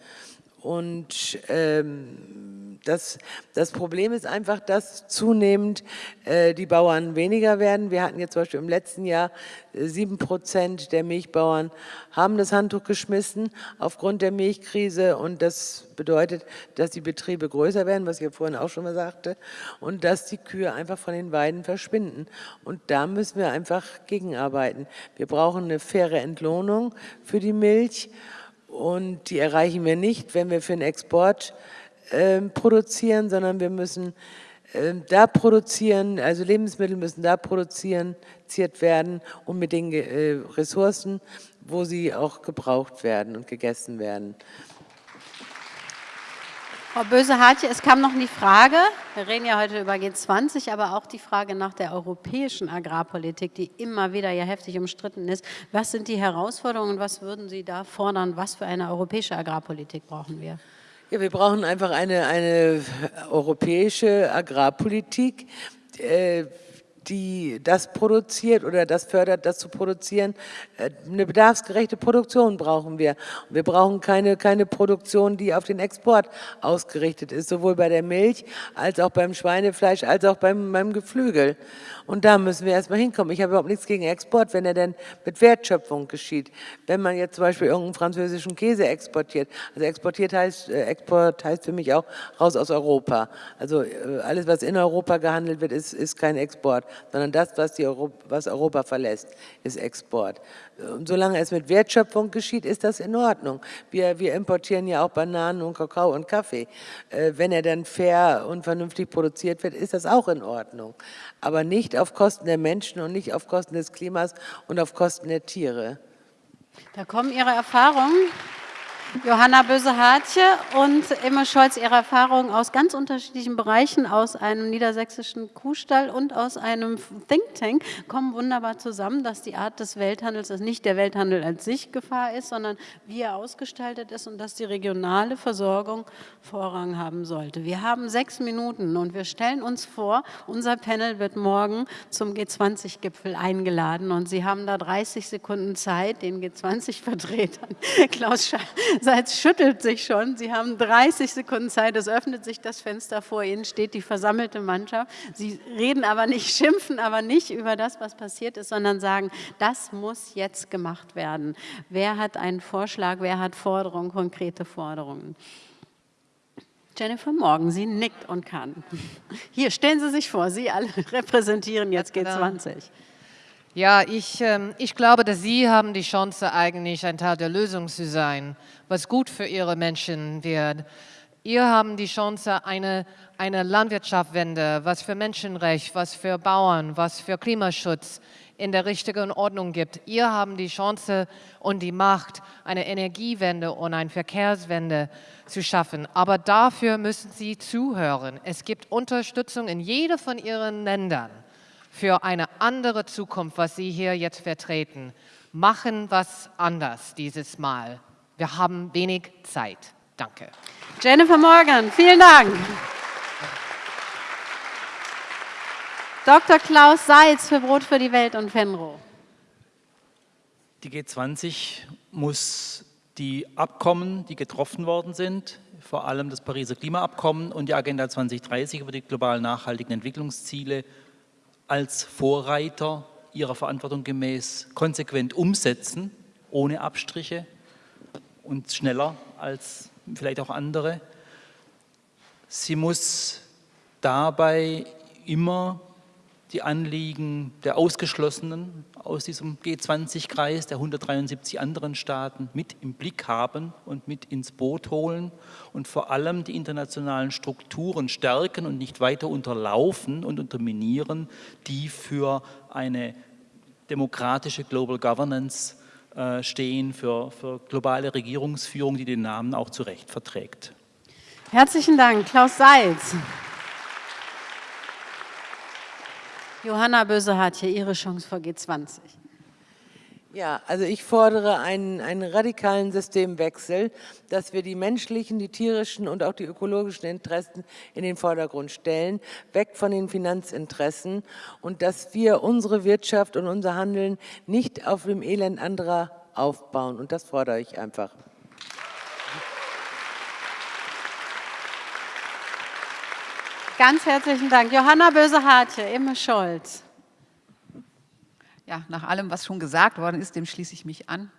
Und ähm, das, das Problem ist einfach, dass zunehmend äh, die Bauern weniger werden. Wir hatten jetzt zum Beispiel im letzten Jahr äh, sieben Prozent der Milchbauern haben das Handtuch geschmissen aufgrund der Milchkrise und das bedeutet, dass die Betriebe größer werden, was ich ja vorhin auch schon mal sagte, und dass die Kühe einfach von den Weiden verschwinden. Und da müssen wir einfach gegenarbeiten. Wir brauchen eine faire Entlohnung für die Milch und die erreichen wir nicht, wenn wir für den Export äh, produzieren, sondern wir müssen äh, da produzieren, also Lebensmittel müssen da produziert werden und mit den äh, Ressourcen, wo sie auch gebraucht werden und gegessen werden. Frau Böse-Hartje, es kam noch die Frage, wir reden ja heute über G20, aber auch die Frage nach der europäischen Agrarpolitik, die immer wieder ja heftig umstritten ist. Was sind die Herausforderungen, was würden Sie da fordern, was für eine europäische Agrarpolitik brauchen wir? Ja, wir brauchen einfach eine, eine europäische Agrarpolitik, äh, die das produziert oder das fördert, das zu produzieren. Äh, eine bedarfsgerechte Produktion brauchen wir. Wir brauchen keine, keine Produktion, die auf den Export ausgerichtet ist, sowohl bei der Milch als auch beim Schweinefleisch, als auch beim, beim Geflügel. Und da müssen wir erstmal hinkommen. Ich habe überhaupt nichts gegen Export, wenn er denn mit Wertschöpfung geschieht. Wenn man jetzt zum Beispiel irgendeinen französischen Käse exportiert, also exportiert heißt, äh, Export heißt für mich auch raus aus Europa. Also äh, alles, was in Europa gehandelt wird, ist, ist kein Export, sondern das, was, die Europa, was Europa verlässt, ist Export. Und solange es mit Wertschöpfung geschieht, ist das in Ordnung. Wir, wir importieren ja auch Bananen und Kakao und Kaffee. Äh, wenn er dann fair und vernünftig produziert wird, ist das auch in Ordnung. Aber nicht auf Kosten der Menschen und nicht auf Kosten des Klimas und auf Kosten der Tiere. Da kommen Ihre Erfahrungen. Johanna Böse-Hartje und Emma Scholz, Ihre Erfahrungen aus ganz unterschiedlichen Bereichen, aus einem niedersächsischen Kuhstall und aus einem Think Tank, kommen wunderbar zusammen, dass die Art des Welthandels, dass nicht der Welthandel an sich Gefahr ist, sondern wie er ausgestaltet ist und dass die regionale Versorgung Vorrang haben sollte. Wir haben sechs Minuten und wir stellen uns vor, unser Panel wird morgen zum G20-Gipfel eingeladen und Sie haben da 30 Sekunden Zeit, den G20-Vertretern, Klaus Schall, Seitz schüttelt sich schon. Sie haben 30 Sekunden Zeit. Es öffnet sich das Fenster vor Ihnen, steht die versammelte Mannschaft. Sie reden aber nicht, schimpfen aber nicht über das, was passiert ist, sondern sagen, das muss jetzt gemacht werden. Wer hat einen Vorschlag? Wer hat Forderungen, konkrete Forderungen? Jennifer Morgan, sie nickt und kann. Hier, stellen Sie sich vor, Sie alle repräsentieren jetzt G20. Ja, ich, ähm, ich glaube, dass Sie haben die Chance, eigentlich ein Teil der Lösung zu sein, was gut für Ihre Menschen wird. Ihr haben die Chance, eine, eine Landwirtschaftswende, was für Menschenrecht, was für Bauern, was für Klimaschutz in der richtigen Ordnung gibt. Ihr haben die Chance und die Macht, eine Energiewende und eine Verkehrswende zu schaffen. Aber dafür müssen Sie zuhören. Es gibt Unterstützung in jedem von Ihren Ländern für eine andere Zukunft, was Sie hier jetzt vertreten. Machen was anders dieses Mal. Wir haben wenig Zeit. Danke. Jennifer Morgan, vielen Dank. Dr. Klaus Seitz für Brot für die Welt und Fenro. Die G20 muss die Abkommen, die getroffen worden sind, vor allem das Pariser Klimaabkommen und die Agenda 2030 über die globalen nachhaltigen Entwicklungsziele als Vorreiter ihrer Verantwortung gemäß konsequent umsetzen, ohne Abstriche und schneller als vielleicht auch andere. Sie muss dabei immer die Anliegen der Ausgeschlossenen aus diesem G20-Kreis, der 173 anderen Staaten, mit im Blick haben und mit ins Boot holen und vor allem die internationalen Strukturen stärken und nicht weiter unterlaufen und unterminieren, die für eine demokratische Global Governance äh, stehen, für, für globale Regierungsführung, die den Namen auch zu Recht verträgt. Herzlichen Dank, Klaus Seitz. Johanna Böse hat hier ihre Chance vor G20. Ja, also ich fordere einen, einen radikalen Systemwechsel, dass wir die menschlichen, die tierischen und auch die ökologischen Interessen in den Vordergrund stellen, weg von den Finanzinteressen und dass wir unsere Wirtschaft und unser Handeln nicht auf dem Elend anderer aufbauen. Und das fordere ich einfach. Ganz herzlichen Dank. Johanna Böse-Hartje, Imme Scholz. Ja, nach allem, was schon gesagt worden ist, dem schließe ich mich an,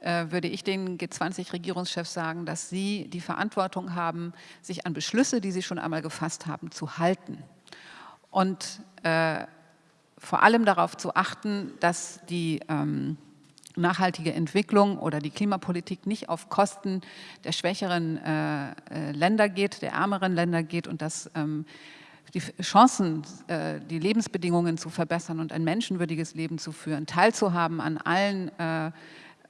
äh, würde ich den G20-Regierungschefs sagen, dass sie die Verantwortung haben, sich an Beschlüsse, die sie schon einmal gefasst haben, zu halten. Und äh, vor allem darauf zu achten, dass die ähm, nachhaltige Entwicklung oder die Klimapolitik nicht auf Kosten der schwächeren äh, äh Länder geht, der ärmeren Länder geht und dass ähm, die Chancen, äh, die Lebensbedingungen zu verbessern und ein menschenwürdiges Leben zu führen, teilzuhaben an allen äh,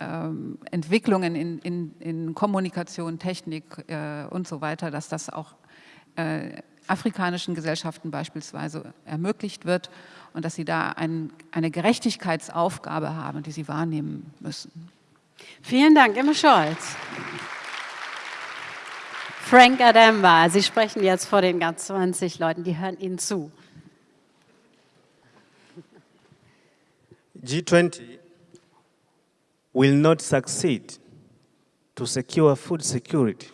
ähm, Entwicklungen in, in, in, Kommunikation, Technik äh, und so weiter, dass das auch afrikanischen Gesellschaften beispielsweise ermöglicht wird und dass sie da ein, eine Gerechtigkeitsaufgabe haben, die sie wahrnehmen müssen. Vielen Dank, Emma Scholz. Frank Adamba. Sie sprechen jetzt vor den ganz 20 Leuten, die hören Ihnen zu. G20 will not succeed to secure food security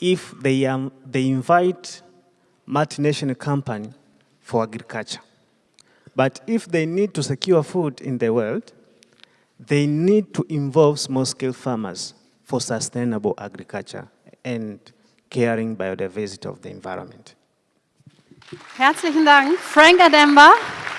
if they, um, they invite multinational company for agriculture. But if they need to secure food in the world, they need to involve small-scale farmers for sustainable agriculture and caring biodiversity of the environment. Herzlichen Dank, Frank Ademba.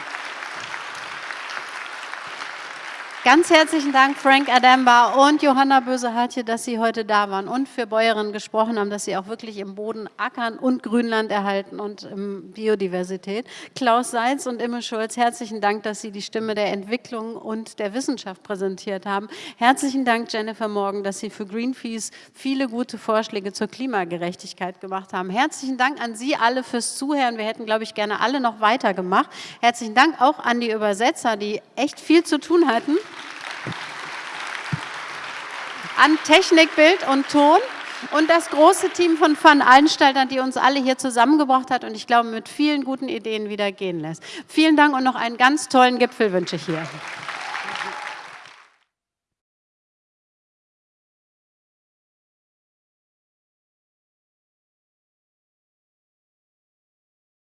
Ganz herzlichen Dank, Frank Ademba und Johanna Böse-Hartje, dass Sie heute da waren und für Bäuerinnen gesprochen haben, dass Sie auch wirklich im Boden ackern und Grünland erhalten und Biodiversität. Klaus Seitz und Imme Schulz, herzlichen Dank, dass Sie die Stimme der Entwicklung und der Wissenschaft präsentiert haben. Herzlichen Dank, Jennifer Morgan, dass Sie für Greenpeace viele gute Vorschläge zur Klimagerechtigkeit gemacht haben. Herzlichen Dank an Sie alle fürs Zuhören. Wir hätten, glaube ich, gerne alle noch weitergemacht. Herzlichen Dank auch an die Übersetzer, die echt viel zu tun hatten an Technik, Bild und Ton und das große Team von Veranstaltern, die uns alle hier zusammengebracht hat und ich glaube mit vielen guten Ideen wieder gehen lässt. Vielen Dank und noch einen ganz tollen Gipfel wünsche ich hier.